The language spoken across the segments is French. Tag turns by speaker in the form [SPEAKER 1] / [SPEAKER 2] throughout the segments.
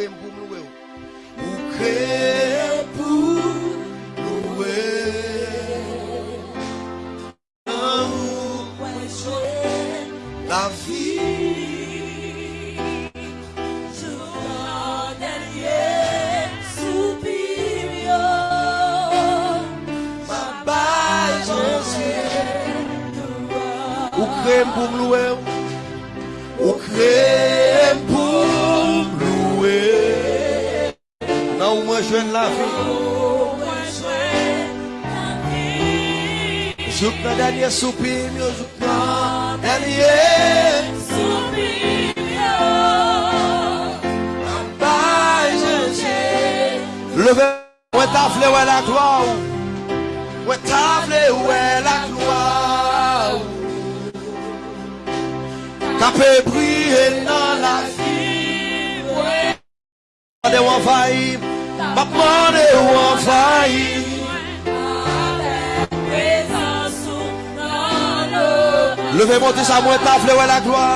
[SPEAKER 1] crée pour me ça, moi, tafle, ouais, la gloire.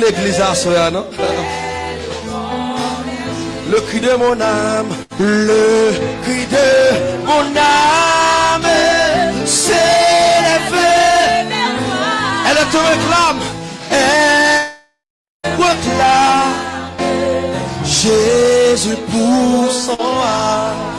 [SPEAKER 1] L'église à soi, non? Le cri de mon âme, le cri de mon âme s'élève. Elle te réclame, elle réclame Jésus pour son âme.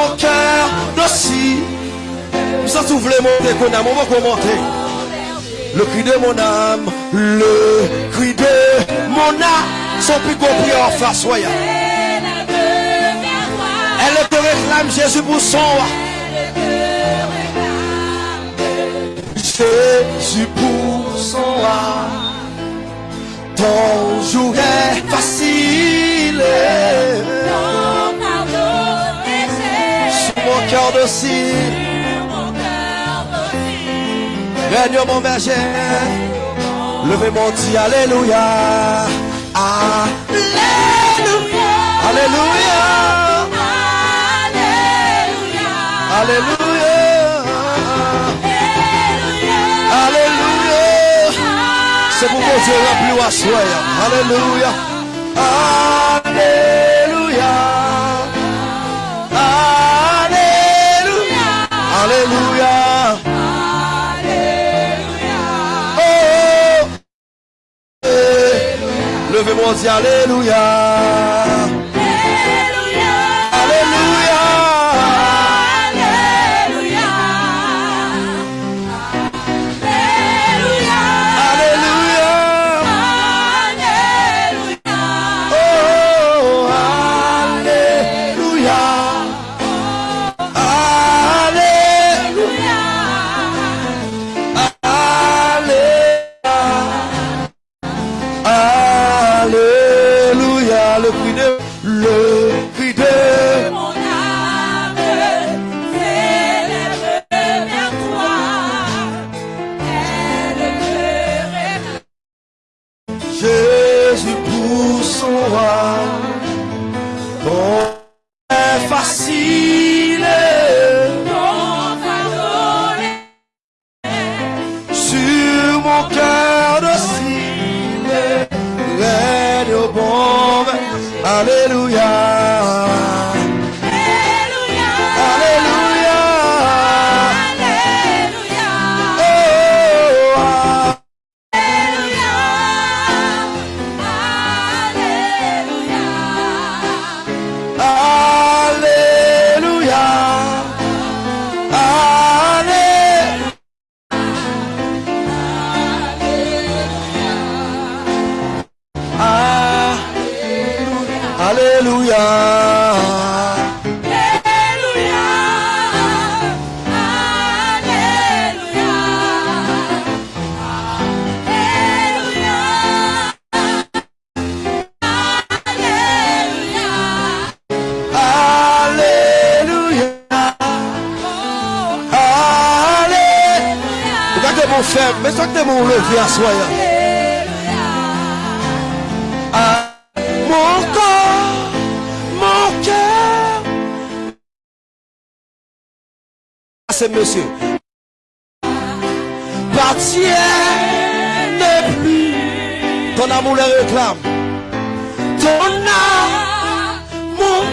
[SPEAKER 1] Mon cœur docile. Ça s'ouvre monter qu'on a, on va commenter. Le cri de mon âme, le cri de mon âme, son plus compris en face, soyez. Elle te réclame Jésus pour son. Jésus pour son roi. Ton jour est facile. Cœur. Règne mon berger. Levez mon dit Alléluia. Alléluia. Alléluia. Alléluia. Alléluia. C'est pour que Dieu remplit à soi. Alléluia. Alléluia. Levez-moi, Alléluia. Alléluia. Monsieur. Partienne plus. Ton amour le réclame. Ton amour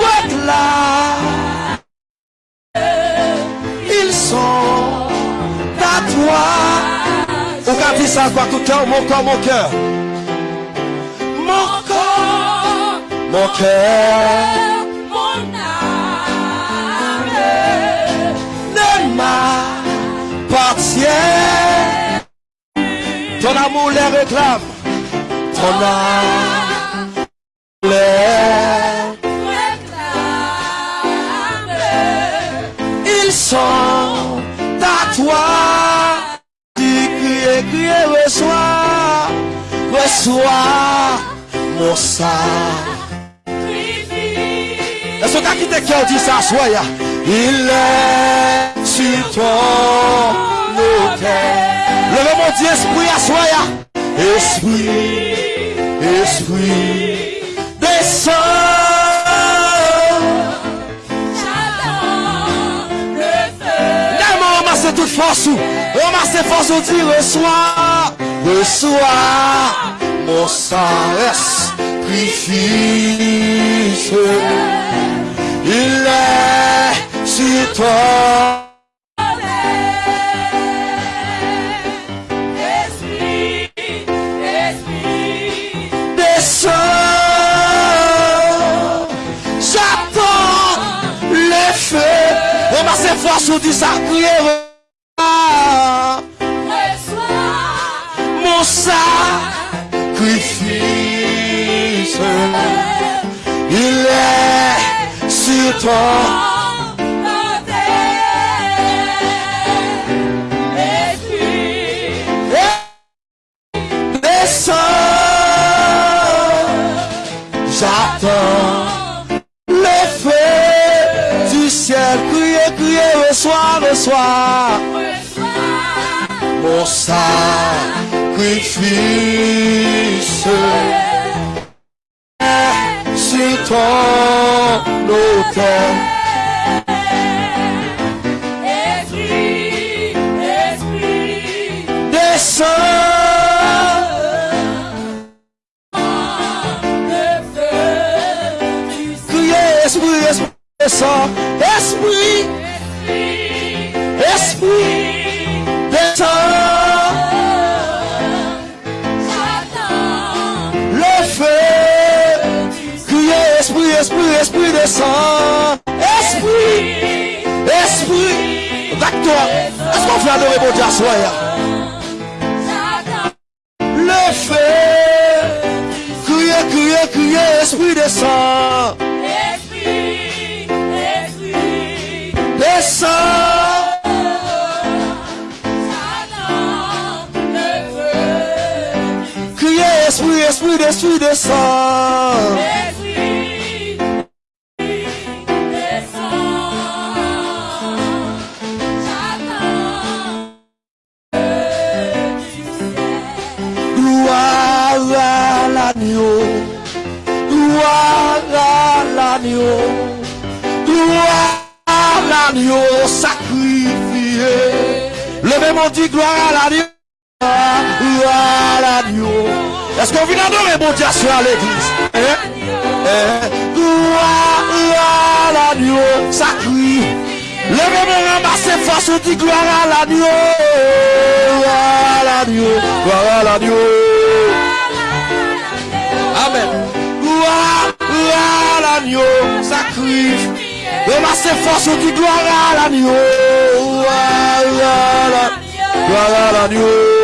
[SPEAKER 1] réclame. Ils sont à toi. Ou quand ça quoi tout cœur, mon corps, mon cœur. Mon corps, mon cœur Ton amour les réclame. Ton amour les Ils sont à toi. Tu cries, cries, reçois, reçois mon sang. Est-ce que qui te cœur dit ça, soya? Il est sur ton autel. Levez mon Dieu, esprit à soya. Esprit, esprit, descends. Tellement ramasser toute force ou ramasser force ou dit reçois, reçois mon sacrifice. Il est sur toi. Ramasser force ou dit ça, crier. Mon sacrifice. Il est sur toi. reçois, reçois mon sacrifice sur ton autel. Esprit, esprit, esprit, esprit esprit, esprit, esprit, descend. Esprit, esprit, avec toi. Est-ce qu'on fait adorer Dieu à soi? Le feu, criez, criez, criez, esprit, descend. Descend. Criez, esprit, esprit, esprit, descend. Gloire à l'agneau. Gloire à l'agneau. Gloire à l'agneau sacrifié. Levez mon dit gloire à l'agneau. Gloire à l'agneau. Est-ce qu'on vient adorer mon Dieu à l'église? Hein? Hein? Gloire à l'agneau sacrifié. Levez mon ramasser force, on dit gloire à l'agneau. Gloire à l'agneau. Amen. Gloire, à l'agneau, sacrifice. Ramassez force, on dit gloire à l'agneau. Gloire à l'agneau.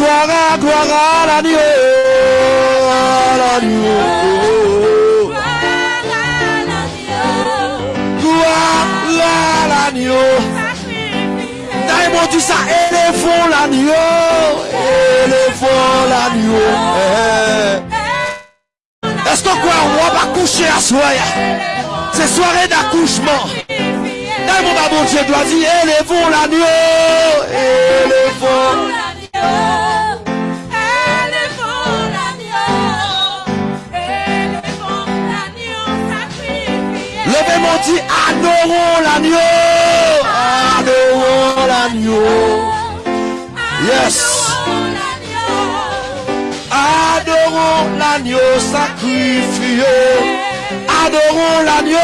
[SPEAKER 1] Mon dit gloire à, gloire à l'agneau. À l'agneau. Gloire à l'agneau. D'ailleurs, dit ça, élevons l'agneau. Élevons l'agneau. Eh. Est-ce qu'on croit on va coucher à soir? C'est soirée d'accouchement. D'ailleurs, mon bon Dieu doit dire, élevons l'agneau. Élevons. Levez mon dit, adorons l'agneau. Adorons l'agneau. Yes. Adorons l'agneau sacrifié. Adorons l'agneau.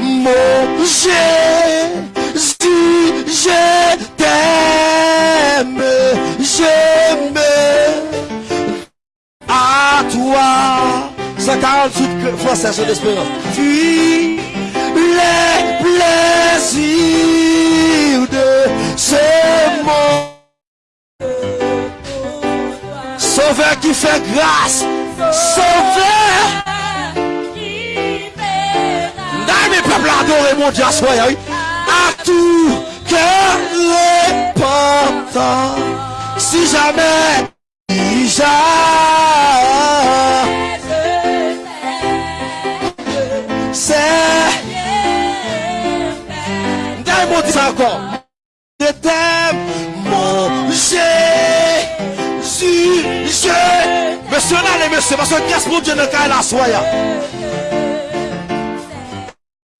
[SPEAKER 1] Mon Jésus, à toi. 148 français sur l'espérance. Puis les plaisirs de ce monde. Sauveur qui fait grâce. Sauveur. Dans mes peuples adorés, mon Dieu, oui. À tout cœur repentant. Si jamais, déjà, c'est, dans mon Dieu, encore. Je t'aime, mon Jésus, je. Monsieur, là, les messieurs, parce que qu'est-ce mon Dieu ne caille la soya?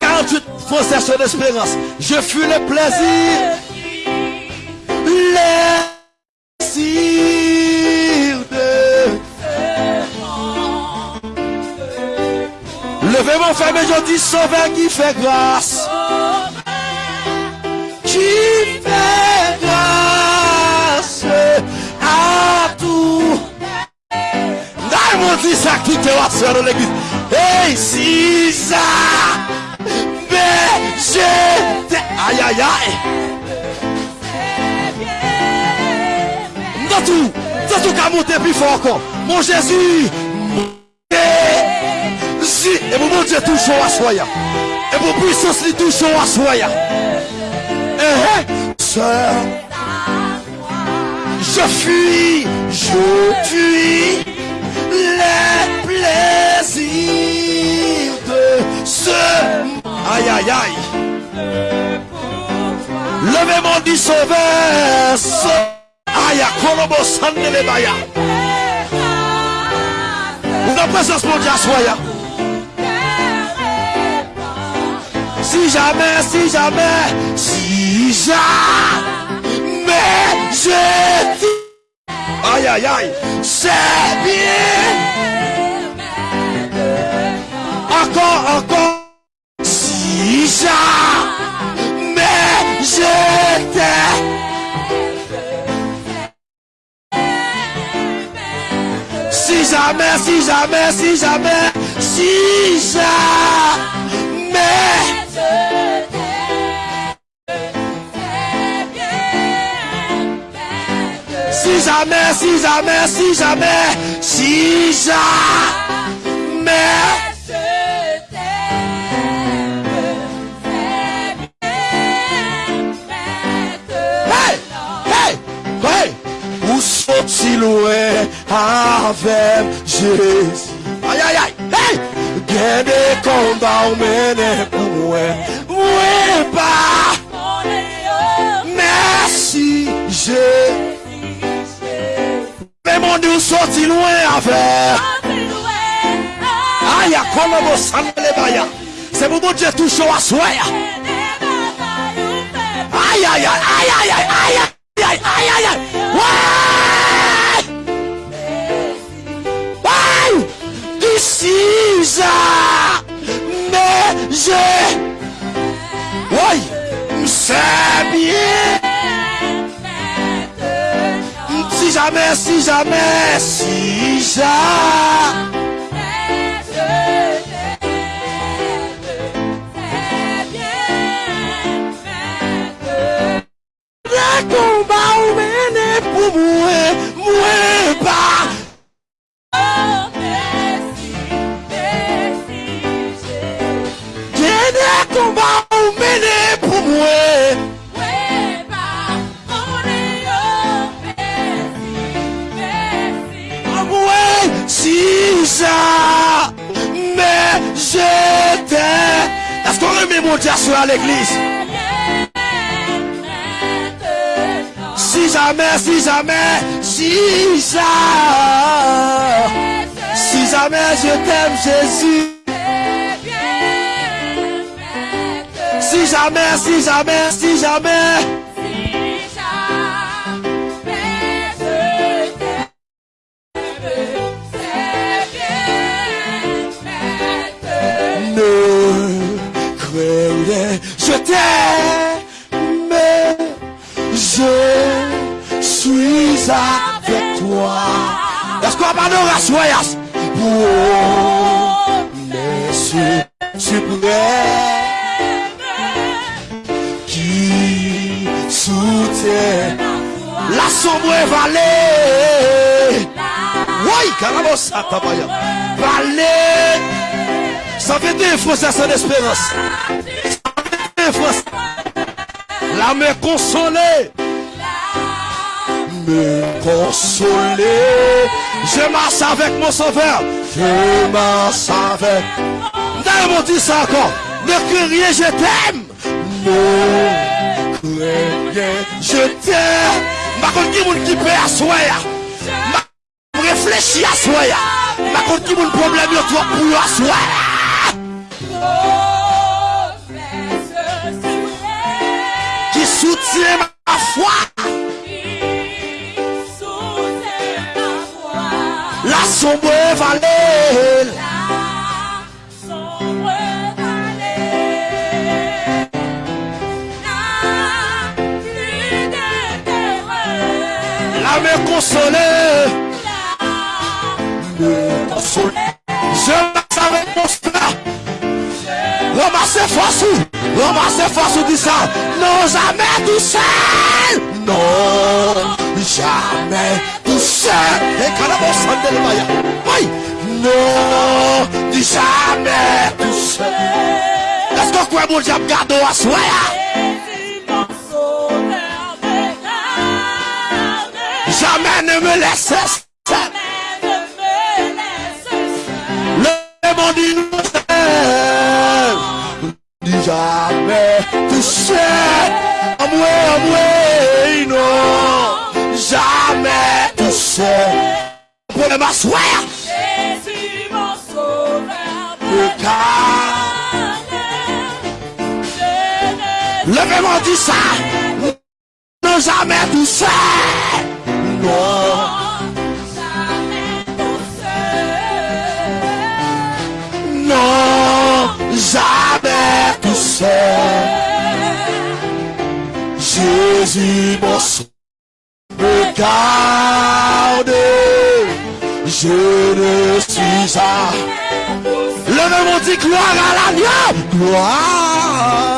[SPEAKER 1] 48 français sur l'espérance. Je fus le. Plaisir Levez mon frère, mais je dis sauveur qui fait grâce. Qui fait grâce à tout. Dai mon dit ça qui te va faire dans l'église. Hey, si ça. Mais je Aïe, aïe, aïe. Dans tout, dans tout qu'à monter plus fort encore. Mon Jésus, Et mon Dieu toujours à soya. Et mon puissance lui toujours à soya. Eh, eh, je fuis, je fuis les plaisirs de ce Aïe, aïe, aïe. Levez mon dit sauveur. Sau- Aïe, Kolobo Sandelebaya. Nan presens moun di jamais, si jamais, si jamais je aïe aïe aïe, c'est bien. Encore, encore, si jamais je t'aime. Si jamais, si jamais, si jamais, si jamais. Si jamais, si jamais, si jamais, si jamais. Ou sorti loin avec Jésus. Gen des combats ou mene pour moi, moi pas. Merci, Jésus. Mais mon Dieu sorti loin avec. Aïe, comme vous savez, baya. C'est pour mon Dieu touche à soi. Aïe, aïe, aïe, aïe, aïe, aïe, aïe, aïe, aïe, aïe, aïe, Mesiza Meje Woy Msebye Si jamais, si jamais, si jamais Mwen pou mwen, mwen combats ou mené pour moi. Moi, si ça, mais j'étais. Est-ce qu'on remet mon Dieu à l'église? Si jamais, si jamais, si jamais, si jamais je t'aime Jésus. Si jamais, si jamais, si jamais, ne craignez, je t'aime, je suis avec toi. Est-ce qu'on va nous rassurer? Mes suprêmes qui la sombre vallée. Oui, ça, tabaya. Vallée. Ça fait des fois ça, c'est l'espérance. Des fois, la me consoler. Me consoler. Je marche avec mon sauveur. Je marche avec. D'ailleurs, dit ça encore. Ne criez, je t'aime. Je t'aime. Ma contre qui moun qui peut asseoir. Ma réfléchir à soi. Ma contre qui moun problème yo toi pour yo asseoir. Qui soutient ma foi. La sombre vallée. consoler. Me consoler. Je savais mostrar. L'homme c'est facile. L'homme c'est facile de ça. Non, jamais tout seul. Non, jamais tout seul. Et quand la bosse de l'émaillage. Oui. Non, jamais tout seul. Est-ce que vous pouvez me dire, regardez, on Jamais ne me laisse seul. Le monde innocent. Dis jamais tout seul. Amoué, amoué, non. Jamais tout seul. Pour le m'asseoir.
[SPEAKER 2] Jésus, mon sauveur. Le cas.
[SPEAKER 1] Levez-moi, dis ça. Ne jamais tout. Non. Non, jamais tout seul. Jésus, mon me garde. Je ne suis à. Le même on dit gloire à l'agneau. Gloire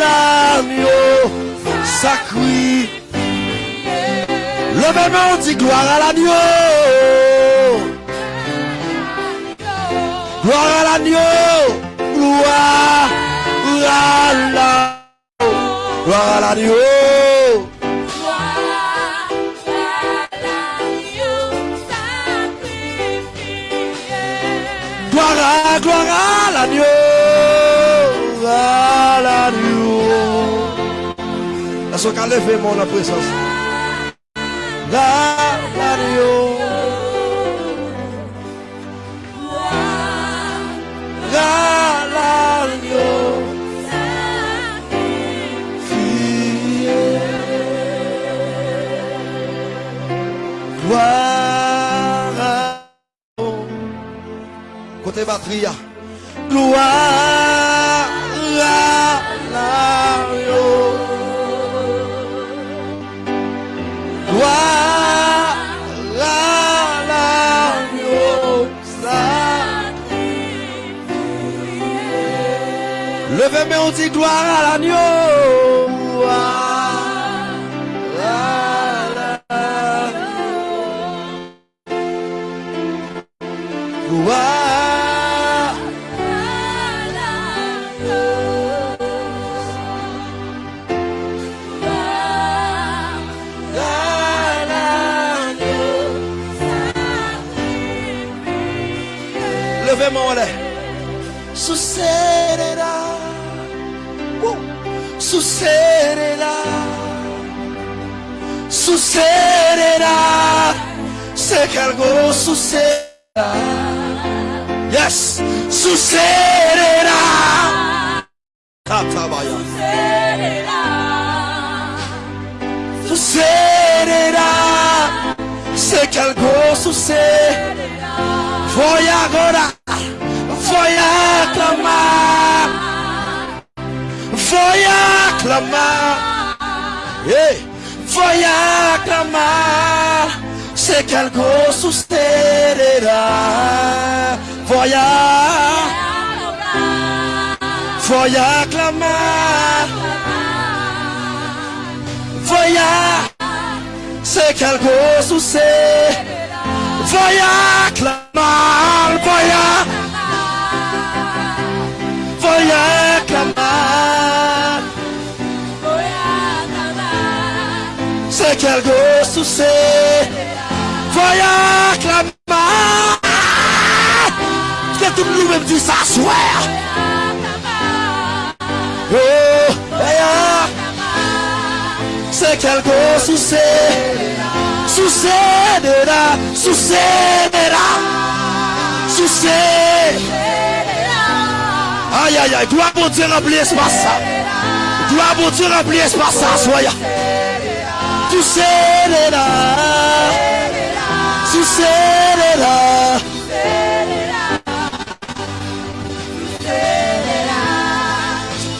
[SPEAKER 1] l'agneau. Sacré. Le même on dit gloire à l'agneau. Gloire à l'agneau. Gloire à l'agneau. Gloire à l'agneau. Gloire à, gloire à l'agneau. À l'agneau. Est-ce qu'on a levé mon présence? La. La, l'agneau. Gloire à Côté batterie. Gloire à l'agneau. Gloire à l'agneau. Levez mais on dit gloire à l'agneau. Levez mon lait. Sucederá. Uh. Sucederá. Sucederá. Sé que algo sucederá. Yes. Sucederá. Catabaya. Sucederá. Sé que algo sucederá. Voy agora. Voy a clamar. Voy a clamar. Hey. Voy a clamar. Sé que algo sucederá. Voy a. Voy a clamar. Voy a. Sé que algo sucederá. Voy a clamar. Voy a. Sé que algo sucederá. Voy a clamar. Que tout le monde dit s'asseoir. Oh, a. Sé que algo sucederá. Sucederá. Sucederá. Sucederá. Aïe aïe aïe, gloire pour Dieu remplir l'espace ça. Gloire pour Dieu remplir l'espace ça, soya. Sucederá. Sucederá.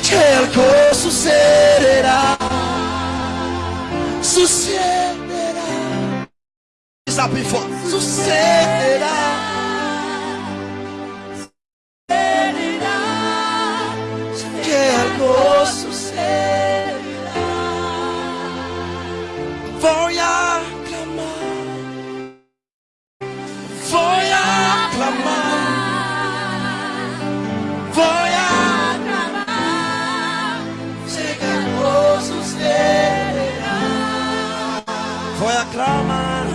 [SPEAKER 1] Que algo sucederá. Sucederá. Sucederá. que algo sucederá. Clamar, voy a clamar, sé que algo sucederá. Voy a clamar,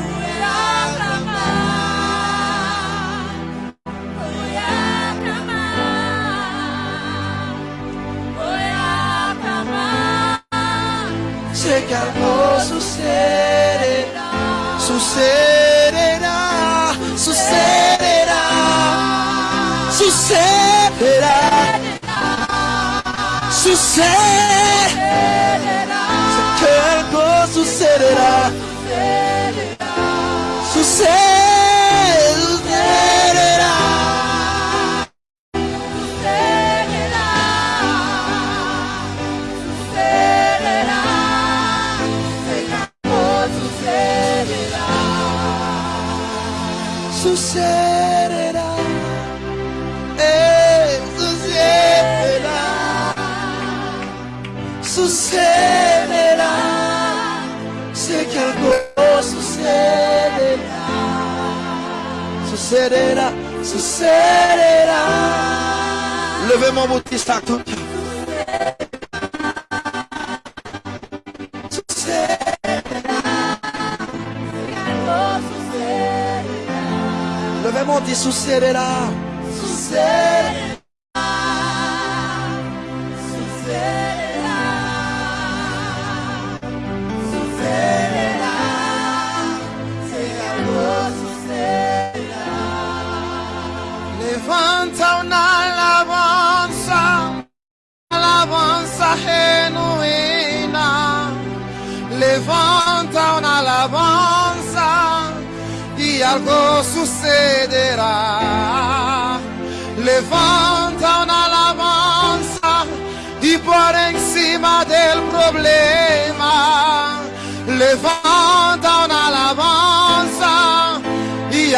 [SPEAKER 1] sé que algo sucederá.
[SPEAKER 3] sucederá, sucederá, sucederá, que algo sucederá, sucederá. sucederá. Sucederá. Sé que algo sucederá. Sucederá. Sucederá. Levez-moi mon sac tout. Levez-moi dit sucederá. Sucederá.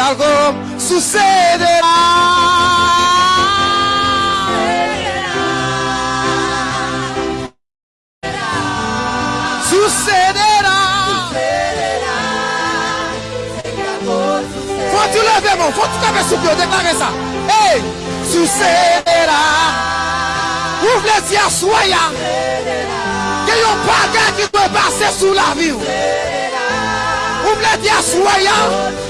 [SPEAKER 3] Algo sucederá. Sucederá. Faut tu lever mon, faut tu taper sous pied, déclarer ça. Hey, sucederá. Ouvre les yeux, soyez. Que yon bagage qui doit passer sous la vie. Ouvre les yeux, soyez.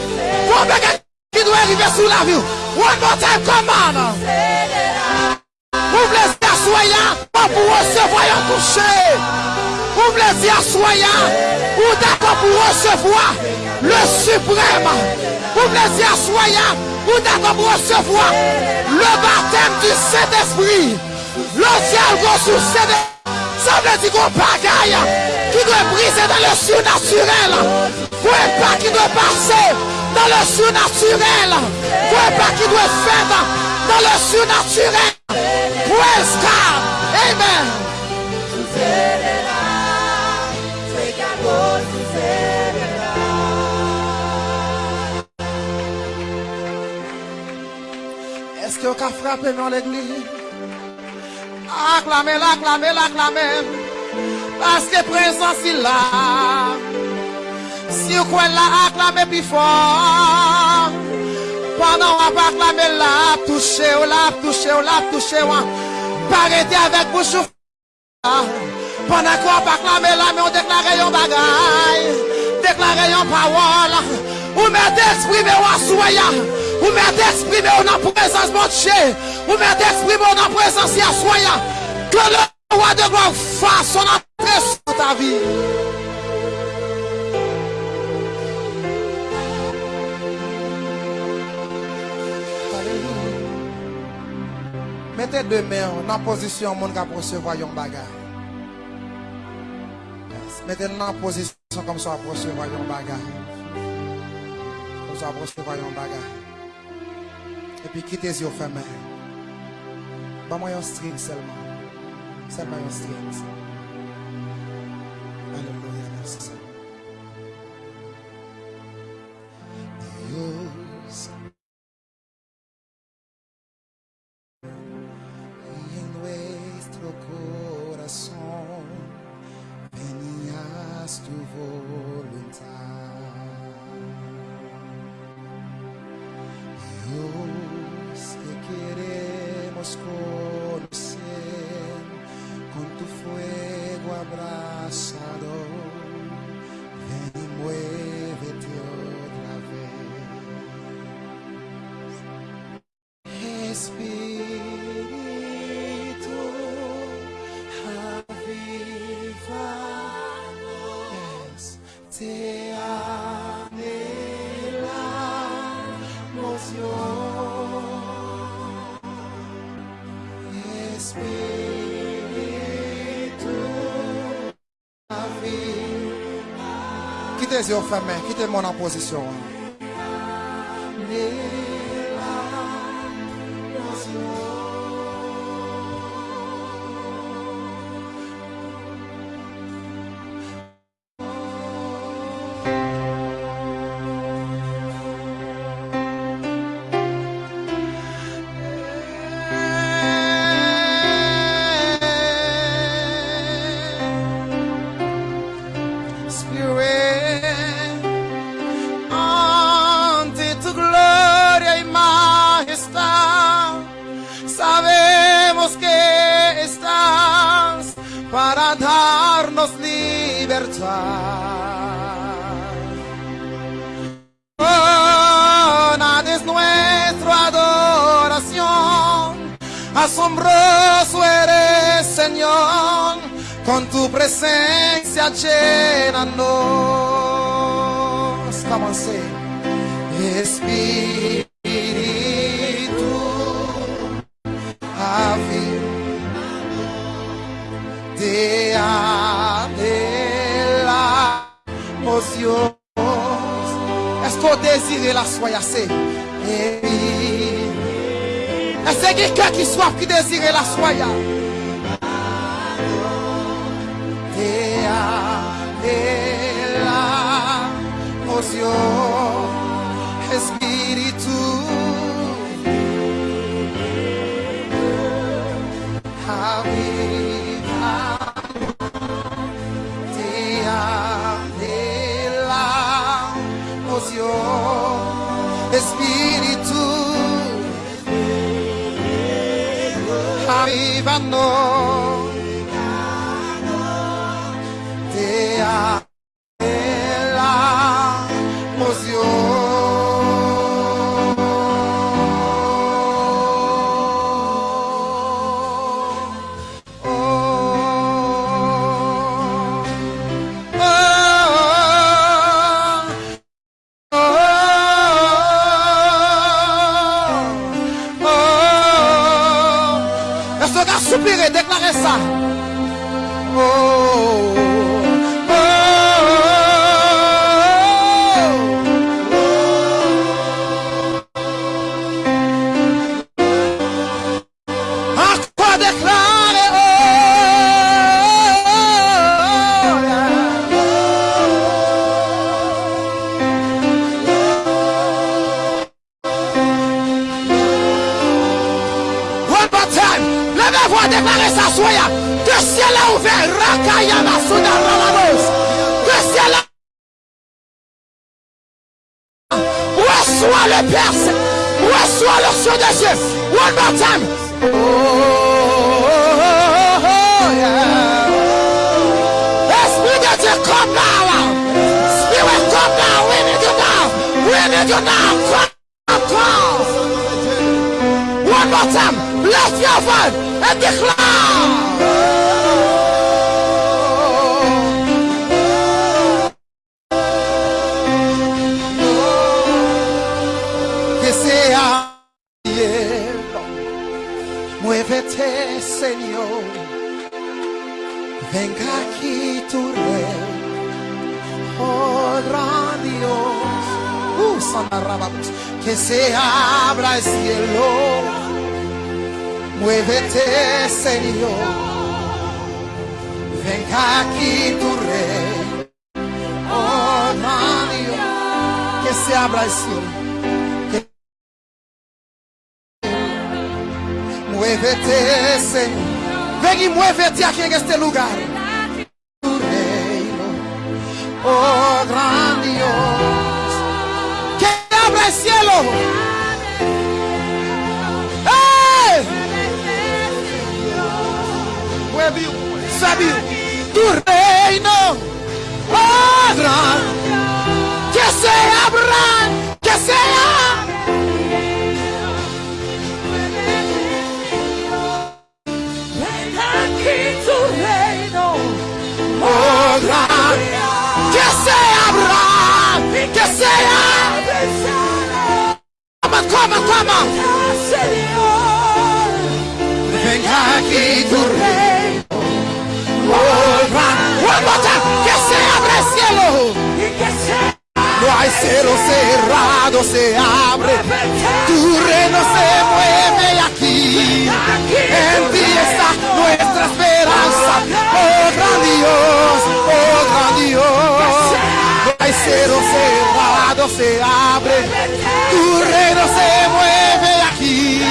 [SPEAKER 3] Yon bagage qui doit arriver sous la vie. One more time, come on. Soyez. Pas pour recevoir un coucher. Ouvre les yeux, soyez. Ou d'accord pour recevoir le suprême. Les yeux, soyez. Ou d'accord pour recevoir le baptême du Saint-Esprit. Le ciel va succéder. Ça veut dire qu'on bagaille qui doit briser dans le surnaturel. Pour un pas qui doit passer dans le surnaturel. Un pas qui doit faire dans le surnaturel. Praise God. Amen. Est-ce que vous avez frappé dans l'église? Acclamez, acclamez, acclamez. Parce que présence il là. Si vous croyez là, acclamez plus fort. Pendant on va acclamer là, on l'a touché, on l'a touché. Pas arrêter avec bouche pendant qu'on va acclamer là, mais on déclare un bagaille. Déclarer une parole. Ou mettez exprimer ou soyez. Ou mettez exprimer ou dans présence de Dieu. Ou mettez exprimer ou dans présence de soyez. Que le roi de gloire fasse son entrée sur ta vie. Mette demen nan pozisyon moun ka prosevo yon bagay. Yes. Mette nan pozisyon kom so a prosevo yon bagay. Kom so a prosevo yon bagay. E pi kitez yo feme. Ba mwen yon string selman. Selman yon string selman. Aleluya, mersi selman. Yo quittez mon en position? One more time. Oh, yeah. De Dieu, come now. Spirit, come now. We need you now. We need you now. Come, come. One more time. Lift your voice and declare. Venga aquí tu rey, oh gran Dios. Uh, Santa Rababos. que se abra el cielo. Muévete, Señor. Venga aquí tu rey. Oh, gran Dios. Que se abra el cielo. Muévete, Señor. Ven y muévete aquí en este lugar. Tu reino, oh gran Dios, que abra el cielo. ¡Hey! Mueve, tu reino, oh gran, toma, toma. Señor, venga
[SPEAKER 2] aquí tu reino.
[SPEAKER 3] que se abra el cielo. No hay cielo
[SPEAKER 2] cerrado,
[SPEAKER 3] se abre. Tu reino se mueve aquí. En ti está nuestra esperanza. Oh, gran
[SPEAKER 2] Dios. Que
[SPEAKER 3] se abre, tu reino se mueve aquí.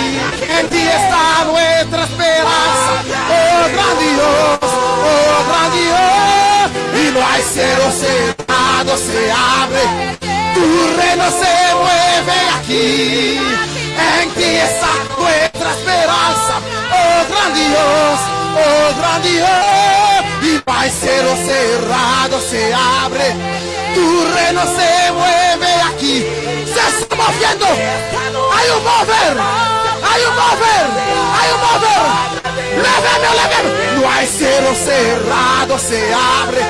[SPEAKER 3] En ti está nuestra esperanza, oh gran Dios, oh gran Dios. Y no hay cero cerrado, se abre, tu reino se mueve aquí. En ti está nuestra esperanza, oh gran Dios, oh gran Dios. No hay cero cerrado, se abre, tu reino se mueve aquí. Se está moviendo, hay un mover, hay un mover, hay un mover. Leveme, leveme. No hay cero cerrado, se abre,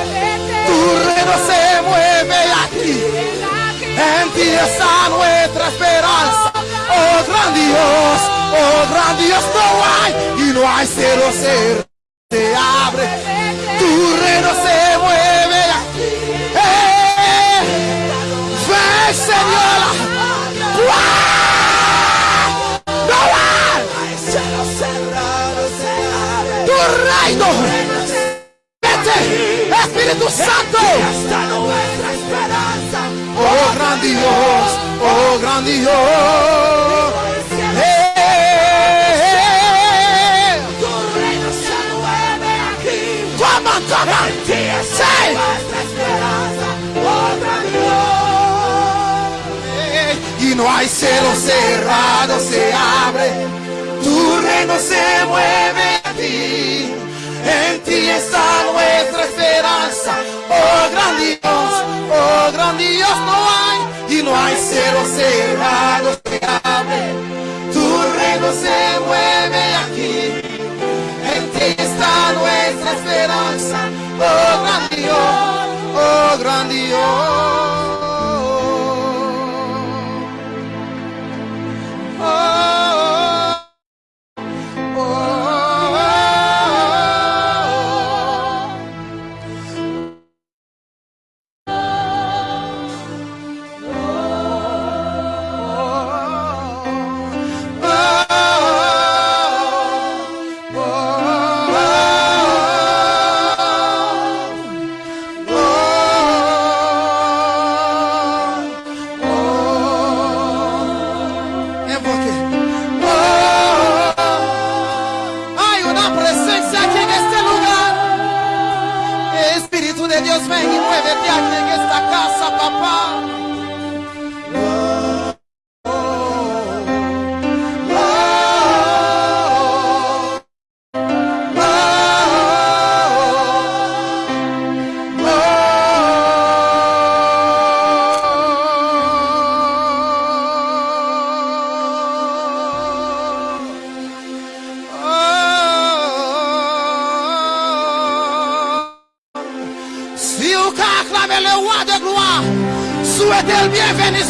[SPEAKER 3] tu reino se mueve aquí. Está nuestra esperanza. Oh gran Dios, oh gran Dios, no hay y no hay cero cero. Se abre, tu reino se mueve. ¡Eh! Ven, Señora. ¡Guau! No tu reino. Vete, Espíritu Santo. Oh gran Dios, oh gran Dios. No hay cielo cerrado, se abre. Tu reino se mueve aquí. En ti está nuestra esperanza. Oh gran Dios, oh gran Dios, no hay. Y no hay cielo cerrado, se abre. Tu reino se mueve aquí. En ti está nuestra esperanza. Oh gran Dios, oh gran Dios.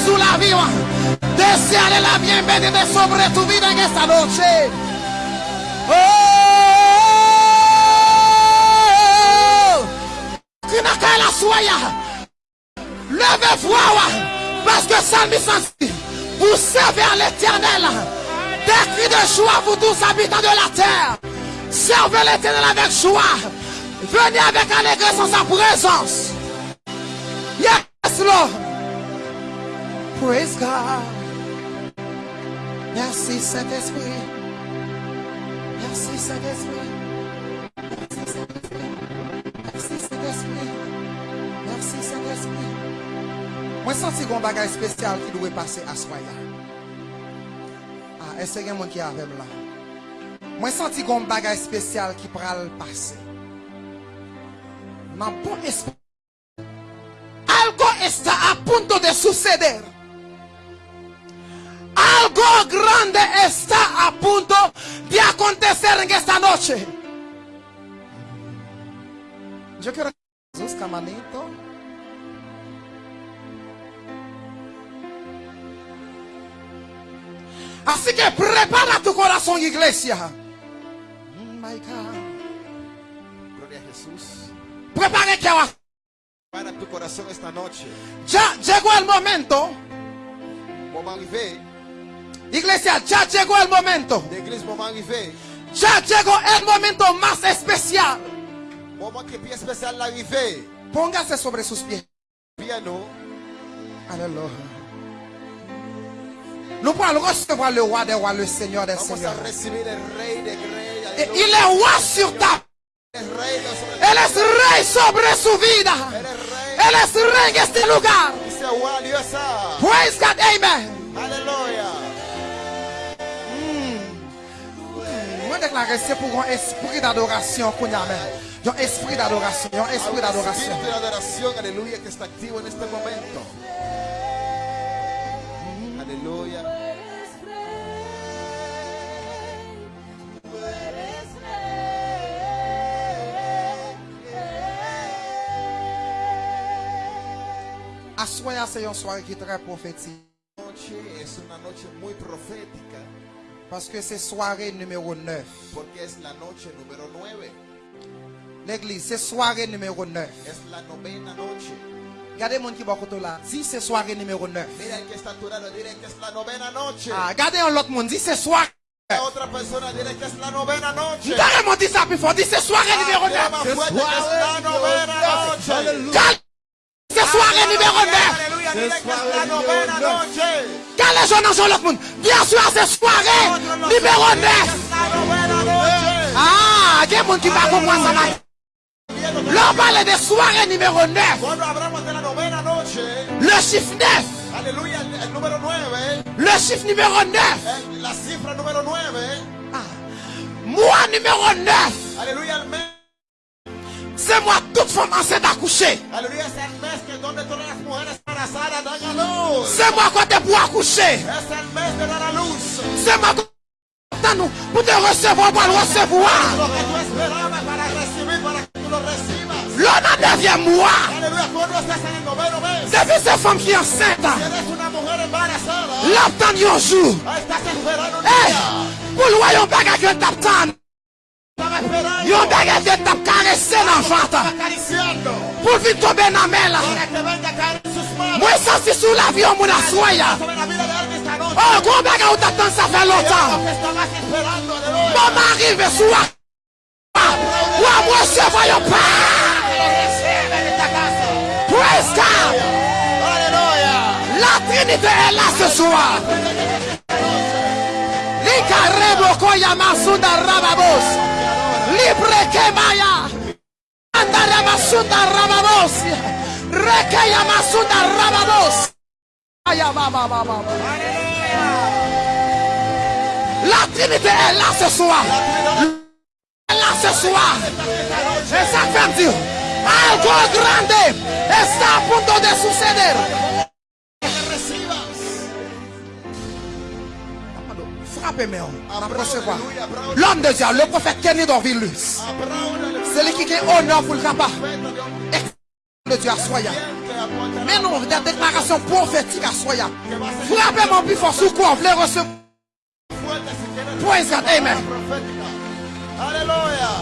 [SPEAKER 3] Sous la vie. Deseale la bienvenida sobre tu vida en esta noche. Oh, la soya? Levez-vous, parce que Salmi vous servez à l'éternel. Des cris de joie, vous tous habitants de la terre. Servez l'éternel avec joie. Venez avec allégresse en sa présence. Yes, Lord. Praise God. Merci Saint-Esprit. Merci Saint-Esprit. Merci Saint-Esprit. Merci Saint-Esprit. Merci Saint-Esprit. Mwen santi kon bagay spesyal ki dwe pase aswaya. A, ese gen mwen ki avem la. Mwen santi kon bagay spesyal ki pral pase. Nan bon espri. Algo esta a punto de suceder. Algo grande está a punto de acontecer en esta noche. Yo quiero que Jesús, camanito. Así que prepara tu corazón, iglesia. Mm, My God.
[SPEAKER 4] Glória a Jesus.
[SPEAKER 3] Prepare que ahora.
[SPEAKER 4] Para tu coração esta noite.
[SPEAKER 3] Ya llegó el momento. Iglesia, ya llegó el momento. Ya llegó el momento más especial. Póngase sobre sus pies.
[SPEAKER 4] Piano.
[SPEAKER 3] Aleluya. Nous allons recevoir le roi des rois, le seigneur des seigneurs. Et il est roi sur ta Él es rey sobre su vida.
[SPEAKER 4] Él es rey.
[SPEAKER 3] En este lugar. Praise God, amen.
[SPEAKER 4] Aleluya.
[SPEAKER 3] Moi déclarer c'est pour un esprit d'adoration qu'on y a même. Un esprit d'adoration, un esprit
[SPEAKER 4] Hay un
[SPEAKER 3] d'adoration.
[SPEAKER 4] espíritu de adoración, aleluya, que está activo en este momento. Aleluya.
[SPEAKER 3] Assoya c'est une soirée qui est très prophétique
[SPEAKER 4] Noche es una noche muy profética
[SPEAKER 3] parce que c'est soirée numéro 9.
[SPEAKER 4] porque es la noche número 9.
[SPEAKER 3] L'église, c'est soirée numéro 9.
[SPEAKER 4] Es la novena noche.
[SPEAKER 3] Regardez mon qui va côté là. Dis c'est soirée numéro 9.
[SPEAKER 4] Mira el que está a tu lado, dile que es la novena noche.
[SPEAKER 3] Ah, regardez un autre monde. Dis c'est soirée.
[SPEAKER 4] Otra persona, dile que es la novena noche.
[SPEAKER 3] Carrément dit ça plus fort. Dis c'est soirée numéro
[SPEAKER 4] Ah, dile más
[SPEAKER 3] 9.
[SPEAKER 4] fuerte que es la novena noche.
[SPEAKER 3] Cal- C'est soirée numéro 9.
[SPEAKER 4] Aleluya, dile que es la novena noche.
[SPEAKER 3] Quand les gens dans l'autre monde, bien sûr, c'est soirée numéro 9.
[SPEAKER 4] La novena noche.
[SPEAKER 3] Ah, il y a des gens qui va comprendre ça. là. Là, on parle de soirée numéro 9.
[SPEAKER 4] Cuando hablamos de la novena noche,
[SPEAKER 3] Le chiffre 9.
[SPEAKER 4] aleluya, el, el número 9,
[SPEAKER 3] Le chiffre numéro 9.
[SPEAKER 4] el- la cifra número 9,
[SPEAKER 3] Mois numéro 9.
[SPEAKER 4] aleluya, el mes,
[SPEAKER 3] C'est moi, toute femme enceinte accoucher.
[SPEAKER 4] aleluya, es el mes que donde todas las mujeres embarazadas dan a luz?
[SPEAKER 3] C'est moi quand tu pour accoucher. C'est moi quand nous pour te recevoir, pour le recevoir. L'on
[SPEAKER 4] en noveno mes,
[SPEAKER 3] Depuis ces femmes qui enceintes,
[SPEAKER 4] embarazada,
[SPEAKER 3] l'attendent un jour. Eh, pour le royaume bagage que.
[SPEAKER 4] Esperando.
[SPEAKER 3] Yon bagage que t'as caressé l'enfant.
[SPEAKER 4] acariciando
[SPEAKER 3] Pour vite tomber dans la main là.
[SPEAKER 4] para que venga a caer en sus manos.
[SPEAKER 3] Moi, ça c'est sous l'avion, mon assoya.
[SPEAKER 4] Sobre la vida de alguien esta noche.
[SPEAKER 3] Oh,
[SPEAKER 4] que estabas esperando, aleluya.
[SPEAKER 3] Maman arrive sous la. Ou moi, je voyons
[SPEAKER 4] Que
[SPEAKER 3] pas.
[SPEAKER 4] lo reciben en esta casa.
[SPEAKER 3] Praise God.
[SPEAKER 4] Aleluya.
[SPEAKER 3] La est là ce soir. Likarebo koya masunda rababos. Libre kemaya. Andara masunda rababos. Rekeya masunda rababos. Aya ba ba ba ba. ba. La Trinité est là ce soir. Elle est là ce soir. Et ça fait dire. Algo grande está a punto de suceder. L'homme de Dieu, le prophète Kenny Dorvilus.
[SPEAKER 4] Apláudale.
[SPEAKER 3] C'est lui qui a honneur pour le
[SPEAKER 4] de un
[SPEAKER 3] Le Dieu à Soya. Mais non, des déclarations prophétiques à Soya. Frappez-moi plus fort sous quoi vous voulez recevoir. God, amen.
[SPEAKER 4] profética. Aleluya.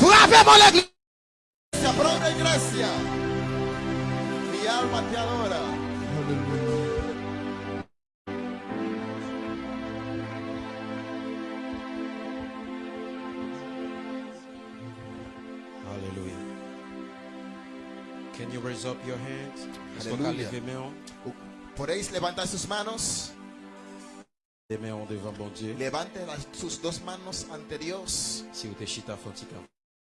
[SPEAKER 3] Frappez-moi l'église.
[SPEAKER 4] Se aplaude iglesia. Mi alma te adora.
[SPEAKER 1] Raise up your hands? Est-ce qu'on a
[SPEAKER 4] Hallelujah.
[SPEAKER 1] levé main?
[SPEAKER 4] Podéis levantar sus manos.
[SPEAKER 1] Les mains devant bon Dieu.
[SPEAKER 4] Levante las- sus dos manos ante Dios.
[SPEAKER 1] Si vous êtes chita fantica,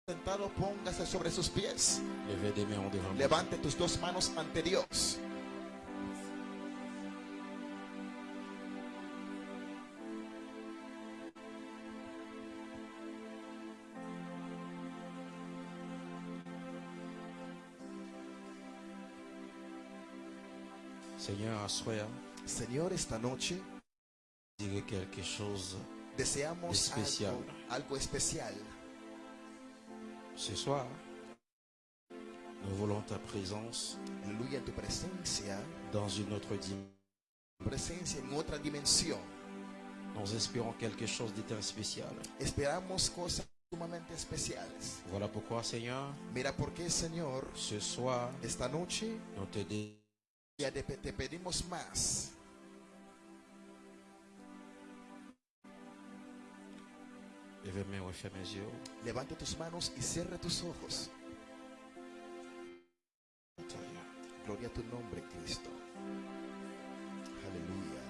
[SPEAKER 4] Sentado, póngase sobre sus pies.
[SPEAKER 1] levez des mains devant bon Dieu.
[SPEAKER 4] Levante tus dos manos ante Dios.
[SPEAKER 1] Seigneur, assoya,
[SPEAKER 4] Señor, esta noche
[SPEAKER 1] dire quelque chose
[SPEAKER 4] deseamos
[SPEAKER 1] Especial.
[SPEAKER 4] algo, algo especial.
[SPEAKER 1] ce soir. Nous voulons ta présence
[SPEAKER 4] Aleluya, tu presencia,
[SPEAKER 1] dans une autre dimension.
[SPEAKER 4] presencia en otra dimensión.
[SPEAKER 1] Nous espérons quelque chose de très spécial.
[SPEAKER 4] Esperamos cosas sumamente especiales.
[SPEAKER 1] Voilà pourquoi, Seigneur,
[SPEAKER 4] Mira por qué, Señor,
[SPEAKER 1] ce soir,
[SPEAKER 4] esta noche
[SPEAKER 1] nous te disons
[SPEAKER 4] te, te pedimos más. Levanta tus manos y cierra tus ojos. Gloria a tu nombre, Cristo. Aleluya.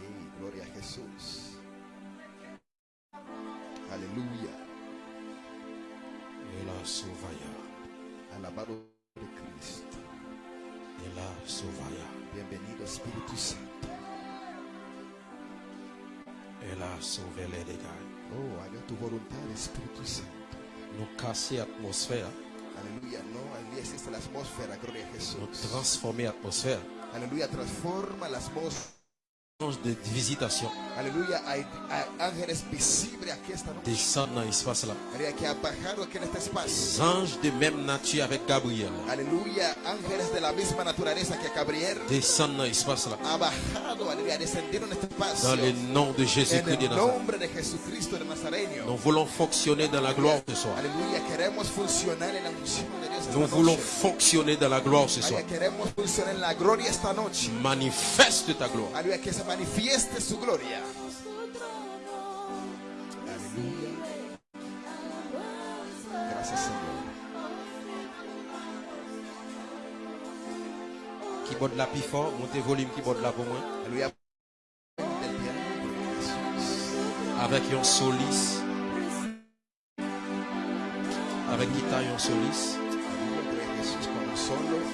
[SPEAKER 2] Y gloria a Jesús. Aleluya. Alabado Bienvenido Espíritu Santo.
[SPEAKER 1] Ela Sauve les dégâts.
[SPEAKER 2] Oh, haga tu voluntad, Espíritu Santo.
[SPEAKER 1] Nous casser l'atmosphère.
[SPEAKER 2] Aleluya. No, allí existe la atmósfera. Gloria a
[SPEAKER 1] Nous
[SPEAKER 2] Jesús.
[SPEAKER 1] transformer l'atmosphère.
[SPEAKER 2] Aleluya. Transforma la atmósfera.
[SPEAKER 1] Ange de visitation.
[SPEAKER 2] Aleluya. Hay, hay ángeles visibles aquí esta noche.
[SPEAKER 1] Descend dans l'espace là. Les anges de même nature avec Gabriel.
[SPEAKER 2] Aleluya. Ángeles de la misma naturaleza que Gabriel.
[SPEAKER 1] Descend dans l'espace là.
[SPEAKER 2] Ha bajado. Aleluya. Descendido en este espacio.
[SPEAKER 1] Dans le nom de Jésus-Christ de Nazareth. Nous voulons fonctionner dans la gloire ce soir.
[SPEAKER 2] Aleluya, queremos funcionar en la unción de
[SPEAKER 1] Nous voulons fonctionner dans la gloire ce soir.
[SPEAKER 2] La.
[SPEAKER 1] Manifeste ta gloire.
[SPEAKER 2] Señor.
[SPEAKER 1] Keyboard là plus fort. Montez volume keyboard là pour moi. Avec un solis. Avec guitare et un solis.
[SPEAKER 2] Solo.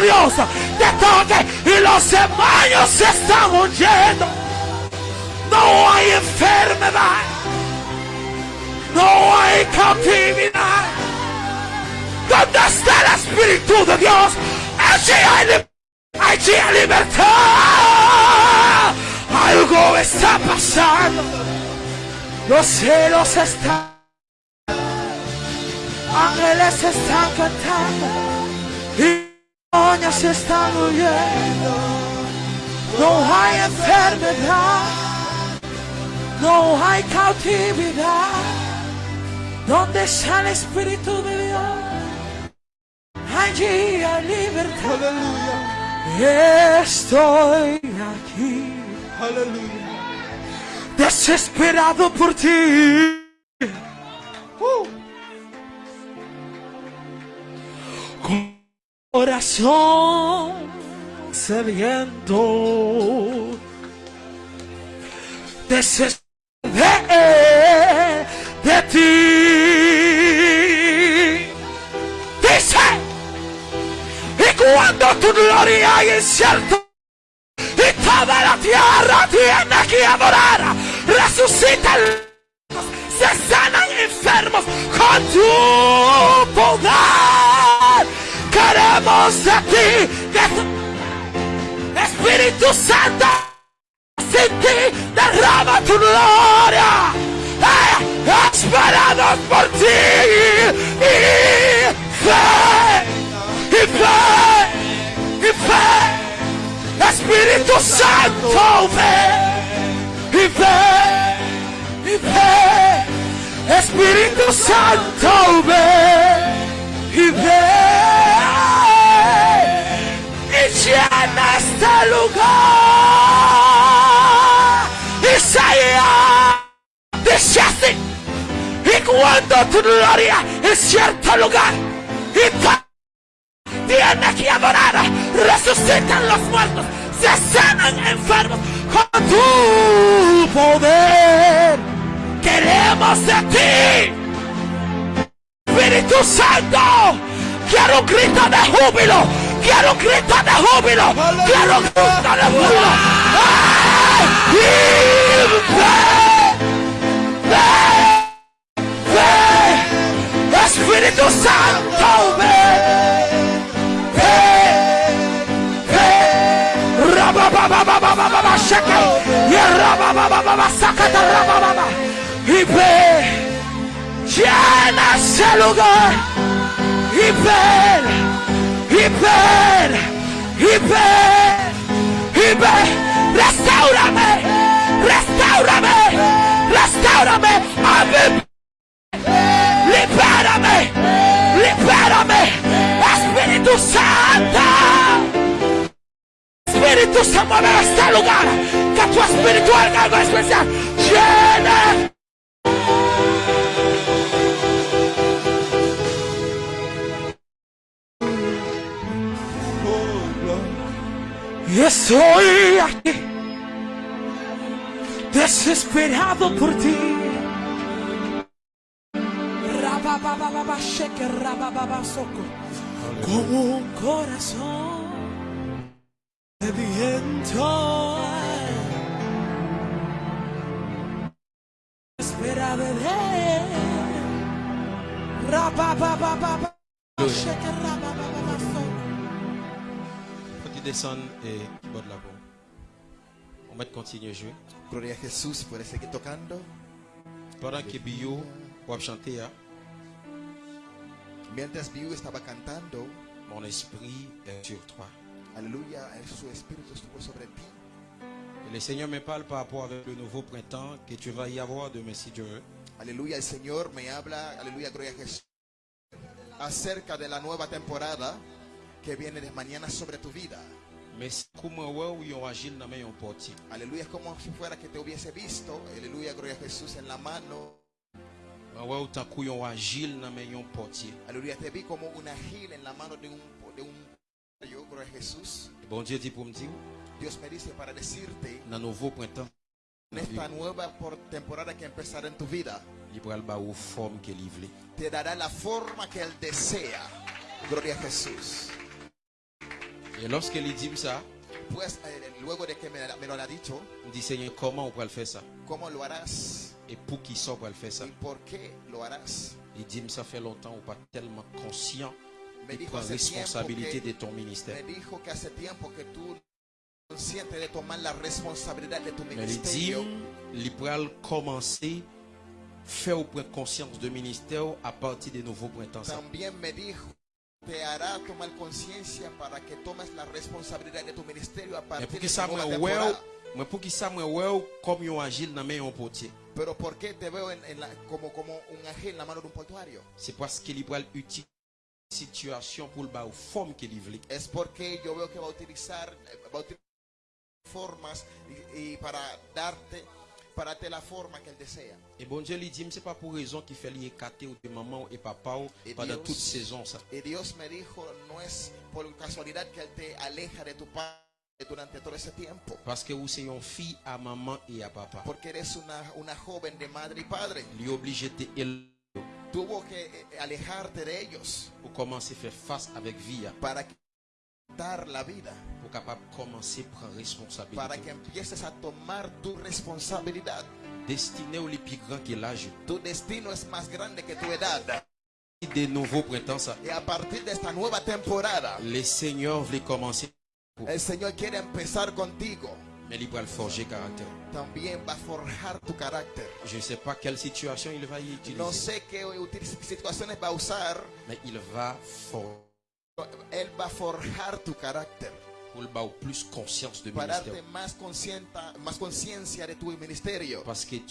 [SPEAKER 2] Dios te toque y los demonios se están huyendo. No hay enfermedad, no hay cautividad. ¿Dónde está el Espíritu de Dios? Allí hay, allí hay libertad. Algo está pasando. Los cielos están. Ángeles están cantando. Y se están huyendo. No hay enfermedad. No hay cautividad. ¿Dónde está el Espíritu de Dios? Allí hay libertad. Estoy aquí. Desesperado por ti. Uh. Corazón sediento. Desesperado de ti. Dice. Y cuando tu gloria hay cierto y toda la tierra tiene que adorar. Resucitan, se sanan enfermos con tu poder. Queremos de ti, Espíritu Santo, sin ti derrama tu gloria. Eh, esperados por ti y fe, y fe, y fe. Espíritu Santo, ven y ven y ven. Espíritu Santo, ven y ven este lugar. Isaías dice así, y cuando tu gloria en cierto lugar y tiene que adorar, resucitan los muertos, se sanan enfermos con tu poder. Queremos de ti, Espíritu Santo. Quiero un grito de júbilo, quiero un grito de júbilo, quiero un grito de júbilo. ¡Ay! Y ven, ven, ven, Espíritu Santo, ven. Y ve, llena ese lugar. Y ven, y ven, y. Restaurame, restaurame, restaurame. Ave- Libérame, libérame. Espíritu Santo. Espíritu se mueve este lugar. Que tu espíritu haga algo especial. Llena. Estoy aquí. Desesperado por ti. rabababa sheke rabababa soko. Como un corazón sediento. Espera de él.
[SPEAKER 1] Descende et qu'il botte la peau. On va continuer à jouer.
[SPEAKER 4] Gloria a Jesús. Puedes seguir tocando.
[SPEAKER 1] Pendant que Bio pour chanter, hein,
[SPEAKER 4] Mientras Biu estaba cantando,
[SPEAKER 1] mon esprit est sur toi.
[SPEAKER 4] aleluya, su espíritu estuvo sobre ti.
[SPEAKER 1] Et le Seigneur me parle par rapport avec le nouveau printemps que tu vas y avoir demain si Dieu veut.
[SPEAKER 4] Aleluya, el Señor me habla, aleluya, gloria a Jesús, acerca de la nueva temporada que viene de mañana sobre tu vida.
[SPEAKER 1] Un.
[SPEAKER 4] Aleluya, es como si fuera que te hubiese visto, aleluya, gloria a Jesús, en la mano.
[SPEAKER 1] Un.
[SPEAKER 4] Aleluya, te vi como una gil en la mano de un, de un, yo, gloria a Jesús. Dios me dice para decirte,
[SPEAKER 1] nouveau printemps,
[SPEAKER 4] en esta nueva por temporada que empezará en tu vida, te dará la forma que Él desea. Gloria a Jesús.
[SPEAKER 1] Et lorsqu'il dit ça,
[SPEAKER 4] eh,
[SPEAKER 1] il dit Seigneur, comment on peut le faire ça? Et pour qui ça pour le faire ça? Il dit, ça fait longtemps, on pas tellement conscient de
[SPEAKER 4] tiempo
[SPEAKER 1] responsabilité de ton ministère.
[SPEAKER 4] consciente de tomar la responsabilidad de tu
[SPEAKER 1] Mais il dit,
[SPEAKER 4] ministerio.
[SPEAKER 1] il pourra commencer faire prendre conscience de ministère à partir des nouveaux printemps.
[SPEAKER 4] También me dijo te hará tomar conciencia para que tomes la responsabilidad de tu ministerio a partir de
[SPEAKER 1] un portier.
[SPEAKER 4] Pero ¿por qué te veo en, en la- como, como un ángel en la mano de un portuario?
[SPEAKER 1] C'est parce qu'il pourra utiliser situation pour le bas forme qu'il veut.
[SPEAKER 4] Es porque yo veo que va a utilizar, va a utilizar formas y, y para darte, para darte la forma que él desea.
[SPEAKER 1] Et bon Dieu lui dit, c'est pas pour raison qu'il fait écarter de maman et papa ou
[SPEAKER 4] Et
[SPEAKER 1] pendant toute saison ça.
[SPEAKER 4] Y Dios me dijo, no es por casualidad que él te aleja de tu padre durante todo ese tiempo.
[SPEAKER 1] Parce que vous c'est une fille à maman et à papa.
[SPEAKER 4] Porque eres una, una joven de madre y padre.
[SPEAKER 1] Obligé de
[SPEAKER 4] Tuvo que eh, alejarte de ellos
[SPEAKER 1] pour commencer à faire face avec vie,
[SPEAKER 4] para dar la vida,
[SPEAKER 1] pour capable commencer à prendre
[SPEAKER 4] para
[SPEAKER 1] responsabilité.
[SPEAKER 4] que empieces a tomar tu responsabilidad.
[SPEAKER 1] Destiné au plus grands que l'âge.
[SPEAKER 4] Tu destino es más grande que tu edad.
[SPEAKER 1] Des nouveaux printemps, ça.
[SPEAKER 4] Y a partir de esta nueva temporada,
[SPEAKER 1] Le Seigneur voulait commencer,
[SPEAKER 4] el Señor quiere empezar contigo.
[SPEAKER 1] mais il va le forger caractère.
[SPEAKER 4] También va forjar tu carácter.
[SPEAKER 1] Je ne sais pas quelle situation il va y utiliser,
[SPEAKER 4] No sé qué situaciones va usar.
[SPEAKER 1] mais il va forger
[SPEAKER 4] Él va a forjar tu carácter para darte más conciencia, más conciencia de tu ministerio. Porque.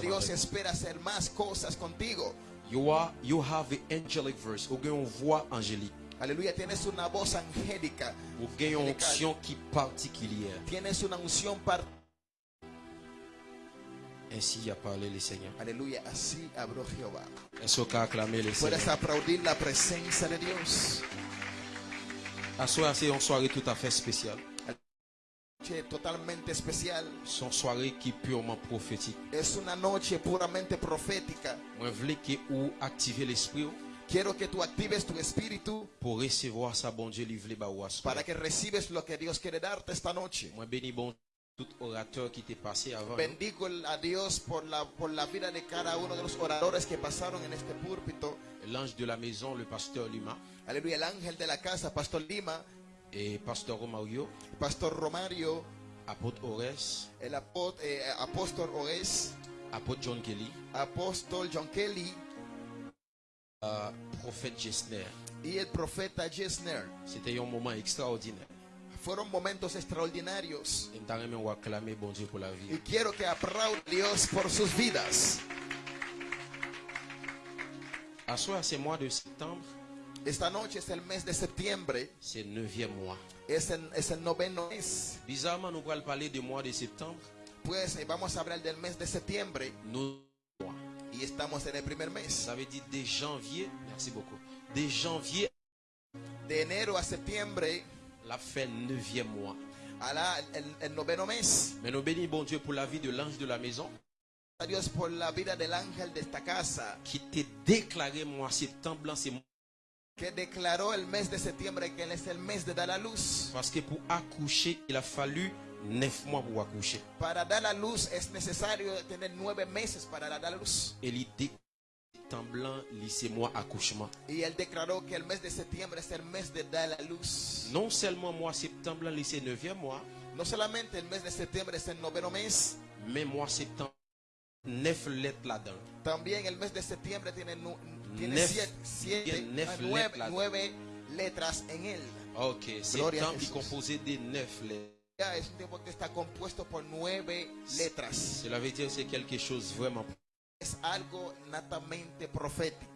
[SPEAKER 4] Dios espera hacer más cosas contigo.
[SPEAKER 1] You, are, you have an angelic verse. Ou gen une voix angélique.
[SPEAKER 4] Aleluya, tienes una voz angélica.
[SPEAKER 1] Ou qui particulière.
[SPEAKER 4] Tienes una unción par
[SPEAKER 1] Ainsi a parlé le Seigneur.
[SPEAKER 4] Aleluya, así habló Jehová.
[SPEAKER 1] Est-ce qu'on acclamer le
[SPEAKER 4] Puedes
[SPEAKER 1] Seigneur?
[SPEAKER 4] aplaudir la presencia de Dios.
[SPEAKER 1] À soir, c'est une soirée tout à fait spéciale.
[SPEAKER 4] Noche totalmente especial.
[SPEAKER 1] C'est une soirée qui est purement prophétique.
[SPEAKER 4] Es una noche puramente profética.
[SPEAKER 1] Moi, je veux que vous activez l'esprit
[SPEAKER 4] Quiero que tú actives tu espíritu
[SPEAKER 1] pour recevoir ça, bon Dieu, livré
[SPEAKER 4] para que recibes lo que Dios quiere darte esta noche.
[SPEAKER 1] Moi, bénis bon tout orateur qui t'est passé avant.
[SPEAKER 4] Bendigo a Dios por la, por la vida de cada uno de los oradores que pasaron en este púlpito.
[SPEAKER 1] L'ange de la maison, le pasteur Lima
[SPEAKER 4] Aleluya, el ángel de la casa, Pastor Lima,
[SPEAKER 1] et pasteur Romario,
[SPEAKER 4] Pastor Romario,
[SPEAKER 1] apôtre Ores,
[SPEAKER 4] el apó- eh, apóstol Oes,
[SPEAKER 1] apôtre John Kelly,
[SPEAKER 4] apóstol John Kelly
[SPEAKER 1] euh, prophète Gessner.
[SPEAKER 4] y el profeta Jesner.
[SPEAKER 1] C'était un moment extraordinaire.
[SPEAKER 4] Fueron momentos extraordinarios. Y quiero que aplaudan a Dios por sus vidas.
[SPEAKER 1] Septembre,
[SPEAKER 4] Esta noche es el mes de septiembre,
[SPEAKER 1] c'est le neuvième mois.
[SPEAKER 4] es el, es el noveno mes.
[SPEAKER 1] Bizarrement, nous allons parler du mois de septembre.
[SPEAKER 4] Pues eh, vamos a hablar del mes de septiembre
[SPEAKER 1] Nous,
[SPEAKER 4] y estamos en el primer mes.
[SPEAKER 1] Ça veut dire de janvier, merci beaucoup, de janvier,
[SPEAKER 4] De enero a septiembre
[SPEAKER 1] la fin neuvième mois. Mais nous bénissons bon Dieu pour la vie de l'ange de la maison.
[SPEAKER 4] a Dios por la vida del ángel de esta casa
[SPEAKER 1] qui t'a déclaré mois septembre c'est
[SPEAKER 4] que declaró el mes de septiembre que es el mes de dar la luz.
[SPEAKER 1] parce que pour accoucher, il a fallu neuf mois pour accoucher.
[SPEAKER 4] Para dar la luz es necesario tener nueve meses para dar la luz.
[SPEAKER 1] Et l'idée septembre blanc, mois accouchement.
[SPEAKER 4] Y él declaró que el mes de septiembre es el mes de dar la luz.
[SPEAKER 1] Non seulement mois septembre c'est neuvième mois,
[SPEAKER 4] No solamente el mes de septiembre es el noveno mes,
[SPEAKER 1] mais mois septembre, neuf lettres là-dedans.
[SPEAKER 4] también el mes de septiembre tiene, nu- tiene
[SPEAKER 1] Neuf-
[SPEAKER 4] siete, siete-
[SPEAKER 1] tiene neuf
[SPEAKER 4] nueve,
[SPEAKER 1] letras.
[SPEAKER 4] nueve letras en él.
[SPEAKER 1] Ok,
[SPEAKER 4] Gloria a
[SPEAKER 1] septembre est composé de neuf lettres.
[SPEAKER 4] Ya es un tiempo que está compuesto por nueve letras.
[SPEAKER 1] Cela veut dire que c'est quelque chose vraiment.
[SPEAKER 4] Es algo natamente profética.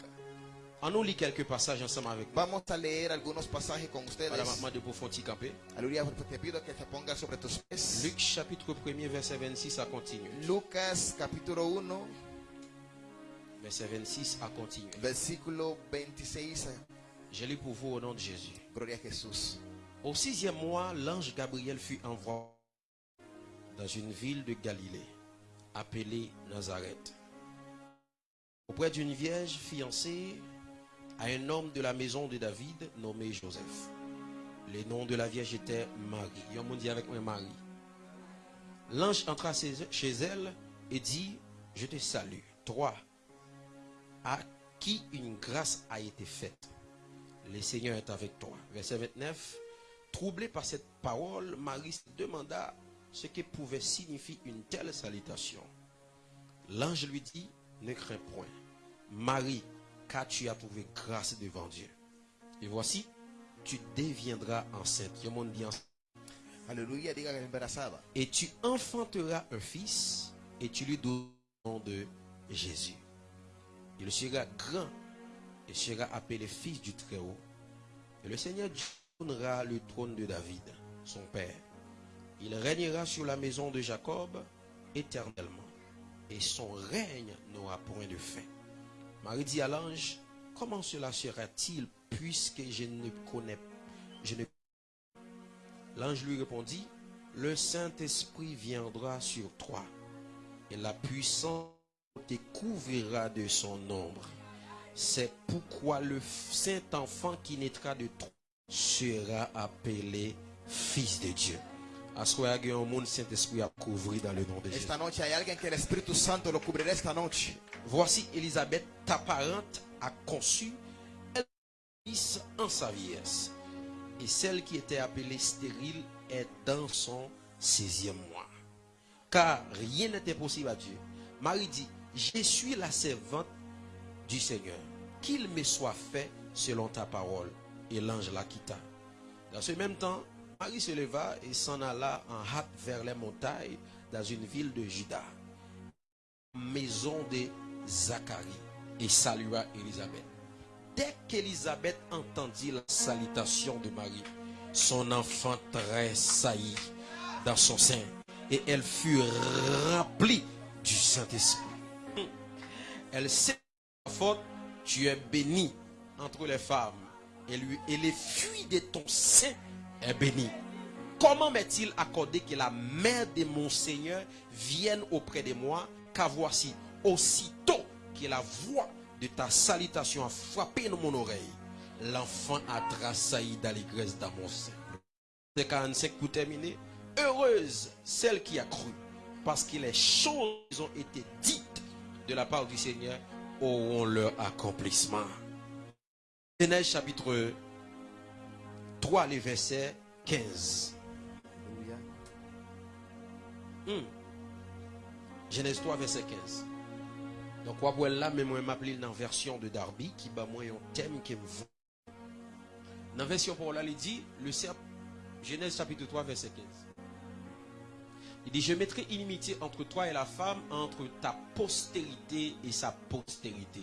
[SPEAKER 1] On nous lit quelques passages ensemble avec moi.
[SPEAKER 4] Vamos a leer algunos pasajes con ustedes.
[SPEAKER 1] Voilà, maintenant de pour fonti camper.
[SPEAKER 4] Aleluya, te pido que te pongas sobre tus pies.
[SPEAKER 1] Luc chapitre 1er, verset 26, ça continue.
[SPEAKER 4] Lucas capítulo 1,
[SPEAKER 1] Verset 26 à continuer.
[SPEAKER 4] versículo 26.
[SPEAKER 1] Je lis pour vous au nom de Jésus.
[SPEAKER 4] Gloria a Jesús.
[SPEAKER 1] Au sixième mois, l'ange Gabriel fut envoyé dans une ville de Galilée, appelée Nazareth, auprès d'une vierge fiancée à un homme de la maison de David nommé Joseph. Le nom de la vierge était Marie. Un monde dit avec moi Marie. L'ange entra chez elle et dit, je te salue, toi, à qui une grâce a été faite? Le Seigneur est avec toi. Verset 29. Troublé par cette parole, Marie se demanda ce que pouvait signifier une telle salutation. L'ange lui dit, ne crains point. Marie, car tu as trouvé grâce devant Dieu. Et voici, tu deviendras enceinte. Et tu enfanteras un fils, et tu lui donneras le nom de Jésus. Il sera grand et sera appelé fils du Très-Haut. Et le Seigneur donnera le trône de David, son père. Il régnera sur la maison de Jacob éternellement, et son règne n'aura point de fin. Marie dit à l'ange, comment cela sera-t-il puisque je ne connais, je ne? L'ange lui répondit, le Saint-Esprit viendra sur toi, et la puissance te couvrira de son ombre. C'est pourquoi le Saint-Enfant qui naîtra de toi sera appelé Fils de Dieu.
[SPEAKER 4] Esta noche hay alguien que el Espíritu Santo lo cubrirá esta noche.
[SPEAKER 1] Voici Élisabeth, ta parente, a conçu un fils en sa vieillesse. Et celle qui était appelée stérile est dans son 16e mois. Car rien n'était possible à Dieu. Marie dit, je suis la servante du Seigneur. Qu'il me soit fait selon ta parole. Et l'ange la quitta. Dans ce même temps, Marie se leva et s'en alla en hâte vers les montagnes dans une ville de Juda maison de Zacharie et salua Élisabeth. Dès qu'Élisabeth entendit la salutation de Marie, son enfant tressaillit dans son sein et elle fut remplie du Saint-Esprit. Elle sait faute, tu es bénie entre les femmes et, lui, et les fruits de ton sein est béni. Comment m'est-il accordé que la mère de mon Seigneur vienne auprès de moi, car voici, aussitôt que la voix de ta salutation a frappé dans mon oreille, l'enfant a tressailli d'allégresse dans mon sein. C'est 45 pour terminer. Heureuse celle qui a cru, parce que les choses ont été dites de la part du Seigneur auront leur accomplissement. Genèse chapitre 3, le verset 15.
[SPEAKER 4] Aleluya.
[SPEAKER 1] Hmm. Genèse 3, verset 15. Donc, on là, mais moi, m'appelle dans la version de Darby, qui bat moi un thème qui me vaut. Dans la version pour là, il dit, le serpent, Genèse chapitre 3, verset 15. Il dit, je mettrai inimitié entre toi et la femme, entre ta postérité et sa postérité.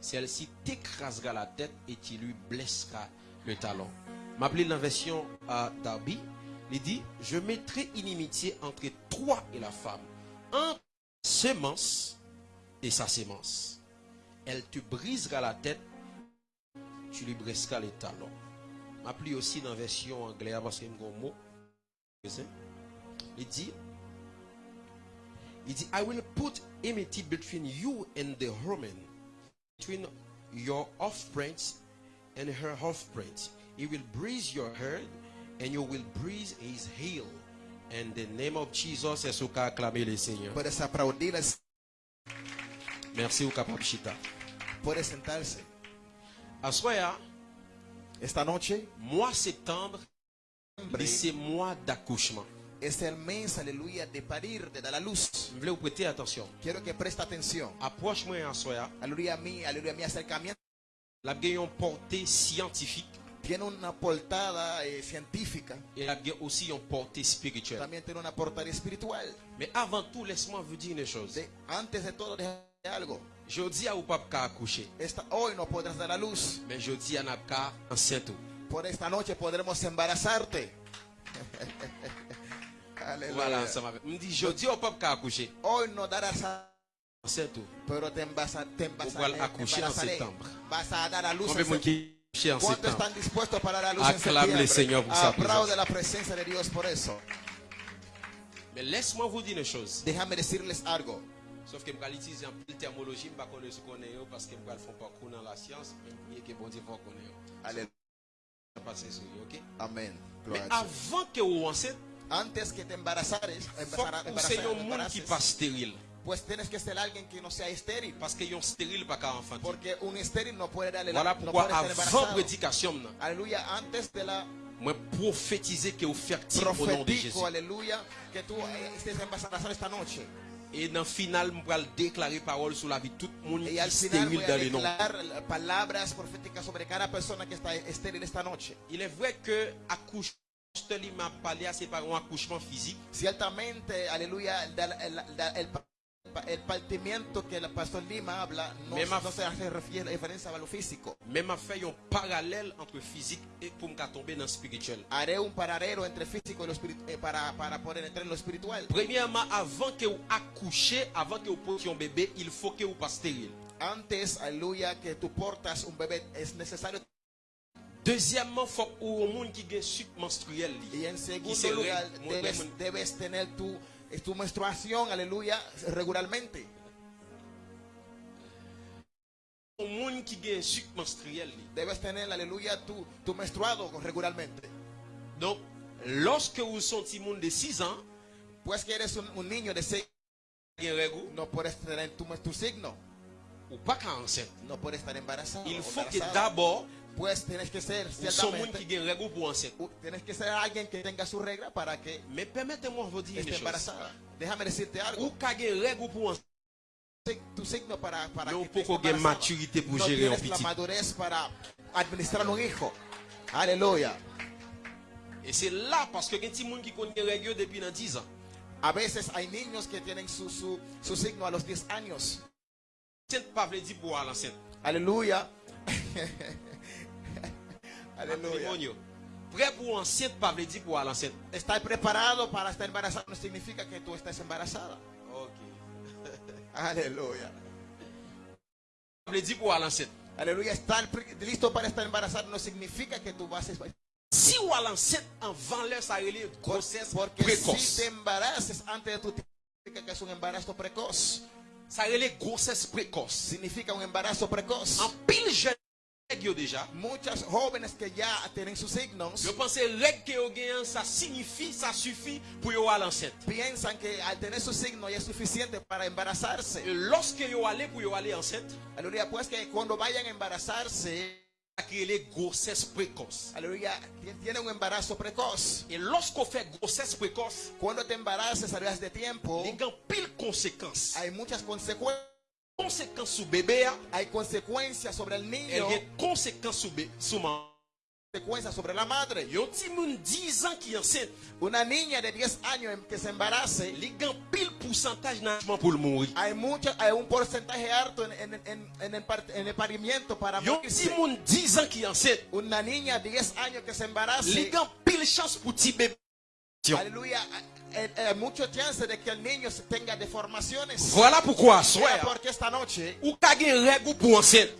[SPEAKER 1] Celle-ci t'écrasera la tête et tu lui blessera le talon. M'appelez dans la version à Darby. Il dit, je mettrai inimitié entre toi et la femme, entre semence et sa sémence. Elle te brisera la tête, tu lui briseras les talons. M'appelez aussi dans la version anglaise parce. Il dit, Il dit, I will put enmity between you and the woman, between your offspring and her offspring. He will bruise your head, and you will bruise his heel. And the name of Jesus, est ce qu'a acclamé le Seigneur?
[SPEAKER 4] Aplaudir,
[SPEAKER 1] Merci au capable chita.
[SPEAKER 4] puedes sentarse.
[SPEAKER 1] Assoya,
[SPEAKER 4] Esta noche
[SPEAKER 1] mois septembre, c'est mois d'accouchement.
[SPEAKER 4] es el mes, aleluya, de parir, de dar luz.
[SPEAKER 1] Prêter attention.
[SPEAKER 4] Quiero que preste atención.
[SPEAKER 1] Approche-moi en soya.
[SPEAKER 4] Aleluya, mi, aleluya, mi acercamiento
[SPEAKER 1] La gagne une portée scientifique
[SPEAKER 4] tiene una portada eh, científica,
[SPEAKER 1] et la gagne aussi une portée spirituelle.
[SPEAKER 4] también tiene una portada espiritual.
[SPEAKER 1] Mais avant tout, laisse-moi vous dire une chose.
[SPEAKER 4] De- antes de todo, déjame algo.
[SPEAKER 1] Je dis à vous pas accoucher,
[SPEAKER 4] Esta, hoy no podrás dar a luz.
[SPEAKER 1] mais je dis à Nabka enceinte.
[SPEAKER 4] Por esta noche podremos embarazarte.
[SPEAKER 1] Voilà, avec. Me dit, je dis au peuple qu'à accoucher,
[SPEAKER 4] Hoy no darás a
[SPEAKER 1] enceinte.
[SPEAKER 4] pero te, te,
[SPEAKER 1] accoucher en septembre.
[SPEAKER 4] Vas a dar a luz
[SPEAKER 1] Combien
[SPEAKER 4] en luz en
[SPEAKER 1] Acclame le Señor pour sa présence. Mais laisse-moi vous dire une chose. Sauf que je vais utiliser un peu de terminologie, je ne vais pas connaître ce qu'on est parce que je vais faire parcours dans la science, mais que bon Dieu va connaître. Je passer sur ok?
[SPEAKER 4] Amén.
[SPEAKER 1] Mais avant que vous enceinte,
[SPEAKER 4] Antes que te embarazares,
[SPEAKER 1] il faut
[SPEAKER 4] embaraza-
[SPEAKER 1] que vous soyez un monde qui
[SPEAKER 4] embaraces,
[SPEAKER 1] pas stérile.
[SPEAKER 4] Pues tienes que ser alguien que no sea estéril.
[SPEAKER 1] Parce que un stérile pas qu'à enfanter.
[SPEAKER 4] Porque un estéril no puede darle la
[SPEAKER 1] Voilà pourquoi avant prédication, nan,
[SPEAKER 4] Aleluya, antes de la
[SPEAKER 1] moi prophétiser que vous fertile au nom de Jésus.
[SPEAKER 4] que eh, estés embarazado esta noche.
[SPEAKER 1] Et dans le final, je vais déclarer parole sur la vie de tout le monde qui est stérile
[SPEAKER 4] voy a
[SPEAKER 1] dans le nom.
[SPEAKER 4] declarar palabras proféticas sobre cada persona que está estéril esta noche.
[SPEAKER 1] Il est vrai que accouchement, il m'a parlé, c'est pas un accouchement physique.
[SPEAKER 4] Ciertamente, aleluya, el, el- el- el- el partimiento que el pastor Lima habla no,
[SPEAKER 1] Me ma-
[SPEAKER 4] no se a lo físico.
[SPEAKER 1] Fait un parallèle entre physique et pour me tomber dans le spirituel.
[SPEAKER 4] Haré un paralelo entre físico y lo eh, para, para poder entrar en lo espiritual.
[SPEAKER 1] Premièrement, avant que vous accouchez, avant que vous portiez un bébé, il faut que vous pas stérile.
[SPEAKER 4] Antes, aleluya, que tú portas un es necesario.
[SPEAKER 1] Deuxièmement, il faut que vous un monde qui a sucre menstruel.
[SPEAKER 4] Y en lugar, debes, tener tu, eh, tu menstruación, aleluya, regularmente. Debes tener, aleluya, tu, tu menstruado regularmente.
[SPEAKER 1] Donc, lorsque vous sentez monde de 6 ans,
[SPEAKER 4] Pues que eres un, un niño de 6
[SPEAKER 1] il y a un règle,
[SPEAKER 4] no puedes tener tu, tu signo,
[SPEAKER 1] ou pas enceinte.
[SPEAKER 4] no puedes estar embarazado.
[SPEAKER 1] Il faut que d'abord,
[SPEAKER 4] Pues tienes que ser,
[SPEAKER 1] vous son monde
[SPEAKER 4] ciertamente,
[SPEAKER 1] qui a un règle pour enceinte.
[SPEAKER 4] u- tienes que ser alguien que tenga su regla para que
[SPEAKER 1] Mais permettez-moi de vous dire
[SPEAKER 4] esté
[SPEAKER 1] une chose.
[SPEAKER 4] embarazada. Déjame decirte algo.
[SPEAKER 1] Ou qu'à un règle pour enceinte,
[SPEAKER 4] Tu signo para, para
[SPEAKER 1] mais
[SPEAKER 4] que
[SPEAKER 1] un
[SPEAKER 4] estés
[SPEAKER 1] poco de
[SPEAKER 4] embarazada.
[SPEAKER 1] maturité pour
[SPEAKER 4] no
[SPEAKER 1] gérer un
[SPEAKER 4] tienes la
[SPEAKER 1] petit.
[SPEAKER 4] madurez para administrar un hijo. Aleluya.
[SPEAKER 1] Et c'est là parce que il y a des gens qui connaissent les règles depuis dans 10 ans.
[SPEAKER 4] A veces hay niños que tienen su, su, su signo a los 10 años.
[SPEAKER 1] C'est pas veut dire pour aller enceinte.
[SPEAKER 4] Aleluya.
[SPEAKER 1] Matrimonio. Prêt pour enceinte pas veut dire pour
[SPEAKER 4] preparado para estar embarazado no significa que tú estés embarazada.
[SPEAKER 1] OK.
[SPEAKER 4] Aleluya.
[SPEAKER 1] Ça veut dire pour aller enceinte.
[SPEAKER 4] Aleluya. Estar listo para estar embarazado no significa que tú vas a
[SPEAKER 1] Si ou aller enceinte avant l'heure ça relève grossesse
[SPEAKER 4] Porque si
[SPEAKER 1] précoce.
[SPEAKER 4] te embaraces antes de tu significa que es un embarazo precoz.
[SPEAKER 1] Ça relève grossesse précoce.
[SPEAKER 4] Significa un embarazo precoz.
[SPEAKER 1] En pile jeune règle déjà.
[SPEAKER 4] Muchas jóvenes que ya tienen sus signos
[SPEAKER 1] Je pense que règle que vous gagnez ça signifie ça suffit pour vous aller enceinte.
[SPEAKER 4] piensan que al tener su signo ya es suficiente para embarazarse.
[SPEAKER 1] Et lorsque pour aller enceinte,
[SPEAKER 4] Aleluya, pues que cuando vayan a embarazarse,
[SPEAKER 1] grossesse
[SPEAKER 4] aleluya, ti- tienen un embarazo precoz.
[SPEAKER 1] Et lorsqu'on fait grossesse précoce,
[SPEAKER 4] Cuando te a través de tiempo, hay muchas consecuencias.
[SPEAKER 1] Conséquences sur bébé,
[SPEAKER 4] Hay consecuencias sobre el
[SPEAKER 1] il
[SPEAKER 4] niño,
[SPEAKER 1] y a conséquences sur bébé, sur maman.
[SPEAKER 4] consecuencias sobre la madre.
[SPEAKER 1] Il y a un petit monde 10 ans qui est enceinte,
[SPEAKER 4] Una niña de 10 años que se embarace,
[SPEAKER 1] il y a pile pourcentage d'engagement pour le mourir.
[SPEAKER 4] hay, mucha, hay un porcentaje alto en, en- en- en el, par- en el parimiento para
[SPEAKER 1] Il y a un petit
[SPEAKER 4] morirse.
[SPEAKER 1] monde 10 ans qui est enceinte,
[SPEAKER 4] Una niña de 10 años que se embarace,
[SPEAKER 1] il y a pile chance pour petit bébé.
[SPEAKER 4] aleluya,
[SPEAKER 1] Voilà pourquoi, soir, ou kage règle pour enceinte.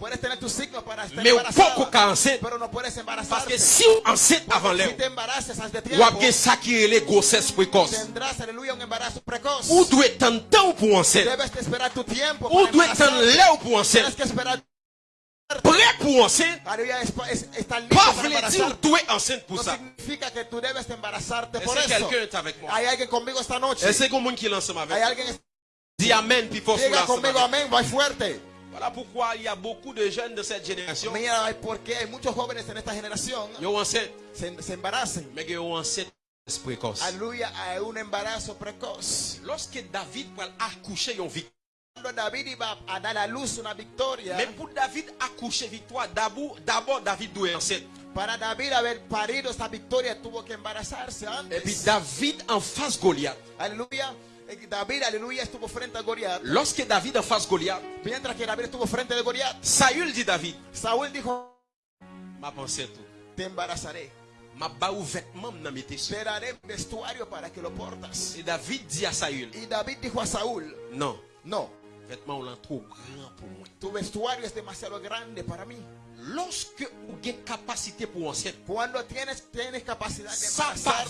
[SPEAKER 1] Mais ou poko ka enceinte. Parce que si o enceinte avant l'heure, ou apge sa ki rele grossesse précoce. Ou doit tant temps pour enceinte. Ou
[SPEAKER 4] doit
[SPEAKER 1] tant l'heure pour enceinte.
[SPEAKER 4] Que.
[SPEAKER 1] Prêt pour enceinte,
[SPEAKER 4] es, es,
[SPEAKER 1] pas
[SPEAKER 4] para
[SPEAKER 1] vle di ou
[SPEAKER 4] embarazarte.
[SPEAKER 1] dwe enceinte pour ça?
[SPEAKER 4] que
[SPEAKER 1] Est-ce que quelqu'un est avec moi? Est-ce que moun qui est ensemble avec
[SPEAKER 4] alguien
[SPEAKER 1] Dis amen, puis
[SPEAKER 4] fuerte.
[SPEAKER 1] Voilà pourquoi il y a beaucoup de jeunes de cette génération.
[SPEAKER 4] Mira, porque hay muchos jóvenes en esta generación
[SPEAKER 1] enceinte,
[SPEAKER 4] se,
[SPEAKER 1] mais enceinte précoce.
[SPEAKER 4] Aleluya, hay un embarazo precoz.
[SPEAKER 1] Lorsque David va accoucher, yon victoire. Mais pour David accoucher victoire, d'abord, David doit enceinte.
[SPEAKER 4] para David haber parido esta victoria tuvo que embarazarse
[SPEAKER 1] Et puis. David en face Goliath.
[SPEAKER 4] Aleluya. Eh, David, aleluya, estuvo frente a Goliat.
[SPEAKER 1] Lorsque David en face Goliath,
[SPEAKER 4] Mientras que David estuvo frente de Goliat,
[SPEAKER 1] Saül dit David,
[SPEAKER 4] Saúl dijo,
[SPEAKER 1] ma pensée tout.
[SPEAKER 4] te embarazaré.
[SPEAKER 1] Ma vêtement.
[SPEAKER 4] Te daré vestuario para que lo portas.
[SPEAKER 1] Et David dit à Saül,
[SPEAKER 4] Y David dijo a Saúl,
[SPEAKER 1] non,
[SPEAKER 4] no,
[SPEAKER 1] vêtement ou trop grand pour moi.
[SPEAKER 4] tu vestuario es demasiado grande para mí.
[SPEAKER 1] Lorsque ou gen capacité pour enceinte,
[SPEAKER 4] Cuando tienes, tienes capacidad de
[SPEAKER 1] ça pas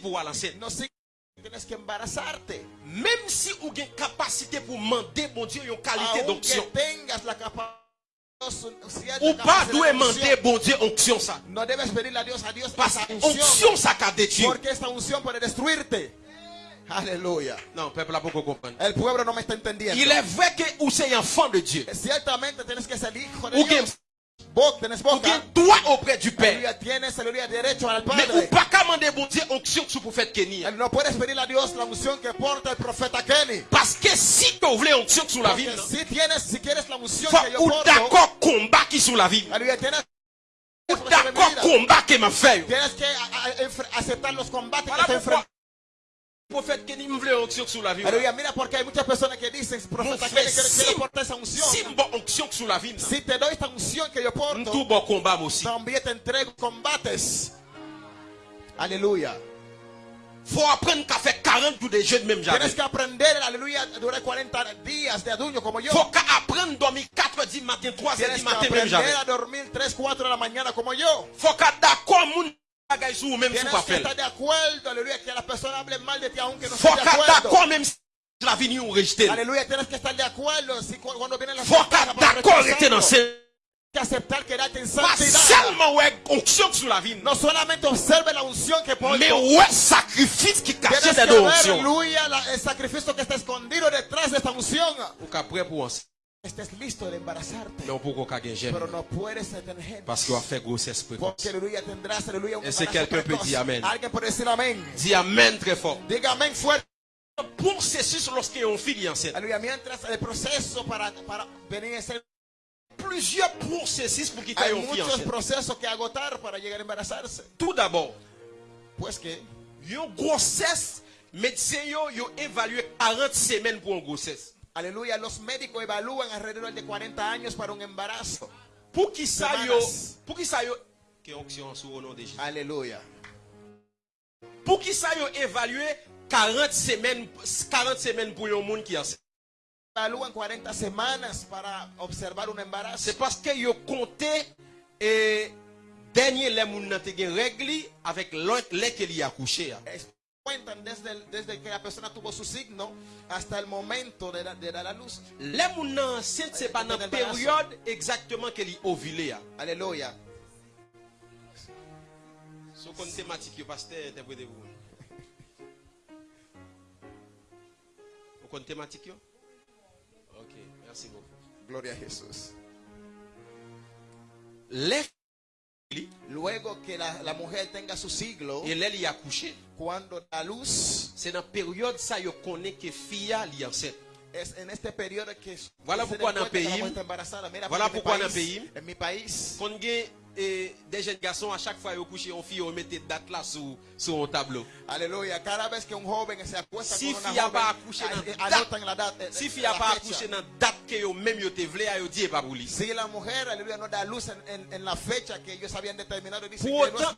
[SPEAKER 1] pour l'enceinte.
[SPEAKER 4] no significa que tienes que embarazarte.
[SPEAKER 1] Même si ou gen capacité pour demander bon Dieu une qualité d'onction.
[SPEAKER 4] tengas la capacidad,
[SPEAKER 1] Ou pas doit demander bon Dieu onction ça.
[SPEAKER 4] no debes pedirle a Dios, a Dios
[SPEAKER 1] Parce
[SPEAKER 4] esa
[SPEAKER 1] que
[SPEAKER 4] unción,
[SPEAKER 1] onction ça qu'a détruit.
[SPEAKER 4] porque esta unción puede destruirte. Aleluya.
[SPEAKER 1] Non, peuple
[SPEAKER 4] me está entendiendo.
[SPEAKER 1] Il est vrai que ou c'est enfant de Dieu.
[SPEAKER 4] Ciertamente tienes que ser hijo de
[SPEAKER 1] Ou droit auprès du Père.
[SPEAKER 4] Aleluya, tienes aleluya, derecho al
[SPEAKER 1] Mais ou
[SPEAKER 4] Padre.
[SPEAKER 1] pas qu'à demander bon Dieu onction sur prophète Kenny.
[SPEAKER 4] No puedes pedirle a Dios la unción que porta el profeta Kenny.
[SPEAKER 1] Parce que si tu voulais onction sur la vie,
[SPEAKER 4] si tienes, si quieres la unción que yo
[SPEAKER 1] ou d'accord combat qui sur la vie.
[SPEAKER 4] aleluya, tienes,
[SPEAKER 1] Ou d'accord combat qui m'a fait.
[SPEAKER 4] tienes que a- a- enfre- aceptar los combates
[SPEAKER 1] Voilà
[SPEAKER 4] que te
[SPEAKER 1] pourquoi
[SPEAKER 4] enfrentas.
[SPEAKER 1] Prophète Kenny me voulait onction sur la vie.
[SPEAKER 4] Aleluya, mira porque hay muchas personas que dicen, profeta
[SPEAKER 1] si,
[SPEAKER 4] quiero portar esa unción.
[SPEAKER 1] si bon onction sur la vie,
[SPEAKER 4] Si te doy esta unción que yo
[SPEAKER 1] tout
[SPEAKER 4] porto,
[SPEAKER 1] bon combat aussi.
[SPEAKER 4] también te entrego combates. Aleluya.
[SPEAKER 1] Faut apprendre qu'à faire 40 jours de jeûne même jamais.
[SPEAKER 4] Tienes que aprender, aleluya, durar 40 días de ayuno como yo.
[SPEAKER 1] Faut qu'à apprendre dormir 4 heures du matin, 3 heures
[SPEAKER 4] Tienes
[SPEAKER 1] du
[SPEAKER 4] que
[SPEAKER 1] matin même jamais.
[SPEAKER 4] aprender a dormir 3, 4 de la mañana como yo.
[SPEAKER 1] Faut qu'à d'accord
[SPEAKER 4] Tienes que estar de acuerdo, aleluya, que mal de ti aunque no de acuerdo.
[SPEAKER 1] si la vie ou rejeter.
[SPEAKER 4] Tienes que estar de acuerdo si cu- cuando vienen las
[SPEAKER 1] Faut d'accord rester dans ce
[SPEAKER 4] que aceptar quedarte en santidad.
[SPEAKER 1] seulement ouais onction sur la vie.
[SPEAKER 4] No solamente observe la unción que.
[SPEAKER 1] Mais ouais sacrifice qui deux
[SPEAKER 4] ver,
[SPEAKER 1] onctions.
[SPEAKER 4] aleluya, la- el sacrificio que está escondido detrás de esta unción.
[SPEAKER 1] Ou qu'à prêt pour enceinte.
[SPEAKER 4] Estés listo de embarazarte. Pero no puedes tener
[SPEAKER 1] Parce qu'on a fait grossesse précoce.
[SPEAKER 4] Porque aleluya tendrás aleluya un
[SPEAKER 1] Est-ce que
[SPEAKER 4] embarazo
[SPEAKER 1] quelqu'un peut dire amen?
[SPEAKER 4] Alguien puede decir.
[SPEAKER 1] Dis amen très fort.
[SPEAKER 4] Diga fuerte.
[SPEAKER 1] Processus lorsqu'il y a un fille enceinte.
[SPEAKER 4] Aleluya. Mientras el proceso para, para venir a ser.
[SPEAKER 1] Plusieurs processus pour qu'il y ait
[SPEAKER 4] Hay
[SPEAKER 1] un fille
[SPEAKER 4] muchos
[SPEAKER 1] enceinte.
[SPEAKER 4] procesos que agotar para llegar a embarazarse.
[SPEAKER 1] Tout d'abord,
[SPEAKER 4] Pues que
[SPEAKER 1] une grossesse, médecin yo, yo évalué 40 semaines pour une grossesse.
[SPEAKER 4] Aleluya, los médicos evalúan alrededor de 40 años para un embarazo.
[SPEAKER 1] Pour qui ça yo,
[SPEAKER 4] Semanas.
[SPEAKER 1] pour qui ça yo, que onction sur au nom de Jésus.
[SPEAKER 4] Aleluya.
[SPEAKER 1] Pour qui ça yo évalué 40 semaines, 40 semaines pour un monde qui enceinte.
[SPEAKER 4] Evalúan 40 semanas para observar un embarazo.
[SPEAKER 1] C'est parce que yo compté et dernier les moun nan te gen règle avec l'autre les qu'il y a accouché.
[SPEAKER 4] Cuentan desde, que la persona tuvo su signo hasta el momento de, da- de dar la luz.
[SPEAKER 1] Les moun nan enceinte c'est pas dans la période exactement qu'elle y ovulé.
[SPEAKER 4] Aleluya.
[SPEAKER 1] So kon thématique pasteur interprétez vous. Vous kon thématique? OK, merci beaucoup.
[SPEAKER 4] Gloria a Jesús.
[SPEAKER 1] Les
[SPEAKER 4] Luego que la, la mujer tenga su siglo,
[SPEAKER 1] et les y accouché,
[SPEAKER 4] cuando da luz,
[SPEAKER 1] c'est dans période ça yo connaît que fille li enceinte.
[SPEAKER 4] es en este periodo que
[SPEAKER 1] Voilà pourquoi dans
[SPEAKER 4] la
[SPEAKER 1] pays- voilà pourquoi dans pays-
[SPEAKER 4] En mi país,
[SPEAKER 1] Kon eh, des jeunes garçons à chaque fois couché on fille yo mette date là sur sur un tableau.
[SPEAKER 4] aleluya, cada vez que un joven se acuesta
[SPEAKER 1] Si fille a pas accouché dans
[SPEAKER 4] anotan la date.
[SPEAKER 1] Si
[SPEAKER 4] eh,
[SPEAKER 1] fille a pas accouché dans date que yo même yo te vle a yo dit pas pour lui.
[SPEAKER 4] Si la mujer, aleluya, no da luz en, en- en la fecha que ellos habían determinado, dice
[SPEAKER 1] Pour
[SPEAKER 4] que no
[SPEAKER 1] autant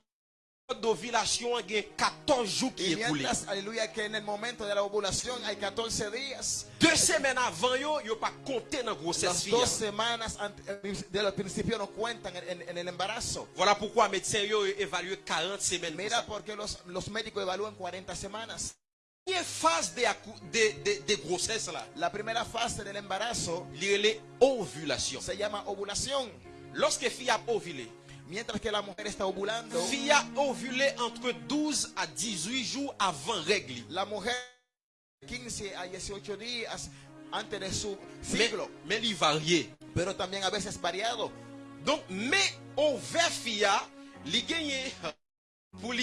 [SPEAKER 1] d'ovulation, il y a 14 jours qui
[SPEAKER 4] Y
[SPEAKER 1] écoulé.
[SPEAKER 4] aleluya, que en el momento de la ovulación hay 14 días.
[SPEAKER 1] Deux semaines avant, yo, yo pas compté dans la grossesse.
[SPEAKER 4] Dos semanas ante- de los principios no cuentan en, en- el embarazo.
[SPEAKER 1] Voilà pourquoi médecin yo évalue 40 semaines.
[SPEAKER 4] Mira
[SPEAKER 1] ça.
[SPEAKER 4] por qué los, los médicos evalúan 40 semanas.
[SPEAKER 1] Première phase de, de, de, de grossesse là,
[SPEAKER 4] La primera fase del embarazo
[SPEAKER 1] il y a les ovulations.
[SPEAKER 4] se llama ovulación.
[SPEAKER 1] Lorsque fille a ovulé,
[SPEAKER 4] Mientras que la mujer está ovulando,
[SPEAKER 1] fille a ovulé entre 12 à 18 jours avant règle.
[SPEAKER 4] la mujer 15 a 18 días antes de su
[SPEAKER 1] Mais, il varie.
[SPEAKER 4] pero también a veces variado.
[SPEAKER 1] Donc, mais pour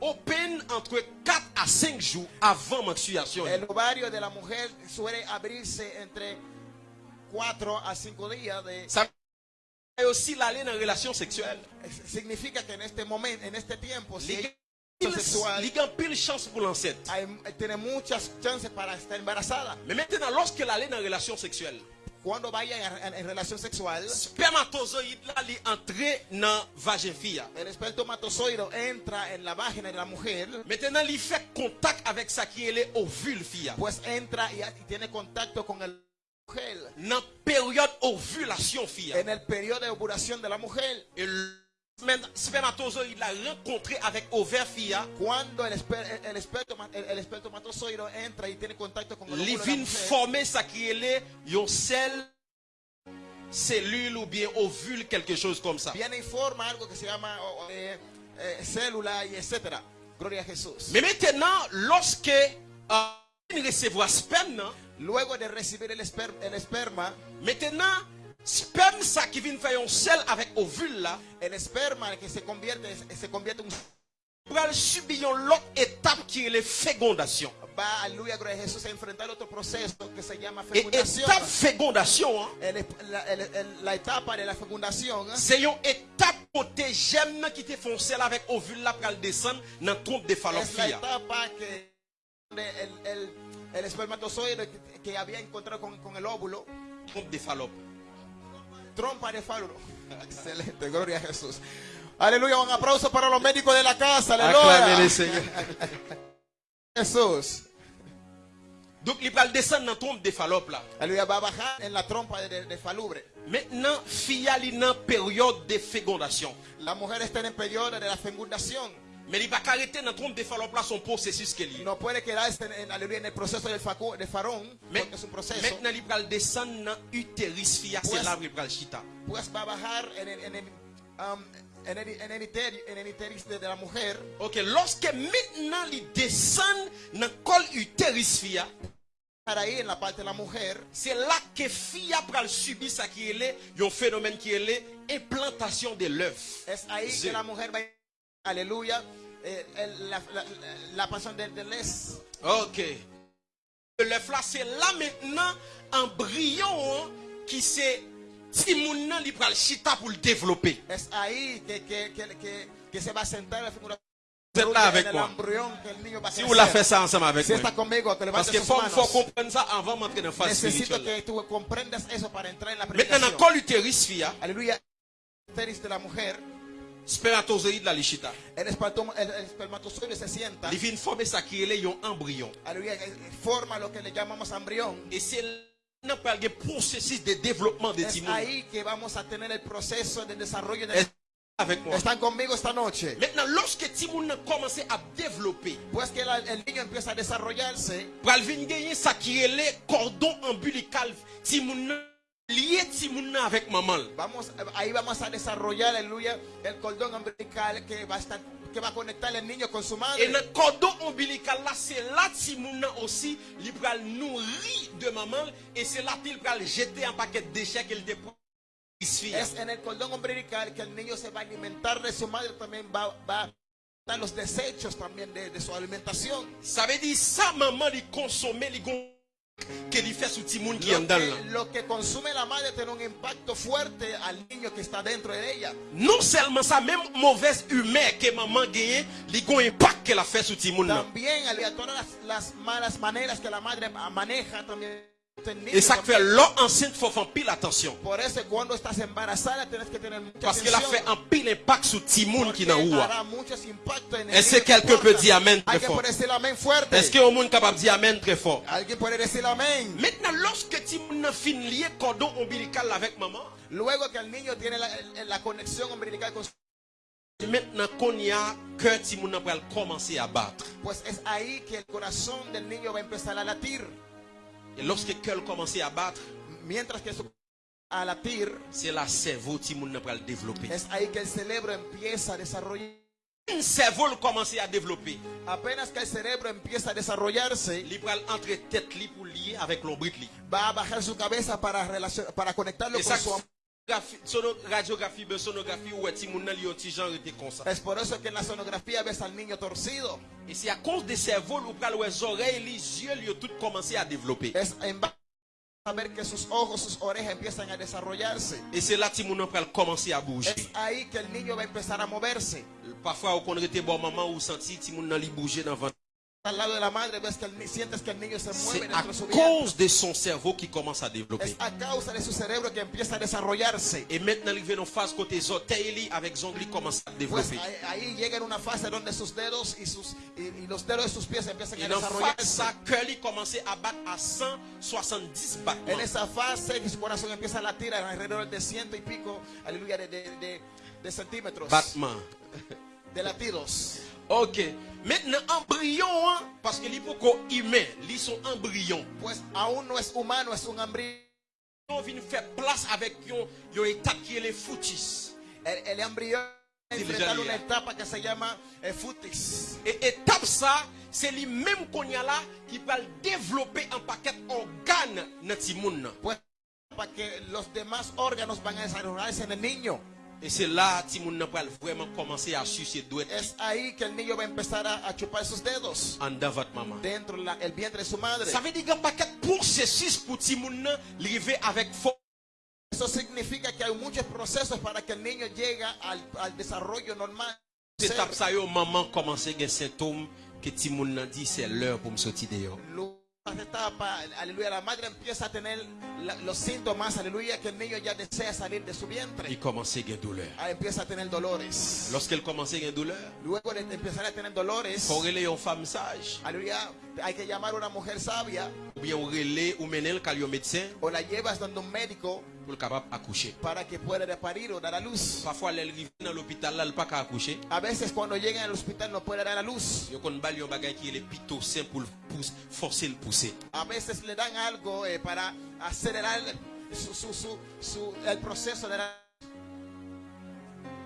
[SPEAKER 1] open entre 4 à 5 jours avant menstruation.
[SPEAKER 4] El ovario de la mujer suele abrirse entre 4 a 5 días de
[SPEAKER 1] Ça et aussi l'aller dans relation sexuelle.
[SPEAKER 4] significa que en este momento, en este tiempo, si
[SPEAKER 1] Il y a pile chance pour
[SPEAKER 4] estar embarazada.
[SPEAKER 1] Mais maintenant, lorsque l'aller dans relation sexuelle,
[SPEAKER 4] Cuando vaya en, en relación sexual,
[SPEAKER 1] spermatozoïde là, il entre dans vagin fille.
[SPEAKER 4] el espermatozoide entra en la vagina de la mujer,
[SPEAKER 1] Maintenant, il fait contact avec ça qui est les ovules fille.
[SPEAKER 4] pues entra y, y tiene contacto con el
[SPEAKER 1] Dans période ovulation fille.
[SPEAKER 4] en el periodo de ovulación de la mujer.
[SPEAKER 1] Et le spermatozoïde l'a rencontré avec ovaire fille.
[SPEAKER 4] Cuando el, el, el esperma- el- el espermatozoide entra y tiene contacto con el
[SPEAKER 1] Il
[SPEAKER 4] la
[SPEAKER 1] vient
[SPEAKER 4] mujer,
[SPEAKER 1] former ça qui est yon cell cellule ou bien ovule quelque chose comme ça.
[SPEAKER 4] viene y forma algo que se llama eh, eh, célula y etcétera. Gloria a Jesús.
[SPEAKER 1] Mais maintenant, lorsque euh, il recevoir sperme,
[SPEAKER 4] Luego de recibir el, esper- el esperma,
[SPEAKER 1] maintenant, sperme ça qui vient faire un cell avec ovule là,
[SPEAKER 4] el esperma que se convierte, se convierte en un
[SPEAKER 1] va subir une autre étape qui est la fécondation.
[SPEAKER 4] Jesús, a enfrentar otro proceso que se llama
[SPEAKER 1] Et
[SPEAKER 4] fecundación.
[SPEAKER 1] étape fécondation, hein,
[SPEAKER 4] El- la, el- el- la etapa de la fecundación
[SPEAKER 1] c'est une étape côté germe qui te font cell avec ovule là pour descendre dans le trompe de fallopian.
[SPEAKER 4] El, el, el espermatozoide que, había encontrado con, con el óvulo,
[SPEAKER 1] Trompe de fallope.
[SPEAKER 4] trompa de. Excelente, gloria a Jesús. Aleluya, un aplauso para los médicos de la casa, aleluya.
[SPEAKER 1] Seigneur.
[SPEAKER 4] Jesús.
[SPEAKER 1] Donc, il va descendre dans trompe de fallope là.
[SPEAKER 4] Aleluya, va a bajar en la trompa de, de- falubre.
[SPEAKER 1] Maintenant, fille a une période de fécondation.
[SPEAKER 4] La mujer está en periodo de la fecundación.
[SPEAKER 1] Mais il va pas arrêter dans trompe de fallope là son processus qu'elle est.
[SPEAKER 4] No puede quedarse en, en- aleluya, en el proceso del, facu, de
[SPEAKER 1] Mais
[SPEAKER 4] porque es un proceso.
[SPEAKER 1] maintenant, il va descendre dans l'utérus fille, c'est là il va le chita.
[SPEAKER 4] Pues va a bajar en el, en el, um, en el, en el iteri- en el iteris de, de la mujer.
[SPEAKER 1] Ok, lorsque maintenant il descend dans le col utérus fille,
[SPEAKER 4] Estar ahí en la parte de la mujer.
[SPEAKER 1] c'est là que fille va subir ça qui est un phénomène qui est l'implantation de l'œuf.
[SPEAKER 4] Es ahí que la mujer va a aleluya, eh, el- la, la, la pasión de, de les.
[SPEAKER 1] Ok. L'œuf là, c'est là maintenant embryon hein, qui c'est Timoun nan li pral chita pour le développer. Vous êtes là avec moi. Si vous la faites ça ensemble avec
[SPEAKER 4] Si
[SPEAKER 1] moi. Parce que faut, faut comprendre ça avant d'entrer dans la phase spirituelle. Maintenant, dans le
[SPEAKER 4] predicación.
[SPEAKER 1] col utérus, fille,
[SPEAKER 4] de la mujer,
[SPEAKER 1] spermatozoïde la lichita.
[SPEAKER 4] el, espermato- el, el espermatozoide se sienta.
[SPEAKER 1] Il vient former ça qui est un embryon.
[SPEAKER 4] Aleluya. Forma lo que le llamamos embrión.
[SPEAKER 1] Et c'est là processus de développement de
[SPEAKER 4] Es
[SPEAKER 1] Timoun.
[SPEAKER 4] ahí que vamos a tener el proceso de desarrollo de
[SPEAKER 1] Est- Avec moi?
[SPEAKER 4] Están conmigo esta noche?
[SPEAKER 1] Maintenant, lorsque Timoun a commencé à développer,
[SPEAKER 4] Pues que la- el niño empieza a desarrollarse,
[SPEAKER 1] pral vin gagner ça qui est le cordon ombilical. Timoun
[SPEAKER 4] vamos, ahí vamos a desarrollar, aleluya, el cordón umbilical que va a estar, que va a conectar el niño con su
[SPEAKER 1] Et
[SPEAKER 4] madre.
[SPEAKER 1] dans le cordon ombilical là, c'est là Timoun nan aussi, il pral nourri de maman et c'est là qu'il pral jeter un paquet de déchets qu'il dépose.
[SPEAKER 4] Es en el cordón umbilical que el niño se va a alimentar de su madre, también va, va a los desechos también de, de su alimentación.
[SPEAKER 1] Ça veut dire ça maman il consomme il que il fait sous Timoun qui est
[SPEAKER 4] Lo
[SPEAKER 1] dedans là.
[SPEAKER 4] que, lo que consume la madre tiene un impacto fuerte al niño que está dentro de ella.
[SPEAKER 1] Non seulement ça, même mauvaise humeur que maman gagne, il gon impact qu'elle a fait sur Timoun là.
[SPEAKER 4] También, aleluya, todas las, las malas maneras que la madre maneja también
[SPEAKER 1] Et ça fait l'eau enceinte, faut faire pile attention. Parce qu'elle a fait un pile impact sur Timoun qui n'a
[SPEAKER 4] el
[SPEAKER 1] Est-ce que quelqu'un peut dire amen très fort? Est-ce que monde capable de dire amen très fort? Maintenant, lorsque Timoun a fin lié cordon ombilical avec maman,
[SPEAKER 4] Luego que el niño tiene la, la conexion umbilical con su
[SPEAKER 1] maintenant qu'on y a, que Timoun a pral commencer à battre.
[SPEAKER 4] pues es ahí que el corazón del niño va a empezar a latir.
[SPEAKER 1] Et lorsque cœur commence à battre,
[SPEAKER 4] Mientras que a latir,
[SPEAKER 1] c'est la cerveau Timoun a pral développer.
[SPEAKER 4] es ahí que el cerebro empieza a desarrollar.
[SPEAKER 1] Un cerveau commence à développer.
[SPEAKER 4] Apenas que el cerebro empieza a desarrollarse,
[SPEAKER 1] Il pral entre tête li pour lier avec l'ombrique li.
[SPEAKER 4] va a bajar su cabeza para, relacion- para conectarlo
[SPEAKER 1] Et
[SPEAKER 4] con
[SPEAKER 1] ça,
[SPEAKER 4] su
[SPEAKER 1] sonographie, sono- radiographie, ben sonographie, ouais, Timoun a li petit genre était comme ça.
[SPEAKER 4] Es por eso que en la sonografía ves al niño torcido.
[SPEAKER 1] Et c'est à cause des cerveaux, ou pral les oreilles, les yeux, ont tout commencé à développer.
[SPEAKER 4] Es en a ver que sus ojos, sus orejas empiezan a desarrollarse.
[SPEAKER 1] Et c'est là que a pral commencer à bouger.
[SPEAKER 4] Es ahí que el niño va a empezar a moverse.
[SPEAKER 1] Parfois, au qu'on était bon maman ou senti Timoun a li bouger dans ventre.
[SPEAKER 4] Al lado de la madre ves que el sientes que el niño se mueve
[SPEAKER 1] à
[SPEAKER 4] dentro de su vientre.
[SPEAKER 1] cause de son cerveau qui commence à développer.
[SPEAKER 4] Es a causa de su cerebro que empieza a desarrollarse.
[SPEAKER 1] Et maintenant, il vient en phase côté orteils, li, avec zongli commence à
[SPEAKER 4] Pues
[SPEAKER 1] développer.
[SPEAKER 4] ahí, ahí llega en una fase donde sus dedos y, sus, y, y los dedos de sus pies empiezan
[SPEAKER 1] Et
[SPEAKER 4] a desarrollarse.
[SPEAKER 1] ça, cœur li commence à battre à 170
[SPEAKER 4] En
[SPEAKER 1] battements.
[SPEAKER 4] esa fase que su corazón empieza a latir alrededor de ciento y pico, aleluya, de, de, de- de centímetros
[SPEAKER 1] Battements.
[SPEAKER 4] de latidos.
[SPEAKER 1] Ok. Maintenant, embryon, hein, parce que l'hypoco humain, ils sont embryons.
[SPEAKER 4] Pues aún no es humano, es un embrión.
[SPEAKER 1] On vient faire place avec yon étape qui est les foutis.
[SPEAKER 4] El, el embrión
[SPEAKER 1] ya,
[SPEAKER 4] una etapa que se llama eh, futis.
[SPEAKER 1] Et étape ça, c'est lui même qu'on y a là qui va développer un paquet d'organes dans le monde.
[SPEAKER 4] Pues para que los demás órganos van a desarrollarse en el niño.
[SPEAKER 1] Et c'est là que le monde va vraiment commencer à sucer doigts
[SPEAKER 4] Es ahí que el niño va a empezar a, chupar sus dedos
[SPEAKER 1] en dans votre maman.
[SPEAKER 4] dentro del vientre de su madre.
[SPEAKER 1] Ça veut dire qu'il y a un paquet de processus pour que le monde arrive avec force.
[SPEAKER 4] Eso significa que hay muchos procesos para que el niño llegue al, al desarrollo normal.
[SPEAKER 1] Étape ça, maman commence à avoir des symptômes que le monde dit c'est l'heure pour me sortir dehors.
[SPEAKER 4] Etapa, aleluya, la madre empieza a tener la- los síntomas, aleluya, que el niño ya desea salir de su vientre.
[SPEAKER 1] Douleur.
[SPEAKER 4] Ah, empieza a tener dolores.
[SPEAKER 1] Lorsqu'elle douleur,
[SPEAKER 4] Luego de empezar a tener dolores,
[SPEAKER 1] une femme sage.
[SPEAKER 4] aleluya, hay que llamar a una mujer sabia
[SPEAKER 1] bien ou mener médecin
[SPEAKER 4] o la llevas donde un médico
[SPEAKER 1] pour le capable accoucher.
[SPEAKER 4] para que pueda parir o dar a luz.
[SPEAKER 1] Parfois, elle arrive dans l'hôpital, là, elle pas qu'à accoucher.
[SPEAKER 4] A veces cuando llegan al hospital no puede dar a luz.
[SPEAKER 1] Yo kon bal yon bagay qui est le pitocin pour forcer le pousser.
[SPEAKER 4] A veces le dan algo eh, para acelerar su, su, su, su- el proceso de la,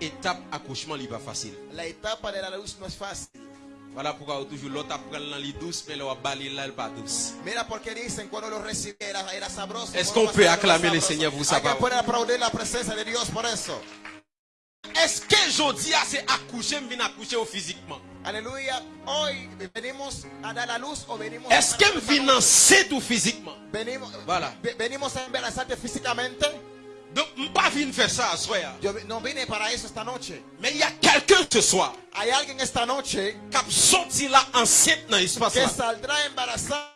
[SPEAKER 1] Étape accouchement, il pas facile.
[SPEAKER 4] la etapa de la luz no es fácil.
[SPEAKER 1] Voilà pourquoi on toujours l'autre apprend dans les douce, mais l'autre balle là, elle pas douce.
[SPEAKER 4] Mira porque dicen cuando lo recibí era, era sabroso.
[SPEAKER 1] Est-ce qu'on peut acclamer le. Seigneur pour
[SPEAKER 4] la de por eso.
[SPEAKER 1] Est-ce que jodi a c'est accoucher, me viens accoucher physiquement?
[SPEAKER 4] Aleluya. Hoy venimos a dar la luz o venimos
[SPEAKER 1] Est-ce que me viens enceinte ou physiquement?
[SPEAKER 4] venimos,
[SPEAKER 1] Voilà.
[SPEAKER 4] ve- venimos a embarazarte físicamente?
[SPEAKER 1] Donc, je pas venir faire ça à soir.
[SPEAKER 4] Yo no vine para eso esta noche.
[SPEAKER 1] Mais il y a quelqu'un ce soir
[SPEAKER 4] Hay alguien esta noche
[SPEAKER 1] qui sorti là enceinte dans l'espace
[SPEAKER 4] que saldrá embarazada.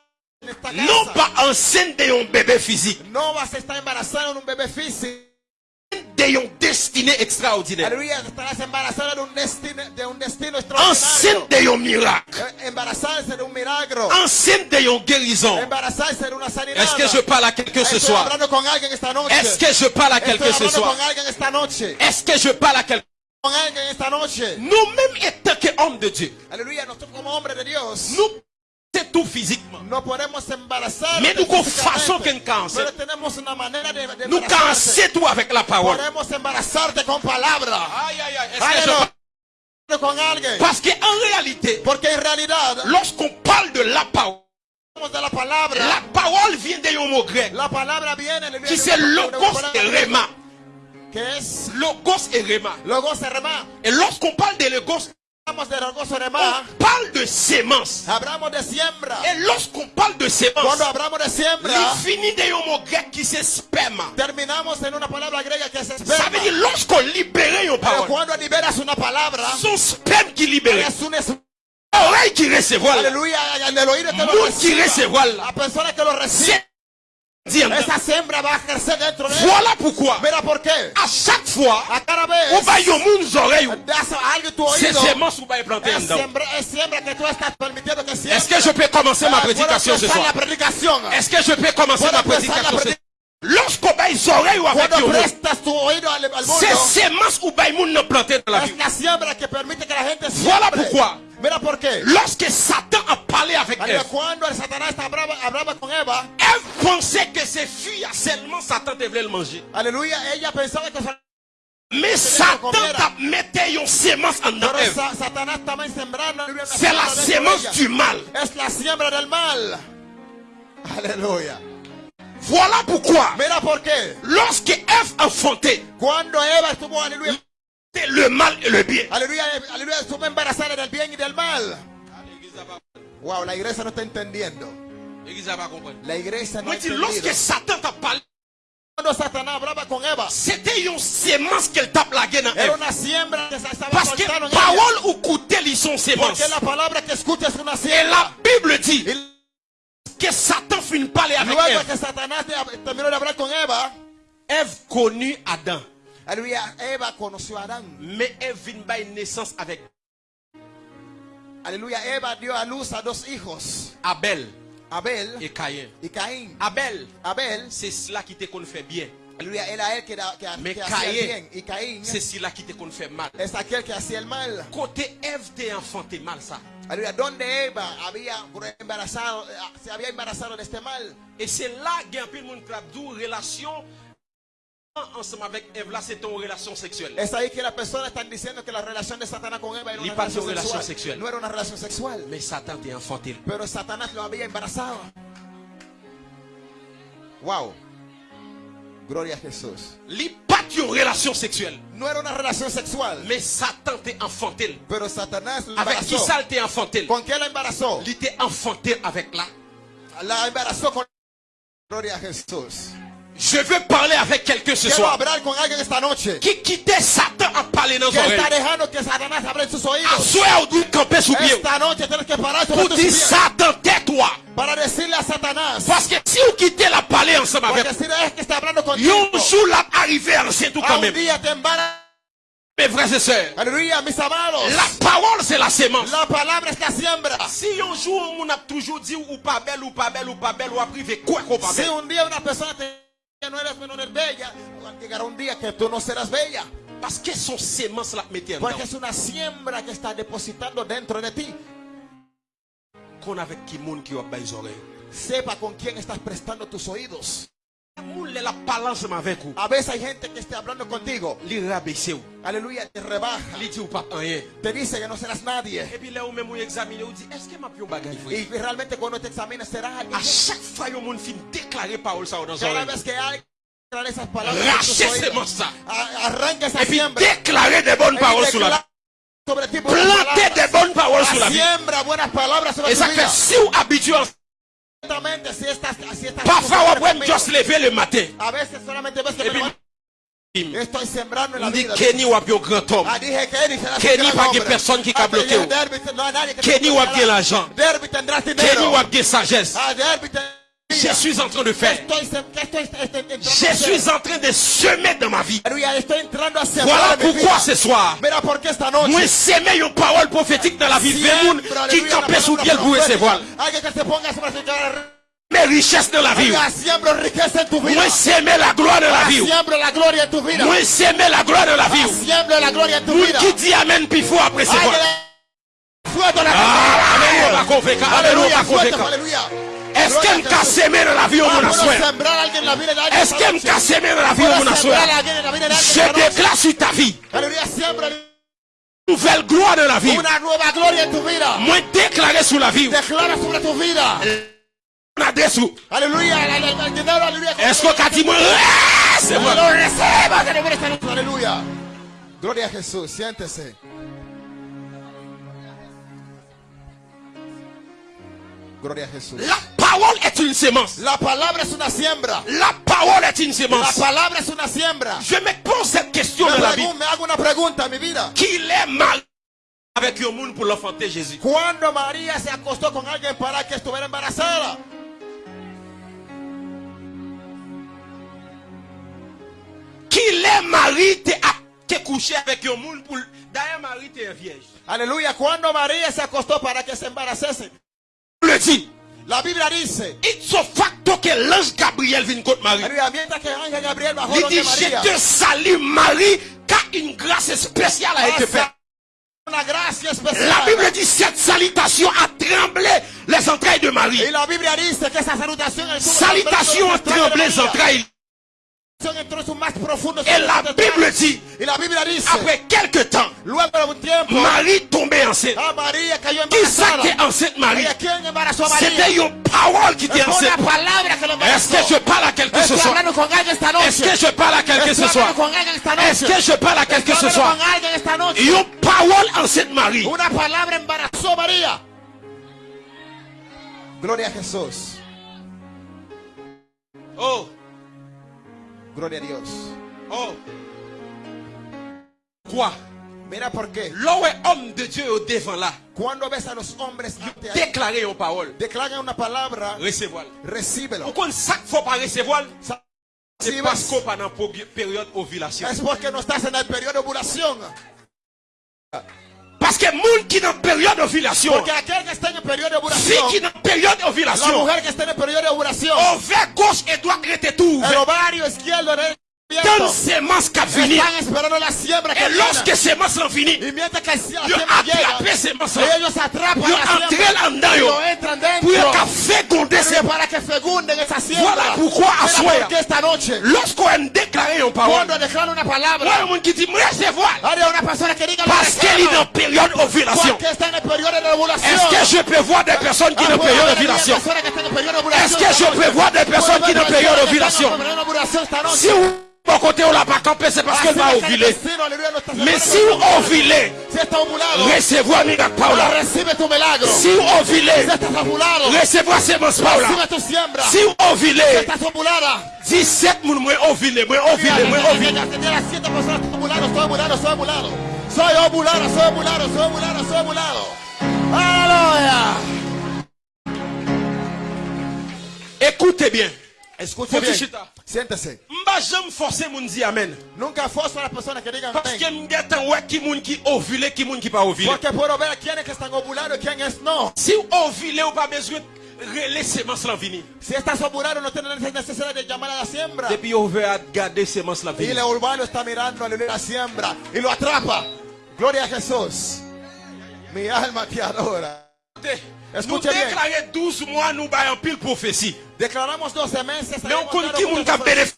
[SPEAKER 1] Non pas enceinte de un bébé physique,
[SPEAKER 4] No vas a estar embarazada de un bebé físico.
[SPEAKER 1] De extraordinaire.
[SPEAKER 4] Aleluya, estarás embarazada de destino extraordinario.
[SPEAKER 1] Enceinte de
[SPEAKER 4] una sanidad.
[SPEAKER 1] Est-ce que je parle à quelqu'un ce soir? Est-ce que je parle à quelqu'un ce soir? Est-ce que je parle à quelqu'un? Nous-mêmes, étant qu'hommes de Dieu, nous, tout physiquement. Mais nous, con façon qu'un cancer,
[SPEAKER 4] de, de
[SPEAKER 1] nous cansons tout avec la parole. Parce qu'en réalité, lorsqu'on parle de la parole,
[SPEAKER 4] de la
[SPEAKER 1] parole vient d'un mot grec. Qui
[SPEAKER 4] de
[SPEAKER 1] c'est
[SPEAKER 4] de
[SPEAKER 1] logos et rema. Logos et rema. Et lorsqu'on parle de logos,
[SPEAKER 4] Hablamos de logos y
[SPEAKER 1] on
[SPEAKER 4] rema.
[SPEAKER 1] parle de sémence.
[SPEAKER 4] Hablamos de siembra.
[SPEAKER 1] Et lorsqu'on parle de sémence,
[SPEAKER 4] Cuando hablamos de siembra,
[SPEAKER 1] il finit d'un mot grec qui c'est sperme.
[SPEAKER 4] terminamos en una palabra griega que es
[SPEAKER 1] Ça
[SPEAKER 4] esperma.
[SPEAKER 1] veut dire lorsqu'on libère une
[SPEAKER 4] Pero
[SPEAKER 1] parole,
[SPEAKER 4] cuando liberas una palabra,
[SPEAKER 1] son sperme qui libère,
[SPEAKER 4] es un es-
[SPEAKER 1] oreille qui recevoir, la
[SPEAKER 4] aleluya, en el oído que lo
[SPEAKER 1] monde qui
[SPEAKER 4] reciba.
[SPEAKER 1] recevoir, Voilà pourquoi, à chaque fois, on va y aux oreilles, c'est
[SPEAKER 4] oído.
[SPEAKER 1] semences ou va planter. Est-ce que je peux commencer ma prédication ce soir? Est-ce que je peux commencer ma prédication ce
[SPEAKER 4] prédication.
[SPEAKER 1] Lorsqu'on va les oreilles ou avec c'est semences ou va planter dans la vie. Voilà pourquoi.
[SPEAKER 4] Mira por qué.
[SPEAKER 1] Lorsque Satan a parlé avec Ève,
[SPEAKER 4] Cuando el Satanás hablaba, hablaba con Eva,
[SPEAKER 1] Ève pensait que ses filles, seulement Satan devait le manger.
[SPEAKER 4] aleluya, ella pensaba que
[SPEAKER 1] Mais Satan t'a mettait une sémence en
[SPEAKER 4] una
[SPEAKER 1] C'est la
[SPEAKER 4] ella.
[SPEAKER 1] du mal.
[SPEAKER 4] Es la siembra del mal? Aleluya.
[SPEAKER 1] Voilà pourquoi,
[SPEAKER 4] Mira por qué.
[SPEAKER 1] lorsque Ève enfantait,
[SPEAKER 4] Cuando Eva estuvo, aleluya,
[SPEAKER 1] le mal et le bien.
[SPEAKER 4] aleluya, aleluya, estuvo embarazada del bien y del mal. Wow, la iglesia no está entendiendo. La iglesia no
[SPEAKER 1] lorsque Satan t'a parlé,
[SPEAKER 4] Cuando Satanás hablaba con Eva,
[SPEAKER 1] c'était une sémence qu'elle tape la gueule dans
[SPEAKER 4] era
[SPEAKER 1] Ève.
[SPEAKER 4] una siembra que se estaba
[SPEAKER 1] Parce que
[SPEAKER 4] en
[SPEAKER 1] parole ou côté, ils sont sémences.
[SPEAKER 4] Porque la palabra que escucha es una
[SPEAKER 1] Et la Bible dit que Satan finit parler avec
[SPEAKER 4] luego
[SPEAKER 1] Ève.
[SPEAKER 4] que Satanás te- terminó de hablar con Eva,
[SPEAKER 1] Ève connut Adam.
[SPEAKER 4] A Adán.
[SPEAKER 1] Mais Ève vient by naissance avec
[SPEAKER 4] Aleluya, Eva dio a luz a dos hijos,
[SPEAKER 1] Abel
[SPEAKER 4] Abel
[SPEAKER 1] et Caïn.
[SPEAKER 4] y Caín.
[SPEAKER 1] Abel,
[SPEAKER 4] Abel,
[SPEAKER 1] c'est cela qui te qu'on fait bien.
[SPEAKER 4] que,
[SPEAKER 1] Mais
[SPEAKER 4] bien. Y Caín
[SPEAKER 1] c'est cela qui te qu'on fait mal.
[SPEAKER 4] es aquel que hacía el mal?
[SPEAKER 1] Côté Ève, t'es enfanté mal ça.
[SPEAKER 4] Aleluya, donde Eva había embarazado, se había embarazado de este mal?
[SPEAKER 1] Et c'est là qu'il y a un peu de monde qui a relation ensemble avec Ève là, c'est relation sexuelle.
[SPEAKER 4] Es ahí que las personas están diciendo que la relación de Satanás con Eva era una relación, sexual. No era una relación sexual.
[SPEAKER 1] Mais Satan.
[SPEAKER 4] Pero Satanás lo había embarazado. Wow. Gloria a Jesús. No era una relación sexual.
[SPEAKER 1] Mais Satan t'es enfanté.
[SPEAKER 4] Pero Satanás lo
[SPEAKER 1] Avec qui ça t'es enfanté?
[SPEAKER 4] ¿Con qué la embarazó?
[SPEAKER 1] Il enfanté avec.
[SPEAKER 4] La embarazó con... Gloria a Jesús.
[SPEAKER 1] Je veux parler avec quelqu'un ce soir qui quittait Satan en parler dans oreilles. on doit camper sous pied. Pour dire. Satan, tais-toi. Parce que si vous quittez la parler ensemble avec
[SPEAKER 4] si contigo.
[SPEAKER 1] un jour là arrivé à l'ancien tout quand
[SPEAKER 4] un
[SPEAKER 1] même. Mes frères et sœurs, la parole c'est la sémence.
[SPEAKER 4] La la siembra.
[SPEAKER 1] Si un jour on a toujours dit ou pas belle ou pas belle ou pas belle ou a privé quoi qu'on pas
[SPEAKER 4] Si
[SPEAKER 1] belle.
[SPEAKER 4] un una persona te dice que no eres, no eres bella, llegará un día que tú no serás bella.
[SPEAKER 1] Parce que son sémence la mettait en
[SPEAKER 4] Porque
[SPEAKER 1] dedans.
[SPEAKER 4] es una siembra que está depositando dentro de ti.
[SPEAKER 1] Qu'on avec qui monde qui a bas les oreilles.
[SPEAKER 4] Sepa con quién estás prestando tus oídos.
[SPEAKER 1] Moun la parle ensemble avec vous.
[SPEAKER 4] A veces hay gente que está hablando contigo.
[SPEAKER 1] Li rabaisse ou.
[SPEAKER 4] Aleluya, te rebaja.
[SPEAKER 1] Li dit ou pas rien.
[SPEAKER 4] Te dice que no serás nadie.
[SPEAKER 1] Et puis là ou même ou examiner ou dit est-ce que m'a pu un bagage frère?
[SPEAKER 4] Y realmente cuando te examinas serás alguien.
[SPEAKER 1] À chaque fois yon moun fin déclarer parole ça dans les
[SPEAKER 4] Cada
[SPEAKER 1] oreilles.
[SPEAKER 4] vez que hay declarar esas palabras en tus
[SPEAKER 1] Racher
[SPEAKER 4] oídos,
[SPEAKER 1] sémence ça.
[SPEAKER 4] a- arranca esa
[SPEAKER 1] Et puis
[SPEAKER 4] siembra.
[SPEAKER 1] déclarer des bonnes
[SPEAKER 4] Y
[SPEAKER 1] paroles sur la vie.
[SPEAKER 4] declara sobre ti buenas
[SPEAKER 1] Planter des
[SPEAKER 4] palabras.
[SPEAKER 1] bonnes paroles sur la vie.
[SPEAKER 4] Siembra buenas palabras sobre
[SPEAKER 1] Et
[SPEAKER 4] tu
[SPEAKER 1] ça fait
[SPEAKER 4] vida.
[SPEAKER 1] si vous habitué,
[SPEAKER 4] Exactamente, si estás, si estás
[SPEAKER 1] parfois on peut juste lever le matin. Et
[SPEAKER 4] me
[SPEAKER 1] puis,
[SPEAKER 4] levanto, estoy sembrando en la
[SPEAKER 1] on dit
[SPEAKER 4] vida.
[SPEAKER 1] Kenny ou un grand homme.
[SPEAKER 4] Ah, Kenny
[SPEAKER 1] que
[SPEAKER 4] hombre.
[SPEAKER 1] personne qui
[SPEAKER 4] Ah,
[SPEAKER 1] a bloqué, Kenny
[SPEAKER 4] bloqueará.
[SPEAKER 1] bien l'argent. Kenny bien sagesse. Je suis en train de faire.
[SPEAKER 4] Estoy, sem- ¿qué estoy, estoy entrando a
[SPEAKER 1] Je suis en train de semer dans ma vie. Voilà pourquoi ce soir, moi semer une parole prophétique dans la vie de qui campait sous pied et ses voiles. Mes richesses dans la vie. Moi semer la gloire dans la vie. Moi semer la gloire dans la vie.
[SPEAKER 4] Vida.
[SPEAKER 1] qui dit Amen puis faut après ses voiles.
[SPEAKER 4] de-
[SPEAKER 1] Alléluia. Alléluia, Es
[SPEAKER 4] que
[SPEAKER 1] en Casemiro la
[SPEAKER 4] vio
[SPEAKER 1] una
[SPEAKER 4] suerte. Es que en
[SPEAKER 1] Casemiro la
[SPEAKER 4] vio una suerte.
[SPEAKER 1] Je déclare sur ta vie. Nouvelle gloire de la vie. Moi déclaré sur la vie. Adesso.
[SPEAKER 4] Aleluya, el dinero, aleluya.
[SPEAKER 1] Escocatimo.
[SPEAKER 4] Lo ¡Eh! receba, aleluya. Gloria a Jesús, siéntese. Gloria a Jesús.
[SPEAKER 1] La parole est une semence.
[SPEAKER 4] La palabra es una siembra.
[SPEAKER 1] La parole est une
[SPEAKER 4] semence.
[SPEAKER 1] La
[SPEAKER 4] palabra es una siembra.
[SPEAKER 1] Je me pose cette question
[SPEAKER 4] me
[SPEAKER 1] dans la vie.
[SPEAKER 4] Me hago una pregunta, mi vida.
[SPEAKER 1] Qu'il est mal avec le monde pour l'enfanter Jésus.
[SPEAKER 4] Cuando María se acostó con alguien para que estuviera embarazada.
[SPEAKER 1] Qu'il est marié t'es couché avec un monde pour d'ailleurs Marie t'es vierge.
[SPEAKER 4] Alléluia. Cuando María se acostó para que se embarazase.
[SPEAKER 1] Le dit
[SPEAKER 4] la Biblia dice,
[SPEAKER 1] ipso facto que l'ange Gabriel vient contre Marie. Il dit je te salue Marie car une grâce spéciale a été faite. La. Bible dit cette salutation a tremblé les entrailles de Marie.
[SPEAKER 4] La que
[SPEAKER 1] Salutation a tremblé les entrailles. Et la. Bible dit après quelque temps Marie tombait enceinte.
[SPEAKER 4] ah,
[SPEAKER 1] Qui ça qui est enceinte Marie?
[SPEAKER 4] ¿Y a quién embarazó a María
[SPEAKER 1] C'était une parole qui était enceinte. Est-ce que je parle à quelqu'un ce soir? Est-ce que je parle à quelqu'un ce soir? Est-ce que je parle à quelqu'un ce soir? Une parole enceinte Marie.
[SPEAKER 4] Gloria a Jesús.
[SPEAKER 1] Oh,
[SPEAKER 4] Gloria a Dios
[SPEAKER 1] oh. Quoi?
[SPEAKER 4] Mira por qué
[SPEAKER 1] L'homme est homme de Dieu au devant là.
[SPEAKER 4] Cuando ves a los hombres
[SPEAKER 1] Déclarer une parole.
[SPEAKER 4] declaran una palabra
[SPEAKER 1] Recevoir.
[SPEAKER 4] recíbelo
[SPEAKER 1] Pourquoi chaque fois par recevoir? C'est parce qu'on pendant période ovulation.
[SPEAKER 4] es porque no estás en el periodo de ovulación
[SPEAKER 1] Parce que monde qui dans période ovulation,
[SPEAKER 4] porque aquel que está en el periodo de
[SPEAKER 1] fille qui dans période
[SPEAKER 4] la
[SPEAKER 1] ovulation,
[SPEAKER 4] mujer que está en el periodo de ovulación
[SPEAKER 1] ovaire gauche et droit était tout
[SPEAKER 4] esperando la siembra que
[SPEAKER 1] Et lorsque sémence l'ont fini,
[SPEAKER 4] y mientras que la
[SPEAKER 1] ils sémence
[SPEAKER 4] ellos atrapan
[SPEAKER 1] Ils yo.
[SPEAKER 4] lo entran
[SPEAKER 1] Pour qu'à féconder ces
[SPEAKER 4] siembra
[SPEAKER 1] Voilà pourquoi,
[SPEAKER 4] esta noche
[SPEAKER 1] Lorsqu'on a déclaré une parole,
[SPEAKER 4] palabra
[SPEAKER 1] un monde qui dit, recevoir. Parce qu'elle est période
[SPEAKER 4] en el periodo de ovulación
[SPEAKER 1] Est-ce que je peux voir des personnes qui dans
[SPEAKER 4] puedo
[SPEAKER 1] période d'ovulation
[SPEAKER 4] en
[SPEAKER 1] Est-ce que je peux voir des personnes qui
[SPEAKER 4] ver
[SPEAKER 1] dans période d'ovulation
[SPEAKER 4] en.
[SPEAKER 1] Si vous, bon côté, on l'a pas campé, c'est parce
[SPEAKER 4] Así
[SPEAKER 1] qu'elle va ovuler. Mais si vous ovulez, recevoir miracle Paula. Si vous
[SPEAKER 4] si
[SPEAKER 1] ovulez, recevoir sémence Paula. Si vous
[SPEAKER 4] si
[SPEAKER 1] ovulez,
[SPEAKER 4] estás ovulada
[SPEAKER 1] 17 moun mwen mwen mwen
[SPEAKER 4] soy ovulado soy ovulado soy ovulado soy ovulado aleluya
[SPEAKER 1] Écoutez bien
[SPEAKER 4] Sente-se.
[SPEAKER 1] Mba jom force moun di amen.
[SPEAKER 4] Nunca force la persona que
[SPEAKER 1] diga
[SPEAKER 4] amén.
[SPEAKER 1] Porque m'geta wè ki moun ki ovule ki moun ki pa ovule.
[SPEAKER 4] Porque puedo ver quiénes que están ovulando, quién es no.
[SPEAKER 1] Si ovule ou pa besoin rele semences lan vini.
[SPEAKER 4] Si estás ovulando no tienes necesidad de llamar a la siembra.
[SPEAKER 1] Depuis over a garder semences la venir.
[SPEAKER 4] Y el urbano está mirando a la siembra y lo atrapa. Gloria a Jesús. Mi alma te adora.
[SPEAKER 1] Nou
[SPEAKER 4] Escuche bien?
[SPEAKER 1] deklare 12 mwa nou bayan pil profesi.
[SPEAKER 4] declaramos 12 meses
[SPEAKER 1] Men ou kon
[SPEAKER 4] tenemos
[SPEAKER 1] ki moun ka benefisi.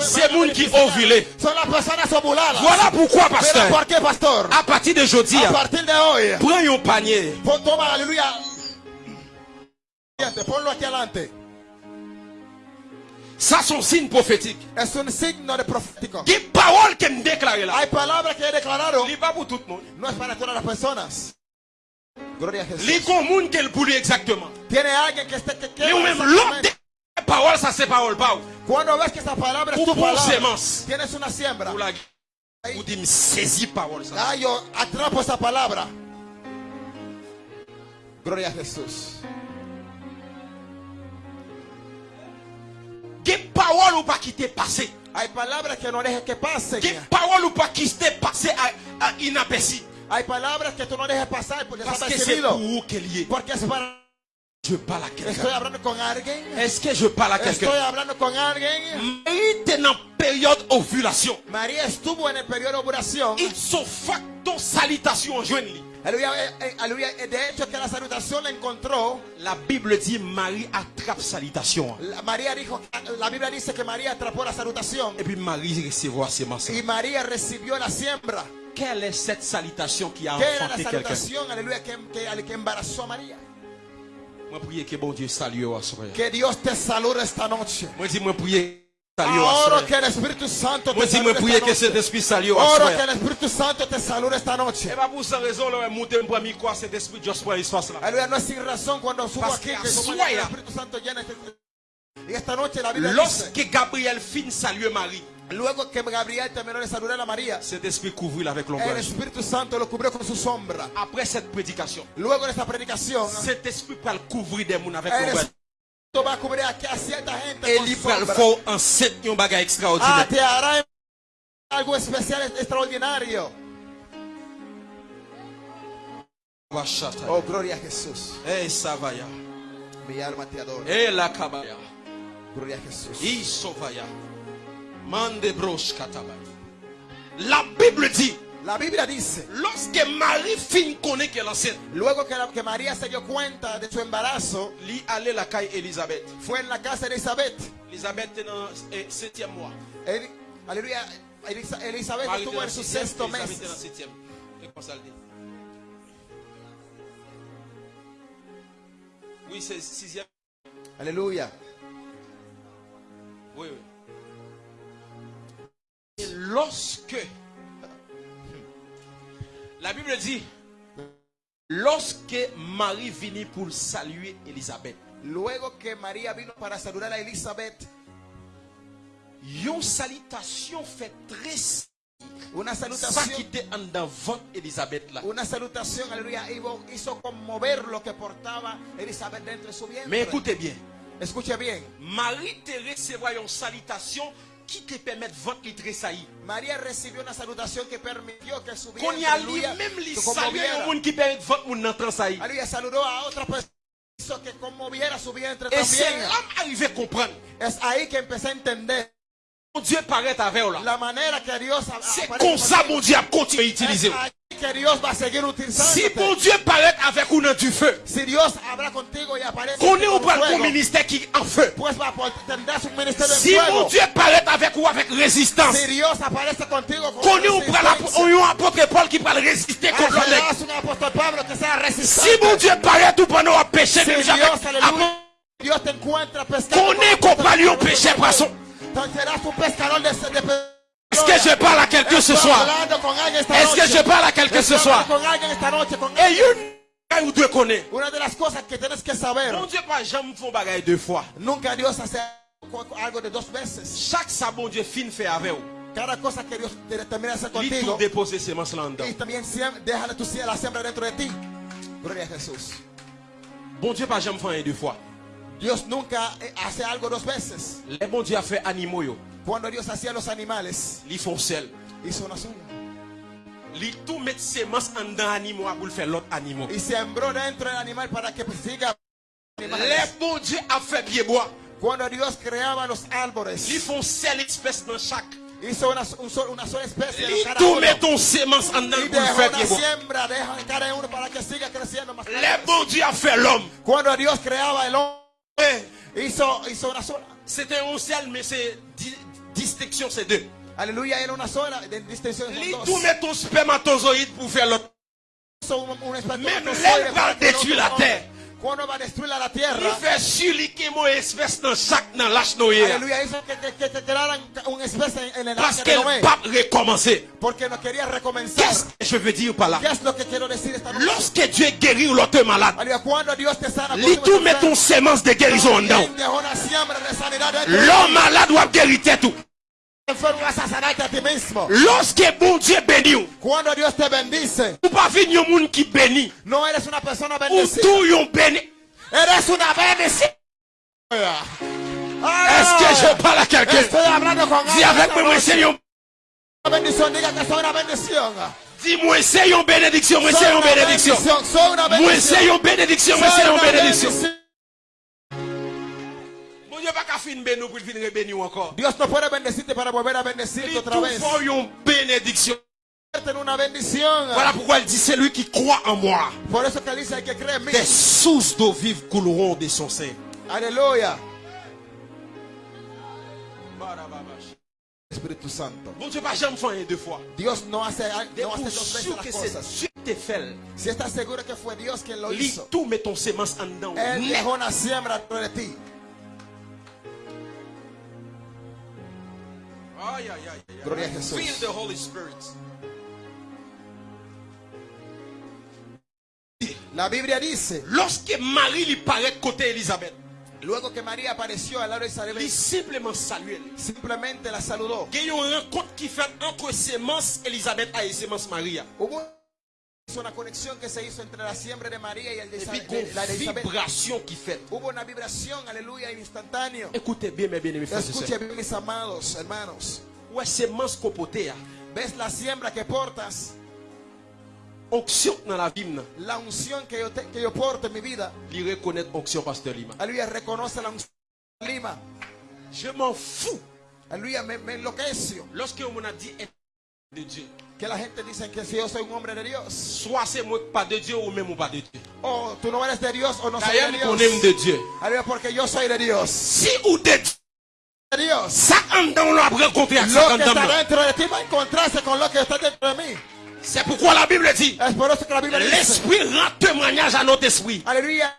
[SPEAKER 1] C'est moun qui
[SPEAKER 4] ovuladas.
[SPEAKER 1] Voilà pourquoi, pasteur. A
[SPEAKER 4] A partir de hoy,
[SPEAKER 1] pren yon panye.
[SPEAKER 4] pon- toma, aleluya. Siguiente, Ponlo aquí adelante.
[SPEAKER 1] Sa son sin profetik.
[SPEAKER 4] Es un signo de profético.
[SPEAKER 1] Ki parol ke m deklare la.
[SPEAKER 4] Hay palabras que he declarado.
[SPEAKER 1] Li pa pou tout moun.
[SPEAKER 4] No es para todas las personas. Gloria a
[SPEAKER 1] Li
[SPEAKER 4] Jesús.
[SPEAKER 1] kon moun ke l pou li exactement.
[SPEAKER 4] Tiene alguien que esté que
[SPEAKER 1] Li ou
[SPEAKER 4] quiera
[SPEAKER 1] men lop
[SPEAKER 4] exactamente.
[SPEAKER 1] de parol sa se parol pa ou.
[SPEAKER 4] Cuando ves que esa palabra es
[SPEAKER 1] Ou
[SPEAKER 4] tu
[SPEAKER 1] bon
[SPEAKER 4] palabra,
[SPEAKER 1] semence.
[SPEAKER 4] tienes una siembra.
[SPEAKER 1] Ou la ou di m sezi parol sa.
[SPEAKER 4] Ah, yo atrapo esa palabra. Gloria a Jesús.
[SPEAKER 1] Ge parol ou pa ki te pase?
[SPEAKER 4] Hay palabras que no dejes que pasen.
[SPEAKER 1] Ge parol ou pa ki te pase a, a inapesi.
[SPEAKER 4] Hay palabras que tú no dejes pasar por
[SPEAKER 1] Parce que c'est pour ou ke liye.
[SPEAKER 4] Porque es para...
[SPEAKER 1] Je parle à
[SPEAKER 4] Estoy hablando con alguien.
[SPEAKER 1] Est-ce que je parle à
[SPEAKER 4] Estoy
[SPEAKER 1] quelqu'un?
[SPEAKER 4] hablando con alguien.
[SPEAKER 1] Marie était en période ovulation.
[SPEAKER 4] María estuvo en el periodo de ovulación.
[SPEAKER 1] Il se facto salutation li.
[SPEAKER 4] Aleluya, eh, eh, aleluya. Eh, De hecho, que la salutación la encontró.
[SPEAKER 1] La Bible dit Marie attrape salutation.
[SPEAKER 4] La- María dijo, la Biblia dice que María atrapó la salutación.
[SPEAKER 1] Et puis Marie recevoir semence.
[SPEAKER 4] Y María recibió la siembra.
[SPEAKER 1] Quelle est cette salutation qui a
[SPEAKER 4] ¿Qué era la
[SPEAKER 1] enfanté quelqu'un? Moi prier que bon Dieu salue soir.
[SPEAKER 4] Que Dios te salude esta noche.
[SPEAKER 1] Moi dis moi prier salue
[SPEAKER 4] que el Espíritu Santo te salude esta
[SPEAKER 1] que
[SPEAKER 4] noche.
[SPEAKER 1] cet esprit salue
[SPEAKER 4] que
[SPEAKER 1] soir.
[SPEAKER 4] el Espíritu Santo te salude esta noche.
[SPEAKER 1] Et pas pour cette raison là monter pour mi quoi cet esprit juste pour l'histoire là.
[SPEAKER 4] Aleluya, no es sin razón cuando subo
[SPEAKER 1] Parce
[SPEAKER 4] aquí
[SPEAKER 1] que
[SPEAKER 4] que como
[SPEAKER 1] asuaya.
[SPEAKER 4] el Espíritu Santo llena este... Y esta noche la Biblia dice,
[SPEAKER 1] Lorsque Gabriel fin salue Marie,
[SPEAKER 4] luego que Gabriel terminó de saludar a María,
[SPEAKER 1] cet esprit couvrit avec
[SPEAKER 4] el
[SPEAKER 1] l'ombrage.
[SPEAKER 4] Espíritu Santo lo cubrió con su sombra.
[SPEAKER 1] Après cette prédication,
[SPEAKER 4] Luego de esta predicación,
[SPEAKER 1] cet esprit va couvrir des moun avec
[SPEAKER 4] el. Espíritu va a cubrir a cierta gente Ah,
[SPEAKER 1] extraordinaire.
[SPEAKER 4] te hará algo especial, extraordinario.
[SPEAKER 1] Bashata.
[SPEAKER 4] Oh, gloria a Jesús.
[SPEAKER 1] Eh, Savaya.
[SPEAKER 4] Mi alma te adora.
[SPEAKER 1] Eh, la Kabaya.
[SPEAKER 4] Gloria a
[SPEAKER 1] katabaya. La Bible dit,
[SPEAKER 4] La Biblia dice,
[SPEAKER 1] lorsque Marie fin connaît qu'elle enceinte,
[SPEAKER 4] luego que, la- que María se dio cuenta de su embarazo,
[SPEAKER 1] lui allait la caille Elisabeth.
[SPEAKER 4] fue en la casa de Elizabeth.
[SPEAKER 1] Elisabeth était dans le septième mois.
[SPEAKER 4] Eli- aleluya. Elizabeth estuvo en su sexto mes.
[SPEAKER 1] Oui, c'est sixième.
[SPEAKER 4] Aleluya.
[SPEAKER 1] Oui, oui. Et lorsque la Bible dit, lorsque Marie venait pour saluer Elisabeth,
[SPEAKER 4] Luego que María vino para saludar a Elizabeth,
[SPEAKER 1] une salutation fait très
[SPEAKER 4] una
[SPEAKER 1] ça qui
[SPEAKER 4] salutación,
[SPEAKER 1] était en votre Elisabeth là.
[SPEAKER 4] una salutación, aleluya, hizo conmover lo que portaba Elizabeth dentro de su vientre.
[SPEAKER 1] Mais écoutez bien,
[SPEAKER 4] Escuche bien,
[SPEAKER 1] Marie te recevra une salutation qui te permet de votre li
[SPEAKER 4] una salutación que permitió que su
[SPEAKER 1] Qu'on y a lui-même un monde qui permet de votre monde dans tressaillir.
[SPEAKER 4] Aleluya, saludó a otra persona hizo que conmoviera su vientre
[SPEAKER 1] Et c'est là arrivé à comprendre.
[SPEAKER 4] Es ahí que empecé a entender
[SPEAKER 1] Mon Dieu paraît avec là.
[SPEAKER 4] la manera que Dios
[SPEAKER 1] C'est comme ça mon Dieu a continué à utiliser. Si mon Dieu paraît avec nous dans du feu, qu'on est au ministère qui en feu. Si mon Dieu paraît avec vous avec résistance, qu'on est au l'apôtre Paul qui va résister contre le
[SPEAKER 4] serás un apóstol Pablo que sea resistente.
[SPEAKER 1] Si mon Dieu paraît tout pendant un péché. Qu'on est qu'on parle au péché poisson. Que je parle à quelqu'un ce soir? Est-ce que je parle à quelqu'un ce soir? Et une ou deux connaît.
[SPEAKER 4] Una de las cosas que tienes que saber,
[SPEAKER 1] Mon Dieu pas jamais font bagaille deux fois.
[SPEAKER 4] nunca Dios hace algo de dos veces.
[SPEAKER 1] Chaque ça bon Dieu fin fait avec vous.
[SPEAKER 4] Cada cosa que Dios te- termina de hacer contigo,
[SPEAKER 1] déposer semence là dedans.
[SPEAKER 4] y también déjale tu la siembra dentro de ti. Gloria a Jesús.
[SPEAKER 1] Bon Dieu pas jamais fait deux fois.
[SPEAKER 4] Dios nunca hace algo dos veces.
[SPEAKER 1] Les bon Dieu a fait animaux yo.
[SPEAKER 4] Cuando Dios hacía los animales,
[SPEAKER 1] Ils font sel.
[SPEAKER 4] hizo una sola.
[SPEAKER 1] Tout semence en dedans animaux pour faire l'autre animal.
[SPEAKER 4] Y sembró dentro del animal para que siga.
[SPEAKER 1] Les bon Dieu a fait pied bois.
[SPEAKER 4] Cuando Dios creaba los árboles,
[SPEAKER 1] Ils font sel espèce dans chaque.
[SPEAKER 4] hizo una, un una sola especie de cada uno.
[SPEAKER 1] semence en
[SPEAKER 4] Y dejó siembra, deja cada uno para que siga creciendo más.
[SPEAKER 1] Les bon Dieu a fait l'homme.
[SPEAKER 4] Cuando Dios creaba el hombre, hizo, hizo una sola.
[SPEAKER 1] C'était un sel mais c'est distinction c'est deux.
[SPEAKER 4] Una sola. De distinción son
[SPEAKER 1] Ils
[SPEAKER 4] dos.
[SPEAKER 1] tout mettre ton spermatozoïde pour faire l'autre. Même
[SPEAKER 4] sola
[SPEAKER 1] va détruire la terre.
[SPEAKER 4] Cuando va a destruir la
[SPEAKER 1] Il
[SPEAKER 4] tierra.
[SPEAKER 1] fait sur qui mon espèce dans chaque dans
[SPEAKER 4] crearan una especie en el
[SPEAKER 1] Parce qu'elle
[SPEAKER 4] Noé.
[SPEAKER 1] pas recommencer. Qu'est-ce que je veux dire par là? Lorsque Dieu guérit l'autre malade, il tout met ton semence de guérison en dedans. L'homme malade doit guérir tout. Lorsque bon Dieu bénit,
[SPEAKER 4] Cuando Dios te bendice,
[SPEAKER 1] ou pas venir un monde qui bénit,
[SPEAKER 4] no eres una persona
[SPEAKER 1] ou
[SPEAKER 4] bendecida.
[SPEAKER 1] tout yon béni.
[SPEAKER 4] Eres una bendición.
[SPEAKER 1] Est-ce que je parle à quelqu'un?
[SPEAKER 4] Estoy hablando con
[SPEAKER 1] Dis
[SPEAKER 4] alguien
[SPEAKER 1] avec
[SPEAKER 4] esta
[SPEAKER 1] moi, moi
[SPEAKER 4] noche.
[SPEAKER 1] c'est yon.
[SPEAKER 4] Una bendición, diga que soy una bendición.
[SPEAKER 1] Dis-moi c'est yon bénédiction, moi
[SPEAKER 4] Soy
[SPEAKER 1] c'est yon
[SPEAKER 4] una
[SPEAKER 1] bénédiction.
[SPEAKER 4] bendición, soy una
[SPEAKER 1] Moi c'est
[SPEAKER 4] bendición.
[SPEAKER 1] yon bénédiction, moi
[SPEAKER 4] Soy
[SPEAKER 1] c'est yon
[SPEAKER 4] una
[SPEAKER 1] bénédiction. Dieu pas qu'à fin béni pour venir bénir encore.
[SPEAKER 4] Dios no puede bendecirte para volver a bendecirte
[SPEAKER 1] Il
[SPEAKER 4] otra
[SPEAKER 1] tout
[SPEAKER 4] vez.
[SPEAKER 1] faut yon bénédiction. Voilà pourquoi il dit c'est lui qui croit en moi. Des sources d'eau vive couleront de son sein.
[SPEAKER 4] Aleluya. Espíritu Santo.
[SPEAKER 1] Bon Dieu pas jamais fait deux fois.
[SPEAKER 4] Dios no hace,
[SPEAKER 1] Et
[SPEAKER 4] no hace
[SPEAKER 1] pour
[SPEAKER 4] dos veces
[SPEAKER 1] sûr
[SPEAKER 4] las
[SPEAKER 1] que
[SPEAKER 4] cosas.
[SPEAKER 1] c'est Dieu qui te fait.
[SPEAKER 4] Si estás seguro que fue Dios quien lo
[SPEAKER 1] Lui
[SPEAKER 4] hizo,
[SPEAKER 1] tout met ton semence en dedans.
[SPEAKER 4] Él
[SPEAKER 1] Net.
[SPEAKER 4] dejó una siembra dentro de ti.
[SPEAKER 1] Aïe, aïe, aïe, aïe.
[SPEAKER 4] Gloria a Jesús.
[SPEAKER 1] Feel the Holy Spirit.
[SPEAKER 4] La Biblia dice,
[SPEAKER 1] Lorsque Marie lui paraît côté Elisabeth,
[SPEAKER 4] luego que María apareció al lado de
[SPEAKER 1] il
[SPEAKER 4] Isabel,
[SPEAKER 1] simplement salue.
[SPEAKER 4] simplemente la saludó.
[SPEAKER 1] Il y a une rencontre qui fait entre sémence Elisabeth et sémence Maria.
[SPEAKER 4] Hubo una conexión que se hizo entre la siembra de María y el de Isabel- de- la de Isabel.
[SPEAKER 1] vibration qui fait.
[SPEAKER 4] Hubo una vibración, aleluya, instantáneo.
[SPEAKER 1] Écoutez bien, bien-aimés frères et
[SPEAKER 4] Escuche
[SPEAKER 1] sœurs.
[SPEAKER 4] bien, mis amados hermanos. ¿Ves la siembra que portas?
[SPEAKER 1] Onction dans la vie, nan.
[SPEAKER 4] La unción que yo, te- que yo porto en mi vida.
[SPEAKER 1] Il reconnaît onction, pasteur Lima.
[SPEAKER 4] Aleluya, reconoce la unción Lima.
[SPEAKER 1] Je m'en fous.
[SPEAKER 4] Aleluya, me, me enloquecio.
[SPEAKER 1] Lorsque on a dit de Dieu,
[SPEAKER 4] Que la gente dice que si yo soy un hombre de Dios.
[SPEAKER 1] soit c'est moi pas de Dieu ou même ou pas de Dieu.
[SPEAKER 4] O tú no eres de Dios o no soy de
[SPEAKER 1] qu'on aime
[SPEAKER 4] Dios.
[SPEAKER 1] de Dieu.
[SPEAKER 4] Aleluya, porque yo soy de Dios.
[SPEAKER 1] Si ou de
[SPEAKER 4] Dios.
[SPEAKER 1] ça en dedans, on avec
[SPEAKER 4] Lo
[SPEAKER 1] ça en
[SPEAKER 4] que está
[SPEAKER 1] dedans.
[SPEAKER 4] dentro de ti va a encontrarse con lo que está dentro de mí.
[SPEAKER 1] C'est pourquoi la Bible dit
[SPEAKER 4] Es por eso que la Biblia dice.
[SPEAKER 1] l'Esprit rend témoignage à notre esprit
[SPEAKER 4] Aleluya.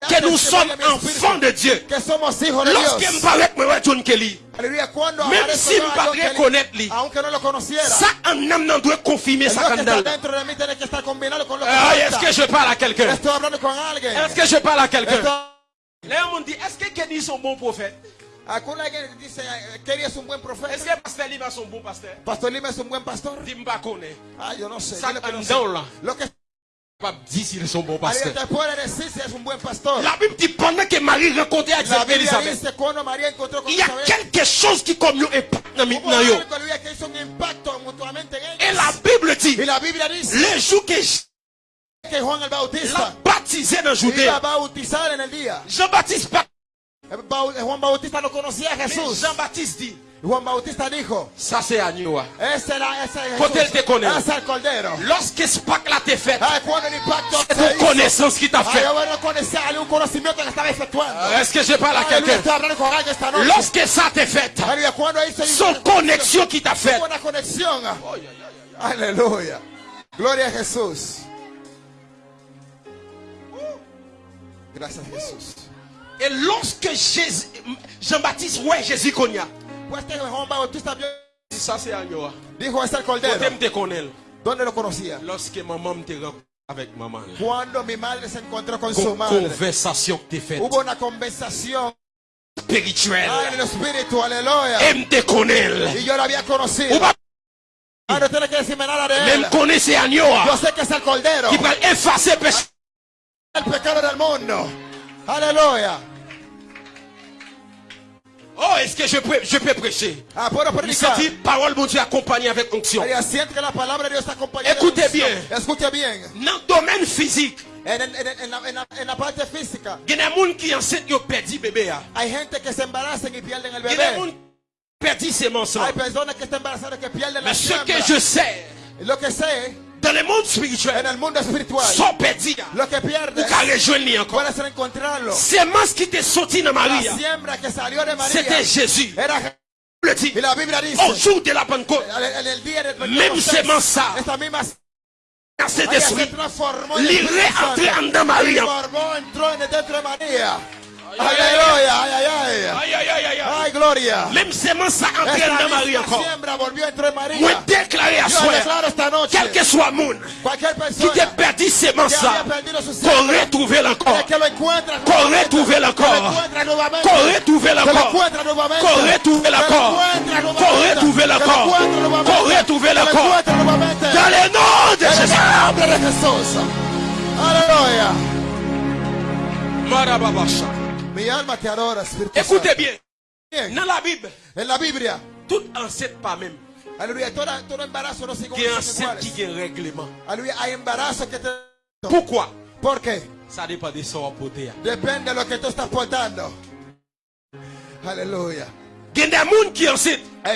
[SPEAKER 1] Que nous sommes enfants de Dieu. Lorsque paraît que moi, John Kelly, Même si me
[SPEAKER 4] a
[SPEAKER 1] pas reconnaître lui. ça en âme doit confirmer ça
[SPEAKER 4] que
[SPEAKER 1] Ah. Est-ce que je parle à quelqu'un? Est-ce que je parle à quelqu'un? Là, on dit, est-ce que Kenny est un bon prophète? Est-ce que Pasteur Lima est un bon pasteur?
[SPEAKER 4] Pastor Lima es un buen pastor.
[SPEAKER 1] Dis-moi pas est.
[SPEAKER 4] Ah.
[SPEAKER 1] Ça en
[SPEAKER 4] sé.
[SPEAKER 1] dedans, là. S'ils sont bons pasteurs. La Bible dit pendant que Marie rencontrait avec Elisabeth, il y a quelque chose qui comme yo impact dans Et la Bible dit,
[SPEAKER 4] Y la Biblia dice
[SPEAKER 1] le jour que l'a baptisé dans Judée. Jean-Baptiste.
[SPEAKER 4] Eh.
[SPEAKER 1] Jean-Baptiste dit,
[SPEAKER 4] Juan Bautista dijo,
[SPEAKER 1] ça c'est agneau. hein.
[SPEAKER 4] ese era ese
[SPEAKER 1] él te connaît.
[SPEAKER 4] Ese es el cordero.
[SPEAKER 1] Lorsque ce Pâques là t'est fait, c'est
[SPEAKER 4] hizo.
[SPEAKER 1] connaissance qui t'a
[SPEAKER 4] Ay,
[SPEAKER 1] fait. Est-ce que je parle à
[SPEAKER 4] Aleluya,
[SPEAKER 1] quelqu'un? Lorsque ça t'est fait, son connexion qui t'a fait.
[SPEAKER 4] Aleluya. Gloria a Jesús. Gracias Jesús.
[SPEAKER 1] Et lorsque Jésus- Jean-Baptiste, ouais, Jésus connaît.
[SPEAKER 4] Pues que Juan Bautista vio-
[SPEAKER 1] Ça c'est agneau.
[SPEAKER 4] dijo es el
[SPEAKER 1] Quand
[SPEAKER 4] cordero.
[SPEAKER 1] tu te connais,
[SPEAKER 4] ¿Dónde lo conocía?
[SPEAKER 1] lorsque maman me te rencontre avec maman,
[SPEAKER 4] Cuando mi madre se encontró con su
[SPEAKER 1] con
[SPEAKER 4] madre.
[SPEAKER 1] conversation que t'es faite
[SPEAKER 4] Hubo una conversación
[SPEAKER 1] spirituelle,
[SPEAKER 4] ay, en el espíritu, aleluya.
[SPEAKER 1] et me te connais.
[SPEAKER 4] Y yo la había conocido.
[SPEAKER 1] Ou pas
[SPEAKER 4] Ah, no tiene que decirme nada de él.
[SPEAKER 1] même connaissez agneau
[SPEAKER 4] Yo sé que es el cordero.
[SPEAKER 1] qui va effacer péché.
[SPEAKER 4] El pecado del mundo. Aleluya.
[SPEAKER 1] Oh, est-ce que je peux, je peux prêcher?
[SPEAKER 4] Ah,
[SPEAKER 1] Il
[SPEAKER 4] predicar.
[SPEAKER 1] dit, parole, mon Dieu, accompagnée avec onction. Écoutez bien.
[SPEAKER 4] Bien.
[SPEAKER 1] Dans le domaine physique, il y a des gens qui enceintent, ils ont perdu bébé.
[SPEAKER 4] el
[SPEAKER 1] Il y a des gens qui ont perdu
[SPEAKER 4] pierden la
[SPEAKER 1] Mais ce que je sais, dans le monde spirituel, sont perdus.
[SPEAKER 4] lo que
[SPEAKER 1] Ou rejoindre encore. Sémence qui t'est sorti dans
[SPEAKER 4] María
[SPEAKER 1] c'était Jésus. Le dit,
[SPEAKER 4] la Biblia dice
[SPEAKER 1] au jour de la Pentecôte, Même semence ça.
[SPEAKER 4] se transformó en
[SPEAKER 1] dans
[SPEAKER 4] Ay, gloria.
[SPEAKER 1] Même sémence ça entraîne dans Marie encore.
[SPEAKER 4] a
[SPEAKER 1] Moi, déclarer à soi, quel que soit monde
[SPEAKER 4] cualquier
[SPEAKER 1] qui t'ait perdu sémence
[SPEAKER 4] que
[SPEAKER 1] ça, qu'on retrouve encore. Qu'on retrouve encore. Qu'on retrouve encore. Qu'on retrouve encore. Qu'on retrouve encore. Qu'on retrouve encore. Dans le nom de Jésus.
[SPEAKER 4] Aleluya.
[SPEAKER 1] Marababasha.
[SPEAKER 4] Mi alma te adora, Espíritu
[SPEAKER 1] Écoutez
[SPEAKER 4] Santo.
[SPEAKER 1] bien, dans la Bible,
[SPEAKER 4] En la Biblia,
[SPEAKER 1] tout enceinte pas même,
[SPEAKER 4] aleluya, todo, todo embarazo no
[SPEAKER 1] qui
[SPEAKER 4] son
[SPEAKER 1] enceinte qui
[SPEAKER 4] iguales.
[SPEAKER 1] a un règlement.
[SPEAKER 4] Hay embarazos que te...
[SPEAKER 1] Pourquoi?
[SPEAKER 4] ¿Por qué?
[SPEAKER 1] Ça dépend de son apôté.
[SPEAKER 4] Depende de lo que tú estás portando. Aleluya.
[SPEAKER 1] Il y a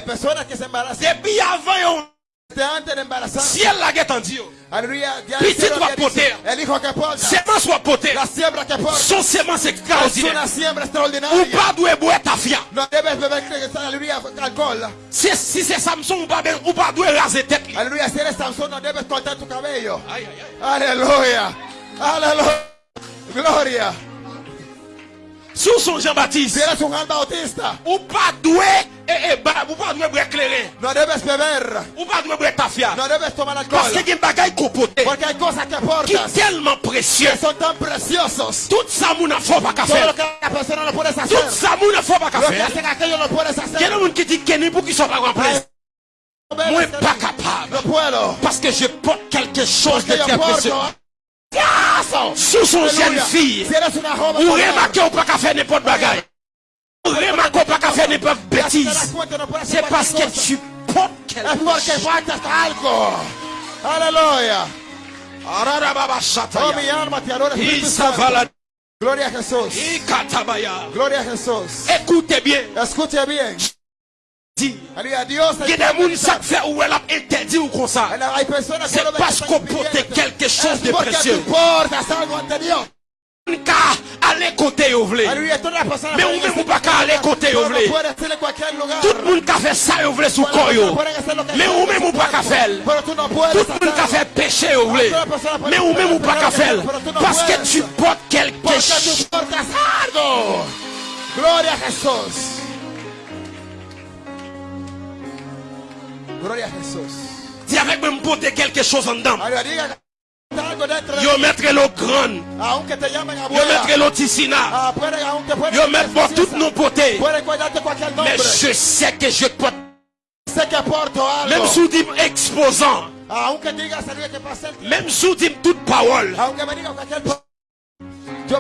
[SPEAKER 1] des gens qui
[SPEAKER 4] se embarazan
[SPEAKER 1] Depuis avant, elle la guette en Dieu, Petit porter. Apôté,
[SPEAKER 4] La siembra que porta.
[SPEAKER 1] son sémence
[SPEAKER 4] Es
[SPEAKER 1] extraordinaire. Ou pas doit boire ta fia. Si, si c'est Samson ou pas, ben- doit raser tête.
[SPEAKER 4] Si eres Sansón, no debes cortar tu cabello. Aleluya. Aleluya. Gloria.
[SPEAKER 1] Sous son Jean-Baptiste,
[SPEAKER 4] Bautista,
[SPEAKER 1] ou pas eh, bah, ou pas
[SPEAKER 4] no debes beber.
[SPEAKER 1] Ou pas
[SPEAKER 4] tomar alcohol.
[SPEAKER 1] Parce qu'il y a des bagailles compoté
[SPEAKER 4] Porque hay cosas que
[SPEAKER 1] qui tellement précieux.
[SPEAKER 4] que son tan preciosos.
[SPEAKER 1] Tout ça, pas qu'à
[SPEAKER 4] Todo lo
[SPEAKER 1] faire.
[SPEAKER 4] que la persona no puedes
[SPEAKER 1] Tout ça, mon enfant, pas qu'à
[SPEAKER 4] Lo que
[SPEAKER 1] faire.
[SPEAKER 4] hacen aquello puedes
[SPEAKER 1] a
[SPEAKER 4] hacer.
[SPEAKER 1] qui pour pas.
[SPEAKER 4] No
[SPEAKER 1] Moi,
[SPEAKER 4] que
[SPEAKER 1] pas capable.
[SPEAKER 4] No puedo.
[SPEAKER 1] Parce que je porte quelque chose de très précieux. Sous
[SPEAKER 4] una joven
[SPEAKER 1] Ou remarquez ou pas qu'à faire n'importe bagaille. Remarque pas qu'à faire n'importe
[SPEAKER 4] te das
[SPEAKER 1] bêtise.
[SPEAKER 4] cuenta, no puedes
[SPEAKER 1] C'est
[SPEAKER 4] hacer
[SPEAKER 1] parce
[SPEAKER 4] cualquier
[SPEAKER 1] que
[SPEAKER 4] cosa.
[SPEAKER 1] tu
[SPEAKER 4] algo. Aleluya. Gloria a.
[SPEAKER 1] Ikatabaya.
[SPEAKER 4] Gloria a Jesús.
[SPEAKER 1] Écoutez bien.
[SPEAKER 4] Escuche bien. Dios
[SPEAKER 1] Il y a des gens qui faire où elle a interdit ou comme ça. C'est parce qu'on
[SPEAKER 4] impidiéndote.
[SPEAKER 1] quelque chose de précieux. allez côté vous voulez. Mais ou même ou pas qu'à aller côté vous voulez. Tout le monde qui a fait ça vous voulez sous corps. Mais ou
[SPEAKER 4] con
[SPEAKER 1] même ou pas qu'à faire. Tout le monde qui fait péché vous voulez. Mais ou même ou pas qu'à faire. Parce que tu portes quelque chose.
[SPEAKER 4] Gloria a Jesús. Gloria a Jesús.
[SPEAKER 1] Dis avec me porter quelque chose en dedans. Yo mettre l'eau grande. Yo mettre l'eau ticina.
[SPEAKER 4] Ah.
[SPEAKER 1] Yo mettre pour tout nos
[SPEAKER 4] nombre.
[SPEAKER 1] Mais je sais que je porte. Même sous dit exposant. Même sous dit toute parole.
[SPEAKER 4] Aunque me diga cualquier po- Yo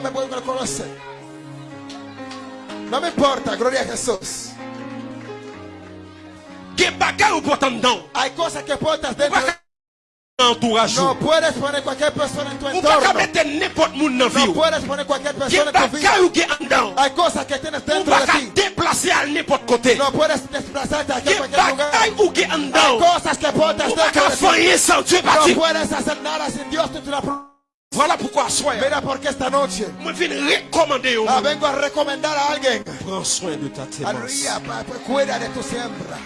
[SPEAKER 1] Que bagay ou porte en dedans.
[SPEAKER 4] Hay cosas que portas
[SPEAKER 1] Ou
[SPEAKER 4] dentro.
[SPEAKER 1] pas qu'à entourage.
[SPEAKER 4] No
[SPEAKER 1] ou.
[SPEAKER 4] puedes poner cualquier persona en tu
[SPEAKER 1] Ou pas qu'à
[SPEAKER 4] entorno.
[SPEAKER 1] mettre n'importe monde dans la vie.
[SPEAKER 4] No
[SPEAKER 1] ou.
[SPEAKER 4] puedes poner cualquier
[SPEAKER 1] Que
[SPEAKER 4] persona en tu vida.
[SPEAKER 1] bagay ou qui en dedans.
[SPEAKER 4] Hay cosas que tienes
[SPEAKER 1] Ou
[SPEAKER 4] dentro
[SPEAKER 1] pas
[SPEAKER 4] de
[SPEAKER 1] qu'à
[SPEAKER 4] ti.
[SPEAKER 1] déplacer à n'importe côté.
[SPEAKER 4] No puedes desplazarte a
[SPEAKER 1] Que
[SPEAKER 4] cualquier lugar.
[SPEAKER 1] bagay ou qui en
[SPEAKER 4] Hay
[SPEAKER 1] dedans.
[SPEAKER 4] cosas que portas
[SPEAKER 1] Ou pas
[SPEAKER 4] dentro
[SPEAKER 1] qu'à
[SPEAKER 4] de ti.
[SPEAKER 1] faire sans Dieu
[SPEAKER 4] No
[SPEAKER 1] parti.
[SPEAKER 4] puedes hacer nada sin Dios. Tú te la pro-
[SPEAKER 1] Voilà pourquoi sois.
[SPEAKER 4] Mira porque esta noche
[SPEAKER 1] Moi viens recommander au
[SPEAKER 4] ah,
[SPEAKER 1] monde.
[SPEAKER 4] vengo a recomendar a alguien.
[SPEAKER 1] Prends soin de ta sémence.
[SPEAKER 4] Aleluya, pa- pa- cuida de tu siembra.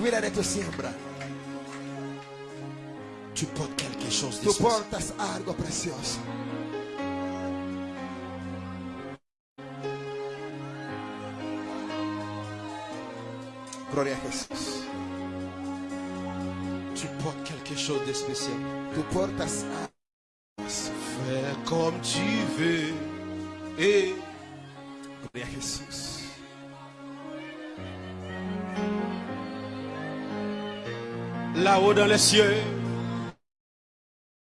[SPEAKER 4] De tu siembra.
[SPEAKER 1] Tu portes quelque chose de
[SPEAKER 4] Tú
[SPEAKER 1] spécial.
[SPEAKER 4] portas algo precioso. Gloria a Jesús.
[SPEAKER 1] Tu portes quelque chose de spécial.
[SPEAKER 4] Tú portas.
[SPEAKER 1] Fais comme tu veux. Et
[SPEAKER 4] Gloria a Jesús.
[SPEAKER 1] Là-haut dans les cieux.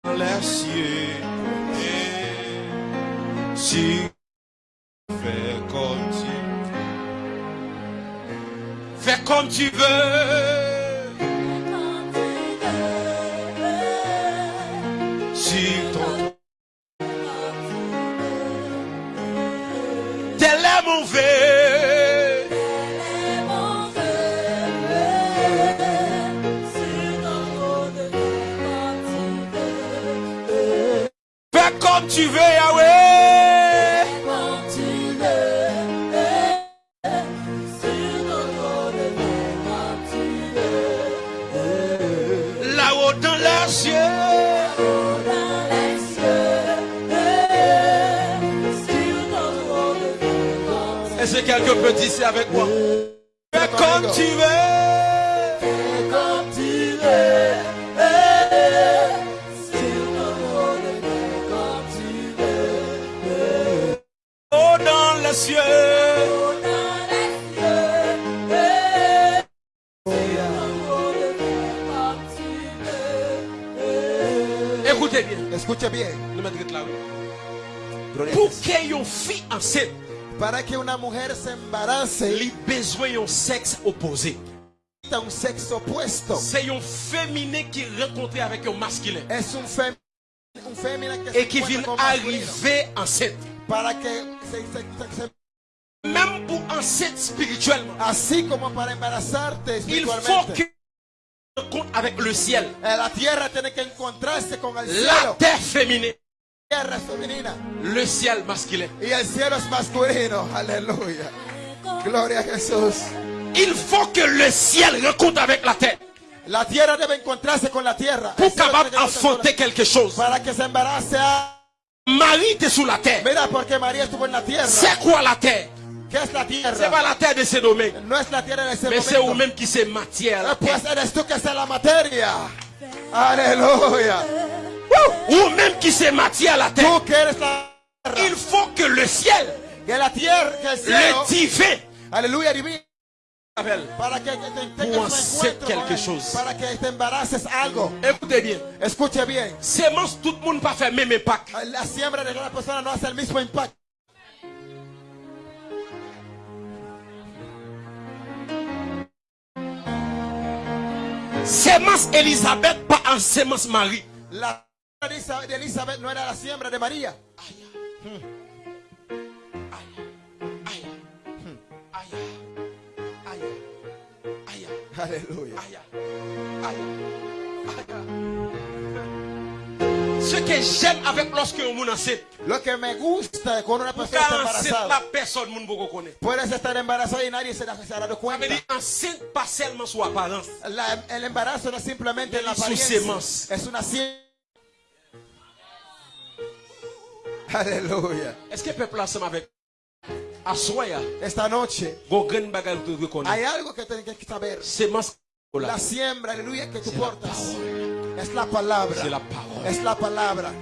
[SPEAKER 1] Dans les cieux. Et tu fais comme tu Fais comme tu veux. Sur ton Tel est tu veux, Yahweh? Là-haut dans les cieux. Est-ce que quelqu'un peut dire avec moi? Les cieux. Écoutez bien.
[SPEAKER 4] Escuche bien.
[SPEAKER 1] Pour que une fille enceinte,
[SPEAKER 4] Para que una mujer se embarace,
[SPEAKER 1] les besoins un sexe opposé.
[SPEAKER 4] necesita un sexo opuesto.
[SPEAKER 1] C'est un féminin qui rencontre avec un masculin et qui vient arriver enceinte.
[SPEAKER 4] Para que se, se-
[SPEAKER 1] Même pour enceinte spirituellement,
[SPEAKER 4] así como para embarazarte
[SPEAKER 1] il faut que rencontre avec le ciel.
[SPEAKER 4] Eh, La tierra tiene que encontrarse con el
[SPEAKER 1] La
[SPEAKER 4] cielo.
[SPEAKER 1] terre féminine,
[SPEAKER 4] tierra femenina
[SPEAKER 1] le ciel masculin.
[SPEAKER 4] y el cielo es masculino. Aleluya. Gloria a Jesús.
[SPEAKER 1] Il faut que le ciel rencontre avec la terre
[SPEAKER 4] La tierra debe encontrarse con la tierra.
[SPEAKER 1] pour capable enfanter quelque chose.
[SPEAKER 4] la- Para que se embarace. a-
[SPEAKER 1] Marie était sous la terre. C'est quoi la terre?
[SPEAKER 4] ¿Qué es la
[SPEAKER 1] C'est pas la terre de ces domaines. Mais c'est vous-même qui c'est matière. la
[SPEAKER 4] Eh, Pues
[SPEAKER 1] terre.
[SPEAKER 4] eres tú que es la materia. Aleluya.
[SPEAKER 1] Ou même qui c'est matière la terre.
[SPEAKER 4] Eres la tierra.
[SPEAKER 1] Il faut que le ciel, le divin,
[SPEAKER 4] Aleluya,
[SPEAKER 1] pour en
[SPEAKER 4] sait
[SPEAKER 1] quelque chose. Écoutez bien.
[SPEAKER 4] Écoutez bien.
[SPEAKER 1] Semence, tout le monde pas fait même impact.
[SPEAKER 4] La siembra de la personne n'a pas le même impact.
[SPEAKER 1] Semence Elisabeth, pas en semence Marie.
[SPEAKER 4] La semence d'Elisabeth n'est pas la siembra de Maria. Aleluya.
[SPEAKER 1] Ce que j'aime avec lorsque on enceinte,
[SPEAKER 4] Lo que me gusta cuando una persona está embarazada,
[SPEAKER 1] pas personne ne peut connaître.
[SPEAKER 4] puedes estar embarazada y nadie se da- cuenta.
[SPEAKER 1] enceinte pas seulement sur apparence.
[SPEAKER 4] La- el embarazo no es simplemente la
[SPEAKER 1] Su
[SPEAKER 4] apariencia, es una. Aleluya.
[SPEAKER 1] Est-ce que le peuple ensemble avec Asoya,
[SPEAKER 4] esta noche hay algo que tienen que saber. La siembra, aleluya, que tú portas. Es la palabra.
[SPEAKER 1] Es la palabra.
[SPEAKER 4] Es la palabra.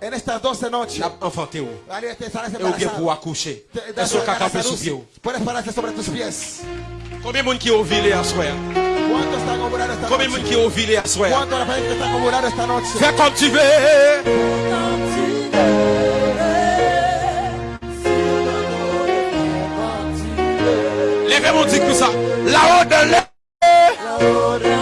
[SPEAKER 4] En estas 12 noches. Aleluya. Puedes pararte sobre tus pies.
[SPEAKER 1] Combien moun
[SPEAKER 4] ki ouvi le aswaya?
[SPEAKER 1] Combien
[SPEAKER 4] moun ki ouvi le?
[SPEAKER 1] Fais comme tu veux. dit tout ça. La
[SPEAKER 4] haut de.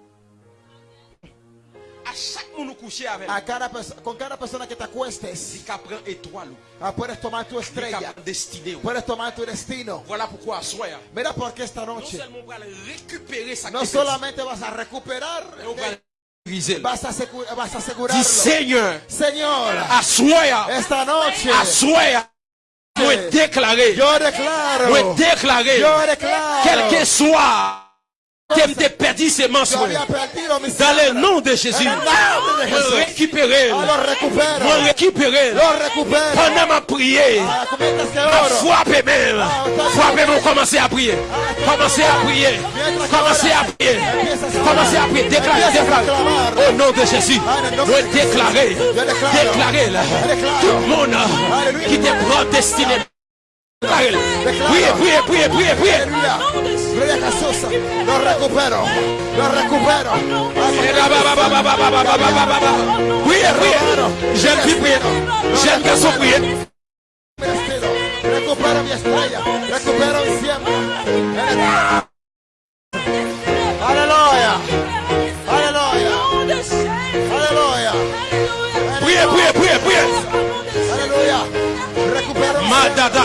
[SPEAKER 4] A cada, con cada persona que te acuestes, ah, puedes tomar tu estrella, puedes tomar tu destino. Mira por qué esta noche. no solamente vas a recuperar. Vas a, vas a asegurarlo. Señor,
[SPEAKER 1] Señor,
[SPEAKER 4] esta noche, yo declaro, yo declaro,
[SPEAKER 1] quel que soit
[SPEAKER 4] thème de perdition,
[SPEAKER 1] dans le nom de Jésus, récupérer, récupérer, pendant ma prière, frappez même, frappez même, commencez à prier, commencez à prier, commencez à prier, commencez à prier, déclarez, au nom de Jésus, déclarer, déclarer, tout le monde qui te prend Ángel, cuide, cuide, cuide,
[SPEAKER 4] cuide. Gloria lo recupero, lo recupero.
[SPEAKER 1] Cuide, cuide. Jean Pipino, Jean
[SPEAKER 4] Caso, cuide. Recupero mi estrella, recupero.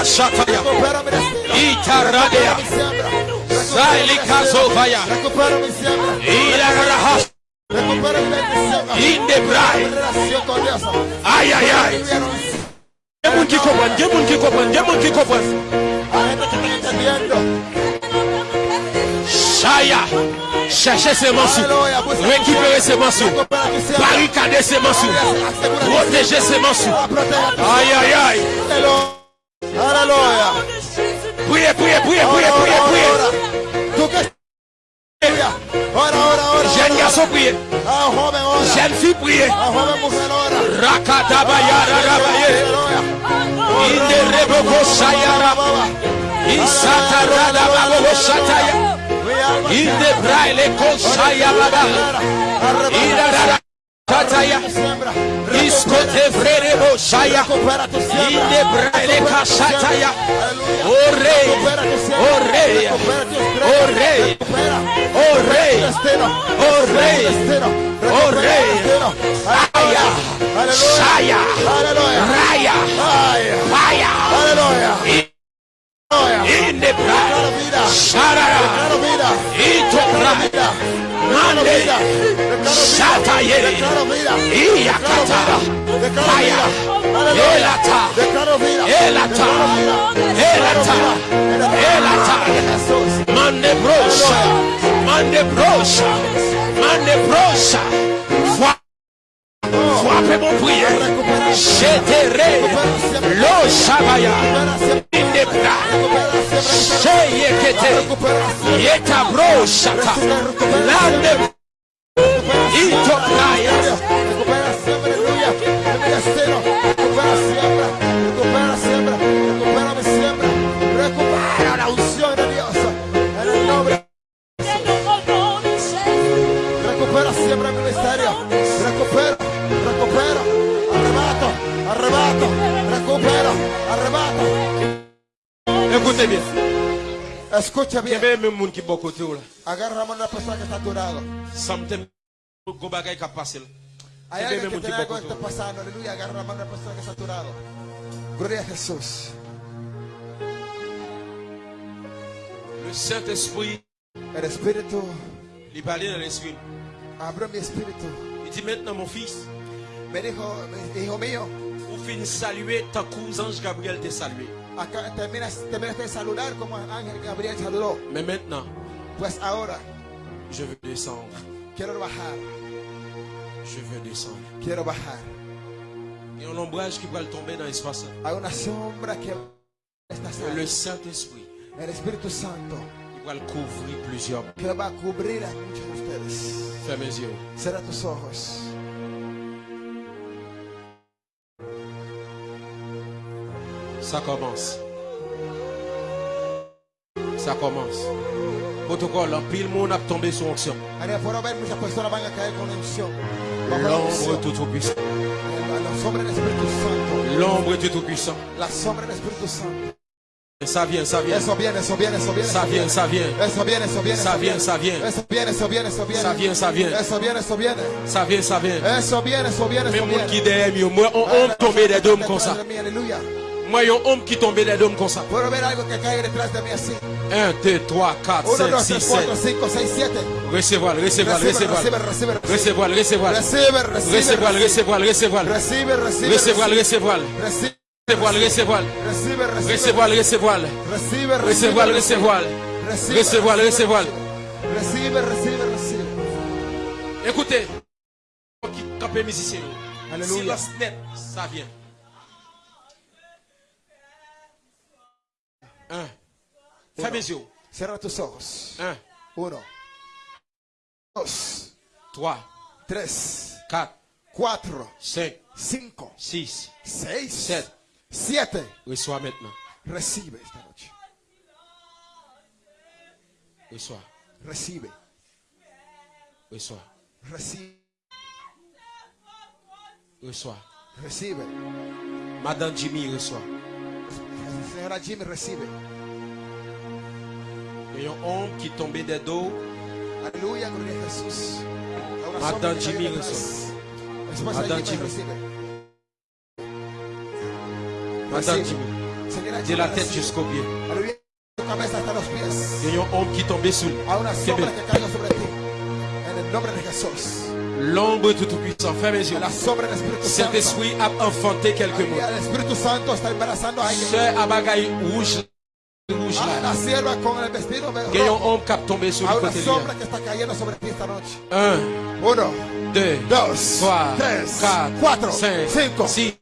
[SPEAKER 1] Shataya,
[SPEAKER 4] Itaradia,
[SPEAKER 1] Salika
[SPEAKER 4] Sofaya, Ila Rahas,
[SPEAKER 1] Indebrai, Ay, ay, ay. Llevo
[SPEAKER 4] Kikopan, llevo Kikopan, llevo Kikopan.
[SPEAKER 1] Shaya, cherchez ses mansours,
[SPEAKER 4] récupérer ses mansours,
[SPEAKER 1] barricader ses mansours, protéger ses mansours. Aïe, aïe, aïe.
[SPEAKER 4] Hallelujah.
[SPEAKER 1] Prie, prie, prie, prie, prie, prie.
[SPEAKER 4] Tu que Ora, ora, ora.
[SPEAKER 1] Jeune garçon, priez. Jeune fille, priez. yara
[SPEAKER 4] rarabaye.
[SPEAKER 1] Inde reboko sayaraba. Insata radababo
[SPEAKER 4] sataya.
[SPEAKER 1] Inde braile kosayababa. Inde
[SPEAKER 2] radababo.
[SPEAKER 4] Kataya
[SPEAKER 2] iskote
[SPEAKER 4] frere boshaya
[SPEAKER 2] inde brele kashataya
[SPEAKER 4] ore.
[SPEAKER 2] Ore.
[SPEAKER 4] Ore.
[SPEAKER 2] Ore.
[SPEAKER 4] Ore. Ore.
[SPEAKER 2] Aya shaya. Raya. Fire. Inde
[SPEAKER 4] brele.
[SPEAKER 2] Sharara ito
[SPEAKER 4] brele.
[SPEAKER 2] Mande
[SPEAKER 4] Shata Yeri
[SPEAKER 2] Iyakata
[SPEAKER 4] Kaya
[SPEAKER 2] Elata Elata Elata Elata Mande Brosha Mande Brosha Mande Brosha Frappe mon prière. J'éterai l'eau Shabaya. In the blood sheyekete yetabroshata lande ito
[SPEAKER 4] kaya.
[SPEAKER 1] Écoutez bien. Il y même monde qui bon côté là.
[SPEAKER 4] Que.
[SPEAKER 1] Ça. Go bagay Il y même monde qui bon côté
[SPEAKER 4] que. Gloria a Jesús.
[SPEAKER 1] Le Saint-Esprit,
[SPEAKER 4] El Espíritu
[SPEAKER 1] il parlait dans l'esprit.
[SPEAKER 4] mi espíritu.
[SPEAKER 1] Il dit maintenant mon fils,
[SPEAKER 4] Me dijo, hijo mío,
[SPEAKER 1] pour finir saluer tant que Gabriel t'a salué.
[SPEAKER 4] Acá terminas, terminaste de saludar como Ángel Gabriel saludó.
[SPEAKER 1] Mais maintenant,
[SPEAKER 4] Pues ahora
[SPEAKER 1] je veux descendre.
[SPEAKER 4] quiero bajar,
[SPEAKER 1] Je veux descendre.
[SPEAKER 4] quiero bajar.
[SPEAKER 1] Il y a un ombrage qui va le tomber dans l'espace.
[SPEAKER 4] Hay una sombra que está
[SPEAKER 1] Le. Saint-Esprit,
[SPEAKER 4] El Espíritu Santo
[SPEAKER 1] il va le couvrir plusieurs.
[SPEAKER 4] que va cubrir a muchos de ustedes.
[SPEAKER 1] Ferme les yeux.
[SPEAKER 4] Cierra tus ojos.
[SPEAKER 1] Ça commence. Ça commence. Protocole, en pile monde a tombé sur onction. L'ombre tout tout puissant. L'ombre du tout puissant.
[SPEAKER 4] La sombra del Espíritu Santo.
[SPEAKER 1] Ça vient, ça vient.
[SPEAKER 4] Eso viene, eso viene, eso viene.
[SPEAKER 1] Ça vient, ça vient.
[SPEAKER 4] Eso viene, eso viene.
[SPEAKER 1] Ça vient, ça vient.
[SPEAKER 4] Eso viene, eso viene, eso viene.
[SPEAKER 1] Ça vient, ça vient.
[SPEAKER 4] Eso viene, eso viene.
[SPEAKER 1] Ça vient, ça vient.
[SPEAKER 4] Eso viene, eso viene, viene.
[SPEAKER 1] qui derrière moi, on tombé des dômes comme ça.
[SPEAKER 4] Aleluya.
[SPEAKER 1] Moi, il y a un homme qui tombé des dômes comme ça.
[SPEAKER 4] Puedo ver algo que cae detrás de mí así.
[SPEAKER 1] 1, 2, 3, 4,
[SPEAKER 4] 1,
[SPEAKER 1] 5,
[SPEAKER 4] 2,
[SPEAKER 1] 6,
[SPEAKER 4] 3, 4,
[SPEAKER 1] 7.
[SPEAKER 4] 5, 6, 7.
[SPEAKER 1] Recevoir, recevoir, recevoir. Recevoir, recevoir. Recevoir, recevoir, recevoir. Recevoir, recevoir. Recevoir, recevoir.
[SPEAKER 4] recibe, recibe.
[SPEAKER 1] Recevoir, recevoir.
[SPEAKER 4] Recibe, recibe,
[SPEAKER 1] Recevoir, recevoir.
[SPEAKER 4] Recibe,
[SPEAKER 1] Recevoir, recevoir.
[SPEAKER 4] Recibe, recibe, recibe.
[SPEAKER 1] Écoutez, qui campé musicien.
[SPEAKER 4] Alléluia.
[SPEAKER 1] Silence net, ça vient.
[SPEAKER 4] Cierra tus ojos.
[SPEAKER 1] Un,
[SPEAKER 4] Uno, dos,
[SPEAKER 1] trois,
[SPEAKER 4] tres,
[SPEAKER 1] quatre,
[SPEAKER 4] cuatro,
[SPEAKER 1] cinq,
[SPEAKER 4] cinco,
[SPEAKER 1] six,
[SPEAKER 4] seis,
[SPEAKER 1] sept.
[SPEAKER 4] siete.
[SPEAKER 1] Reçois maintenant.
[SPEAKER 4] Recibe esta noche.
[SPEAKER 1] Reçois.
[SPEAKER 4] Recibe,
[SPEAKER 1] Reçois.
[SPEAKER 4] recibe,
[SPEAKER 1] Reçois.
[SPEAKER 4] recibe.
[SPEAKER 1] Madame Jimmy reçoit.
[SPEAKER 4] Señora Jimmy, recibe.
[SPEAKER 1] Il y a un homme qui tombait des dos.
[SPEAKER 4] Aleluya, gloria a Jesús. A una
[SPEAKER 1] Madame
[SPEAKER 4] sombra que
[SPEAKER 1] Jimmy
[SPEAKER 4] cae detrás.
[SPEAKER 1] reçoit.
[SPEAKER 4] Esposa
[SPEAKER 1] Madame
[SPEAKER 4] Jimmy,
[SPEAKER 1] Jimmy.
[SPEAKER 4] recibe.
[SPEAKER 1] Madame
[SPEAKER 4] Recibe.
[SPEAKER 1] Jimmy.
[SPEAKER 4] Señora
[SPEAKER 1] De
[SPEAKER 4] Jimmy,
[SPEAKER 1] la tête
[SPEAKER 4] recibe.
[SPEAKER 1] jusqu'aux pieds.
[SPEAKER 4] Aleluya, tu cabeza hasta los pies.
[SPEAKER 1] Il y a un homme qui tombait sous lui.
[SPEAKER 4] A una sombra
[SPEAKER 1] bien.
[SPEAKER 4] que caiga sobre ti. En el nombre de Jesús.
[SPEAKER 1] L'ombre tout puissant. Ferme les yeux.
[SPEAKER 4] Santo.
[SPEAKER 1] Saint-Esprit a enfanté quelques mots. Sœur Abagaï rouge. Rouge là. Il y a un homme qui a tombé sur
[SPEAKER 4] A
[SPEAKER 1] le côté. Un,
[SPEAKER 4] Uno,
[SPEAKER 1] deux, trois, quatre, cinq, six,